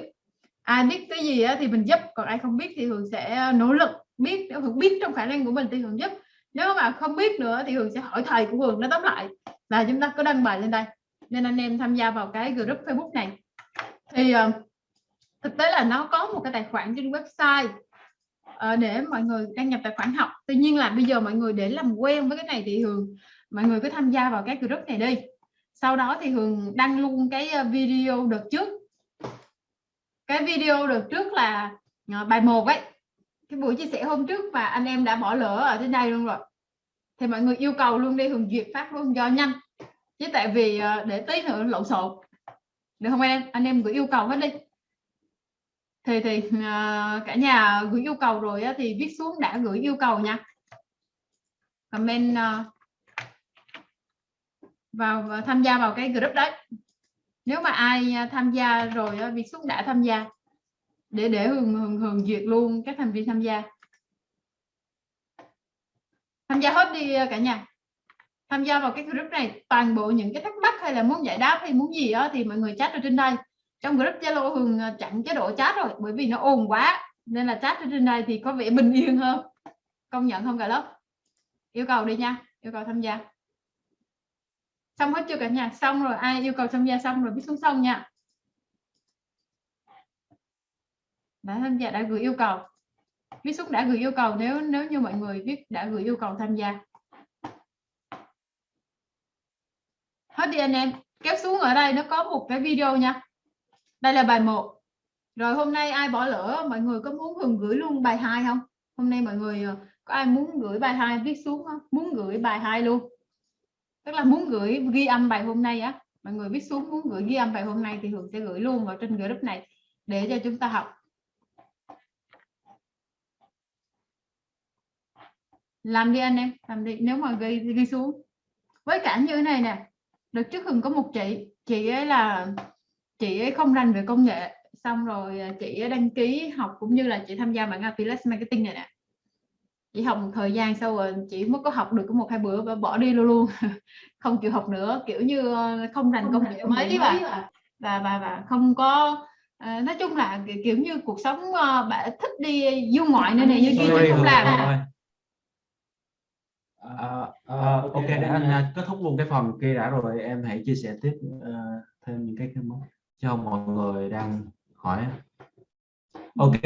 Ai biết cái gì thì mình giúp còn ai không biết thì thường sẽ ờ, nỗ lực biết. Nếu thường biết trong khả năng của mình thì thường giúp. Nếu mà không biết nữa thì thường sẽ hỏi thầy của Hường nó tóm lại. Là chúng ta có đăng bài lên đây. Nên anh em tham gia vào cái group Facebook này. Thì uh, thực tế là nó có một cái tài khoản trên website ờ, để mọi người đăng nhập tài khoản học. Tuy nhiên là bây giờ mọi người để làm quen với cái này thì thường mọi người cứ tham gia vào cái group này đi. Sau đó thì Hường đăng luôn cái ờ, video đợt trước. Cái video đợt trước là ờ, bài 1 ấy. Cái buổi chia sẻ hôm trước và anh em đã bỏ lỡ ở trên đây luôn rồi. Thì mọi người yêu cầu luôn đi Hường duyệt phát luôn do nhanh. Chứ tại vì để tí nữa lộn xộn. Được không em? Anh em gửi yêu cầu hết đi thì thì à, cả nhà gửi yêu cầu rồi thì viết xuống đã gửi yêu cầu nha. Comment à, vào và tham gia vào cái group đấy. Nếu mà ai à, tham gia rồi viết xuống đã tham gia. Để để hường hường, hường duyệt luôn các thành viên tham gia. Tham gia hết đi cả nhà. Tham gia vào cái group này toàn bộ những cái thắc mắc hay là muốn giải đáp hay muốn gì đó thì mọi người chat ở trên đây trong group Zalo Hường à, chặn chế độ chat rồi, bởi vì nó ồn quá, nên là chat ở trên đây thì có vẻ bình yên hơn. Công nhận không cả lớp? Yêu cầu đi nha, yêu cầu tham gia. Xong hết chưa cả nhà? Xong rồi, ai yêu cầu tham gia xong rồi biết xuống xong nha. Đã tham gia, đã gửi yêu cầu. Viết xuống đã gửi yêu cầu, nếu nếu như mọi người viết đã gửi yêu cầu tham gia. Hết đi anh em. Kéo xuống ở đây, nó có một cái video nha đây là bài 1 rồi hôm nay ai bỏ lỡ? Mọi người có muốn Hường gửi luôn bài 2 không? Hôm nay mọi người ờ, có ai muốn gửi bài 2 viết xuống không? Muốn gửi bài 2 luôn. Tức là muốn gửi ghi âm bài hôm nay á. Mọi người viết xuống muốn gửi ghi âm bài hôm nay thì hường sẽ gửi luôn vào trên group này để cho chúng ta học. Làm đi anh em, làm đi. Nếu mà ghi ghi xuống. Với cả như thế này nè. Được trước hường có một chị chị ấy là chị ấy không rành về công nghệ xong rồi à, chị ấy đăng ký học cũng như là chị tham gia mạng affiliate marketing này nè. Chỉ học một thời gian sau rồi chỉ mới có học được có một hai bữa và bỏ đi luôn luôn. Không chịu học nữa kiểu như ờ, không rành công nghệ mấy và và và và không có à, nói chung là kiểu như cuộc sống uh, bạn thích đi du ngoại nơi này như kia không làm. À, à, ok để anh kết thúc luôn cái phần kia đã rồi em hãy chia sẻ tiếp uh, thêm những cái cho mọi người đang hỏi. Ok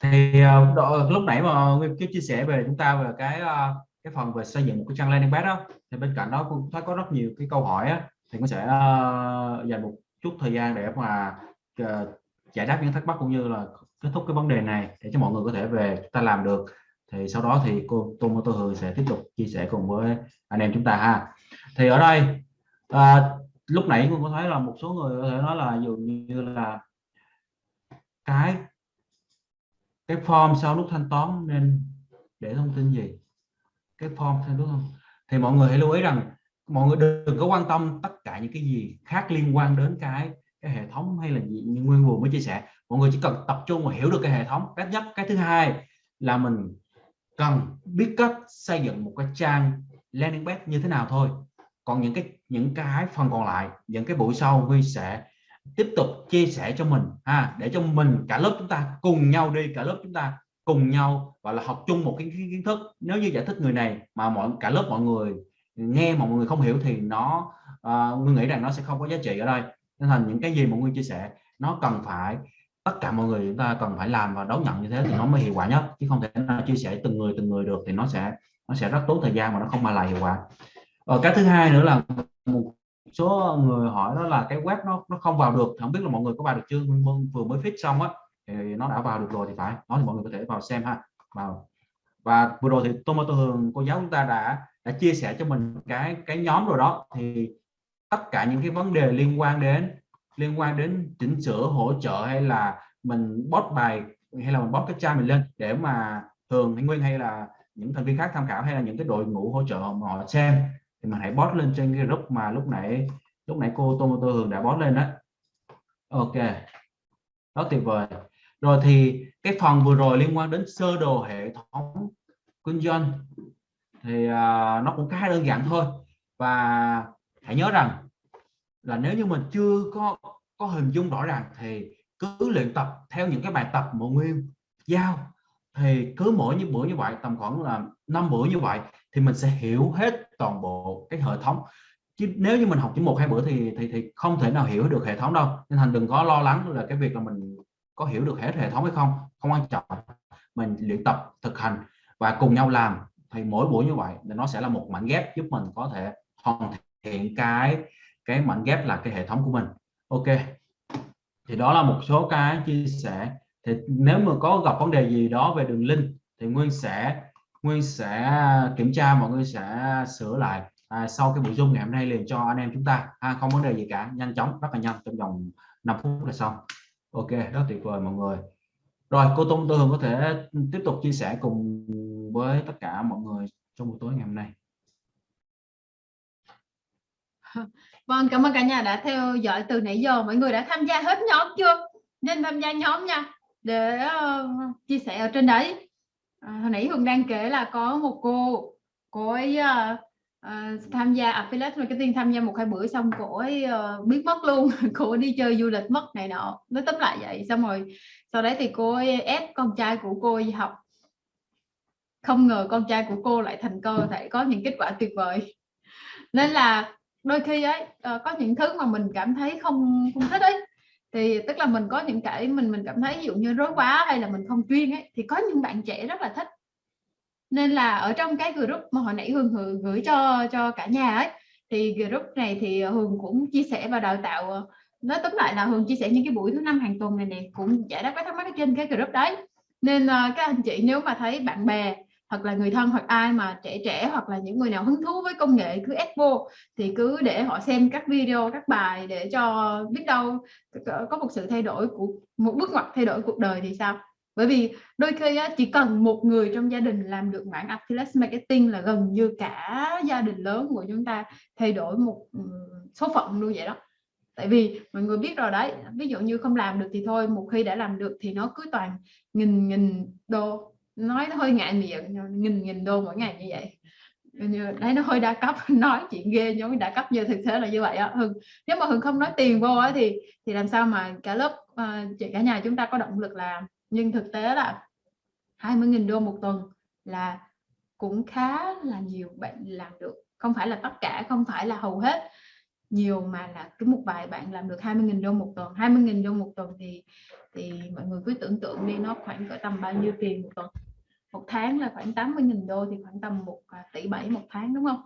thì uh, độ, lúc nãy mà nguyên chia sẻ về chúng ta về cái uh, cái phần về xây dựng một cái trang landing page đó thì bên cạnh đó cũng thấy có rất nhiều cái câu hỏi á, thì cũng sẽ uh, dành một chút thời gian để mà uh, giải đáp những thắc mắc cũng như là kết thúc cái vấn đề này để cho mọi người có thể về chúng ta làm được. Thì sau đó thì cô Tô Tô Hường sẽ tiếp tục chia sẻ cùng với anh em chúng ta ha. Thì ở đây uh, lúc nãy cũng có thấy là một số người có thể nói là dường như là cái cái form sau lúc thanh toán nên để thông tin gì? Cái form đúng không thì mọi người hãy lưu ý rằng mọi người đừng có quan tâm tất cả những cái gì khác liên quan đến cái cái hệ thống hay là gì như nguyên vừa mới chia sẻ. Mọi người chỉ cần tập trung và hiểu được cái hệ thống. Cách nhất cái thứ hai là mình cần biết cách xây dựng một cái trang landing page như thế nào thôi còn những cái những cái phần còn lại những cái buổi sau Huy sẽ tiếp tục chia sẻ cho mình ha để cho mình cả lớp chúng ta cùng nhau đi cả lớp chúng ta cùng nhau và là học chung một cái kiến thức. Nếu như giải thích người này mà mọi cả lớp mọi người nghe mà mọi người không hiểu thì nó ờ, uh, người nghĩ rằng nó sẽ không có giá trị ở đây. Nên thành những cái gì mọi người chia sẻ nó cần phải tất cả mọi người chúng ta cần phải làm và đón nhận như thế thì nó mới hiệu quả nhất. Chứ không thể nào chia sẻ từng người từng người được thì nó sẽ nó sẽ rất tốn thời gian mà nó không mang lại hiệu quả ờ, cái thứ hai nữa là một số người hỏi đó là cái web nó nó không vào được không biết là mọi người có vào được chưa? Vâng, vâng, vừa mới fix xong á thì nó đã vào được rồi thì phải. Đó thì mọi người có thể vào xem ha. Vào. Và vừa rồi thì Tomato Hường cô giáo chúng ta đã đã chia sẻ cho mình cái cái nhóm rồi đó. Thì tất cả những cái vấn đề liên quan đến liên quan đến chỉnh sửa hỗ trợ hay là mình post bài hay là mình post cái trang mình lên để mà thường anh Nguyên hay là những thành viên khác tham khảo hay là những cái đội ngũ hỗ trợ mà họ xem thì mình hãy post lên trên cái group mà lúc nãy lúc nãy cô Tô Tô Hường đã post lên đó ok. Đó tuyệt vời. Rồi thì cái phần vừa rồi liên quan đến sơ đồ hệ thống kinh doanh thì uh, nó cũng khá đơn giản thôi. Và hãy nhớ rằng là nếu như mình chưa có có hình dung rõ ràng thì cứ luyện tập theo những cái bài tập mà nguyên giao. Thì cứ mỗi như bữa như vậy tầm khoảng là năm bữa như vậy thì mình sẽ hiểu hết toàn bộ cái hệ thống. Chứ nếu như mình học chỉ một, hai bữa thì thì thì không thể nào hiểu được hệ thống đâu. Nên thành đừng có lo lắng là cái việc là mình có hiểu được hết hệ thống hay không không quan trọng. Mình luyện tập, thực hành và cùng nhau làm. Thì mỗi buổi như vậy thì nó sẽ là một mảnh ghép giúp mình có thể hoàn thiện cái cái mảnh ghép là cái hệ thống của mình. Ok. Thì đó là một số cái chia sẻ. Thì nếu mà có gặp vấn đề gì đó về đường link thì nguyên sẽ nguyên sẽ kiểm tra mọi người sẽ sửa lại. À, sau cái buổi zoom ngày hôm nay liền cho anh em chúng ta. À, không vấn đề gì cả. Nhanh chóng rất là nhanh trong vòng 5 phút là xong. Ok rất tuyệt vời mọi người. Rồi cô Tung tôi Hường có thể tiếp tục chia sẻ cùng với tất cả mọi người trong buổi tối ngày hôm nay. Vâng, cảm ơn cả nhà đã theo dõi từ nãy giờ. Mọi người đã tham gia hết nhóm chưa? Nên tham gia nhóm nha. Để uh, chia sẻ ở trên đấy. À, hồi nãy Hương đang kể là có một cô cô ấy uh, uh, tham gia affiliate marketing tham gia một hai bữa xong cô ấy uh, biết mất luôn. Cô ấy đi chơi du lịch mất này nọ nó tóm lại vậy. Xong rồi sau đấy thì cô ấy ép con trai của cô ấy học. Không ngờ con trai của cô lại thành công, lại có những kết quả tuyệt vời. Nên là đôi khi ấy uh, có những thứ mà mình cảm thấy không không thích ấy thì tức là mình có những cái mình mình cảm thấy ví dụ như rối quá hay là mình không chuyên ấy thì có những bạn trẻ rất là thích. Nên là ở trong cái group mà hồi nãy hương, hương gửi cho cho cả nhà ấy thì group này thì hương cũng chia sẻ và đào tạo ờ, nói tóm lại là hương chia sẻ những cái buổi thứ năm hàng tuần này nè cũng giải đáp các thắc mắc trên cái group đấy. Nên ờ, các anh chị nếu mà thấy bạn bè hoặc là người thân hoặc ai mà trẻ trẻ hoặc là những người nào hứng thú với công nghệ cứ ép vô thì cứ để họ xem các video các bài để cho biết đâu có một sự thay đổi của một bước ngoặt thay đổi cuộc đời thì sao? Bởi vì đôi khi á, chỉ cần một người trong gia đình làm được mảng affiliate marketing là gần như cả gia đình lớn của chúng ta thay đổi một số phận luôn vậy đó. Tại vì mọi người biết rồi đấy ví dụ như không làm được thì thôi một khi đã làm được thì nó cứ toàn nghìn nghìn đô nói nó hơi ngại miệng nghìn nghìn đô mỗi ngày như vậy. Như đấy nó hơi đa cấp nói chuyện ghê giống đa cấp như thực tế là như vậy á. Hưng nếu mà hưng không nói tiền vô á thì thì làm sao mà cả lớp uh, chị cả nhà chúng ta có động lực làm. Nhưng thực tế là 20.000 đô một tuần là cũng khá là nhiều bạn làm được. Không phải là tất cả không phải là hầu hết. Nhiều mà là cứ một vài bạn làm được 20.000 đô một tuần. 20.000 đô một tuần thì thì mọi người cứ tưởng tượng đi, nó khoảng cỡ tầm bao nhiêu tiền một tuần. Một tháng là khoảng 80.000 đô thì khoảng tầm một à, tỷ bảy một tháng, đúng không?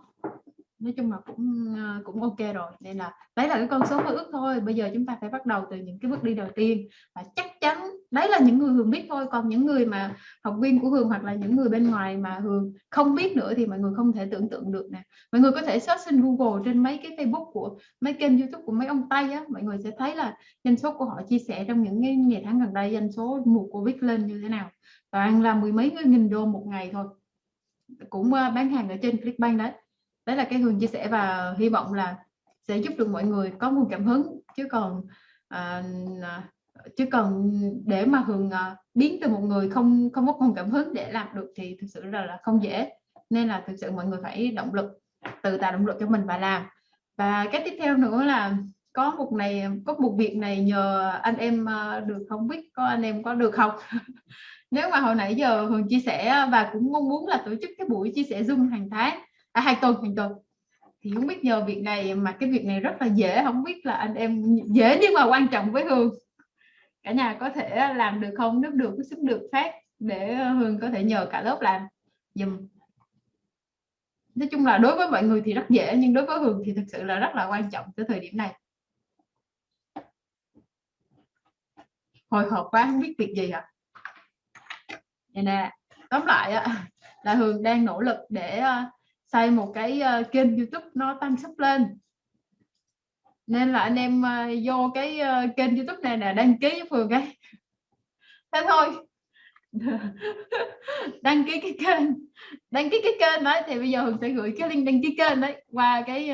Nói chung là cũng ờ, cũng ok rồi. Nên là đấy là cái con số mơ ước thôi. Bây giờ chúng ta phải bắt đầu từ những cái bước đi đầu tiên. Và chắc chắn đấy là những người hường biết thôi. Còn những người mà học viên của hường hoặc là những người bên ngoài mà hường không biết nữa thì mọi người không thể tưởng tượng được nè. Mọi người có thể search trên google, trên mấy cái facebook của, mấy kênh youtube của mấy ông tây á, mọi người sẽ thấy là doanh số của họ chia sẻ trong những cái ngày tháng gần đây doanh số mùa covid lên như thế nào. Toàn là mười mấy nghìn đô một ngày thôi. Cũng ờ, bán hàng ở trên clickbank đấy đấy là cái hương chia sẻ và hy vọng là sẽ giúp được mọi người có nguồn cảm hứng. Chứ còn à, à, chứ còn để mà hường à, biến từ một người không không có nguồn cảm hứng để làm được thì thực sự là, là không dễ. Nên là thực sự mọi người phải động lực tự tạo động lực cho mình và làm. Và cái tiếp theo nữa là có một này có một việc này nhờ anh em à, được không biết có anh em có được không? Nếu mà hồi nãy giờ hường chia sẻ à, và cũng mong muốn là tổ chức cái buổi chia sẻ zoom hàng tháng à, hai tuần hai tuần thì không biết nhờ việc này mà cái việc này rất là dễ. Không biết là anh em dễ nhưng mà quan trọng với hương cả nhà có thể làm được không? Nếu được xin được phát để hương có thể nhờ cả lớp làm. Dùm nói chung là đối với mọi người thì rất dễ nhưng đối với hương thì thực sự là rất là quan trọng tới thời điểm này. Hồi hộp quá không biết việc gì ạ. À? nè tóm lại là hương đang nỗ lực để ờ, xây một cái uh, kênh youtube nó tăng sắp lên. Nên là anh em uh, vô cái uh, kênh youtube này là đăng ký với phường cái thế thôi. Đăng ký cái kênh. Đăng ký cái kênh đấy thì bây giờ hường sẽ gửi cái link đăng ký kênh đấy qua cái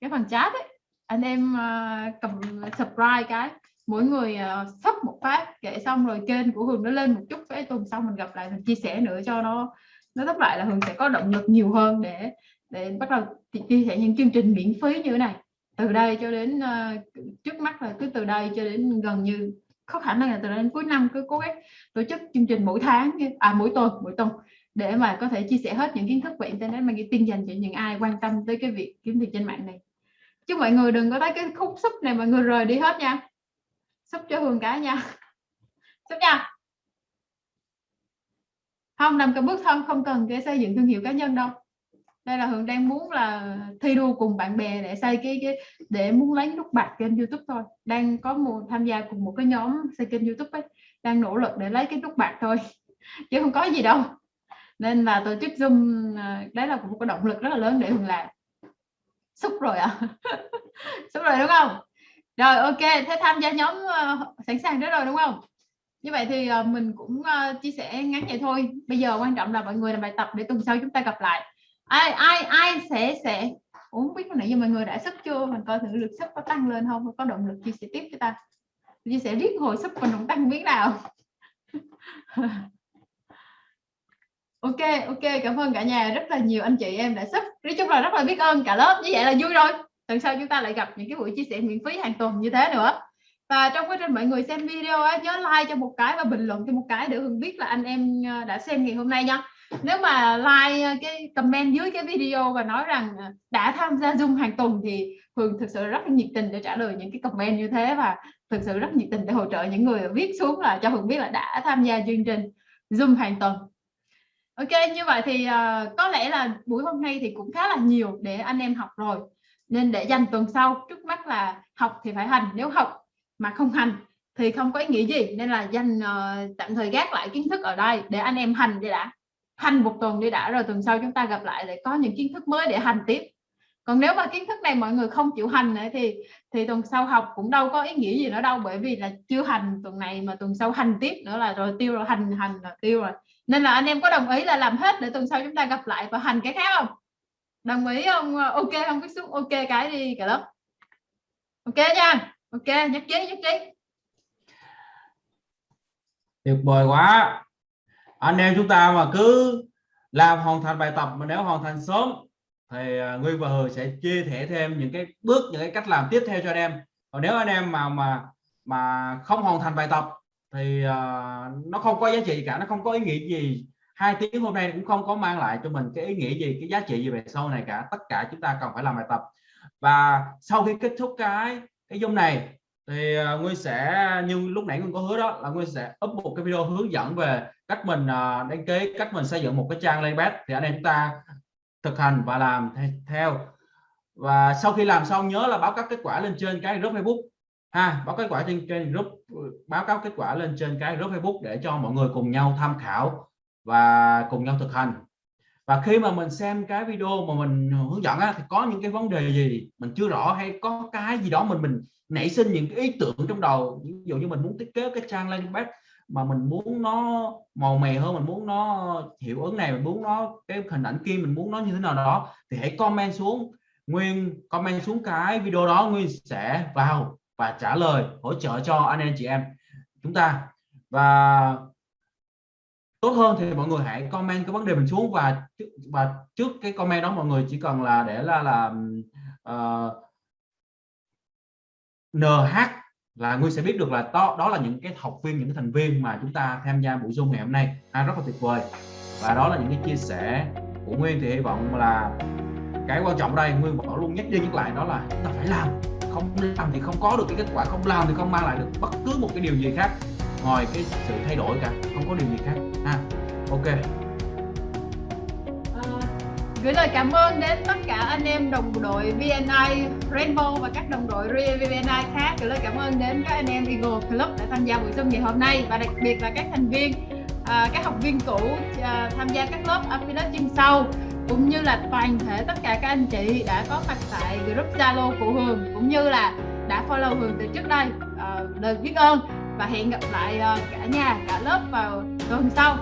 cái phần chat đấy anh em uh, cầm subscribe cái. Mỗi người uh, sắp một phát kể xong rồi kênh của hường nó lên một chút cái tuần sau mình gặp lại mình chia sẻ nữa cho nó nó tóm lại là hường sẽ có động lực nhiều hơn để để bắt đầu chia sẻ những chương trình miễn phí như thế này. Từ đây cho đến uh, trước mắt là cứ từ đây cho đến gần như có khả năng là từ đây đến cuối năm cứ cố gắng tổ chức chương trình mỗi tháng à mỗi tuần mỗi tuần để mà có thể chia sẻ hết những kiến thức về internet marketing dành cho những ai quan tâm tới cái việc kiếm tiền trên mạng này. Chứ mọi người đừng có thấy cái khúc súp này mọi người rời đi hết nha. Súp cho hường cả nha. Súp nha không nằm cái bước thân không cần cái xây dựng thương hiệu cá nhân đâu. Đây là hường đang muốn là thi đua cùng bạn bè để xây cái, cái để muốn lấy nút bạc kênh youtube thôi. Đang có một tham gia cùng một cái nhóm xây kênh youtube ấy đang nỗ lực để lấy cái nút bạc thôi chứ không có gì đâu. Nên là tổ chức zoom à, đấy là một cái động lực rất là lớn để hường làm. Xúc rồi à? xúc rồi đúng không? Rồi ok thế tham gia nhóm uh, sẵn sàng đó rồi đúng không? Như vậy thì ờ, mình cũng ờ, chia sẻ ngắn vậy thôi. Bây giờ quan trọng là mọi người làm bài tập để tuần sau chúng ta gặp lại. Ai ai ai sẽ sẽ Ủa, không biết nãy giờ mọi người đã sắp chưa? Mình coi thử lực sắp có tăng lên không có động lực chia sẻ tiếp cho ta. Chia sẻ riết hồi sắp mình không tăng biết nào. Ok ok cảm ơn cả nhà. Rất là nhiều anh chị em đã sắp nói chung là rất là biết ơn cả lớp. Như vậy là vui rồi. Tuần sau chúng ta lại gặp những cái buổi chia sẻ miễn phí hàng tuần như thế nữa và trong quá trình mọi người xem video á, nhớ like cho một cái và bình luận cho một cái để hương biết là anh em ờ, đã xem ngày hôm nay nha. Nếu mà like ờ, cái comment dưới cái video và nói rằng ờ, đã tham gia zoom hàng tuần thì hường thực sự rất là nhiệt tình để trả lời những cái comment như thế và thực sự rất nhiệt tình để hỗ trợ những người viết xuống là cho hường biết là đã tham gia chương trình zoom hàng tuần. Ok như vậy thì uh, có lẽ là buổi hôm nay thì cũng khá là nhiều để anh em học rồi. Nên để dành tuần sau trước mắt là học thì phải hành. Nếu học mà không hành thì không có ý nghĩa gì. Nên là dành uh, tạm thời gác lại kiến thức ở đây để anh em hành đi đã. Hành một tuần đi đã rồi tuần sau chúng ta gặp lại để có những kiến thức mới để hành tiếp. Còn nếu mà kiến thức này mọi người không chịu hành nữa thì thì tuần sau học cũng đâu có ý nghĩa gì nữa đâu bởi vì là chưa hành tuần này mà tuần sau hành tiếp nữa là rồi tiêu rồi hành hành là tiêu rồi. Nên là anh em có đồng ý là làm hết để tuần sau chúng ta gặp lại và hành cái khác không? Đồng ý không? Ờ, ok không cái xuống ok cái đi cả lớp. Ok nha ok nhất trí nhất trí. Tuyệt vời quá. Anh em chúng ta mà cứ làm hoàn thành bài tập mà nếu hoàn thành sớm thì à, Nguyên và Hường sẽ chia sẻ thêm những cái bước những cái cách làm tiếp theo cho anh em. Còn nếu anh em mà mà mà không hoàn thành bài tập thì uh, nó không có giá trị cả nó không có ý nghĩa gì. Hai tiếng hôm nay cũng không có mang lại cho mình cái ý nghĩa gì cái giá trị gì về sau này cả. Tất cả chúng ta cần phải làm bài tập. Và sau khi kết thúc cái cái dung này thì à, Nguyên sẽ, như lúc nãy Nguyên có hứa đó, là Nguyên sẽ up một cái video hướng dẫn về cách mình à, đăng ký, cách mình xây dựng một cái trang layout thì anh em chúng ta thực hành và làm theo. Và sau khi làm xong, nhớ là báo cáo kết quả lên trên cái group Facebook, ha, báo kết quả trên trên group, báo cáo kết quả lên trên cái group Facebook để cho mọi người cùng nhau tham khảo và cùng nhau thực hành và khi mà mình xem cái video mà mình hướng dẫn á, thì có những cái vấn đề gì mình chưa rõ hay có cái gì đó mình mình nảy sinh những cái ý tưởng trong đầu? Ví dụ như mình muốn thiết kế cái trang landing page mà mình muốn nó màu mè hơn mình muốn nó hiệu ứng này mình muốn nó cái hình ảnh kia mình muốn nó như thế nào đó thì hãy comment xuống. Nguyên comment xuống cái video đó nguyên sẽ vào và trả lời hỗ trợ cho anh em chị em. Chúng ta và tốt hơn thì mọi người hãy comment cái vấn đề mình xuống và và trước cái comment đó mọi người chỉ cần là để là là uh, ờ, NH là Nguyên sẽ biết được là đó đó là những cái học viên những cái thành viên mà chúng ta tham gia buổi zoom ngày hôm nay. À, rất là tuyệt vời. Và đó là những cái chia sẻ của Nguyên thì hy vọng là cái quan trọng đây Nguyên bỏ luôn nhắc đi nhắc lại đó là chúng ta phải làm. Không làm thì không có được cái kết quả không làm thì không mang lại được bất cứ một cái điều gì khác ngoài cái sự thay đổi cả. Không có điều gì khác. Ha ok. À, gửi lời cảm ơn đến tất cả anh em đồng đội VNI Rainbow và các đồng đội VNI khác. Gửi lời cảm ơn đến các anh em Eagle Club đã tham gia buổi sân ngày hôm nay và đặc biệt là các thành viên à, các học viên cũ à, tham gia các lớp affiliate chuyên sâu cũng như là toàn thể tất cả các anh chị đã có mặt tại group Zalo của Hường cũng như là đã follow Hường từ trước đây. À, lời biết ơn và hẹn gặp lại ờ, cả nhà cả lớp vào tuần sau.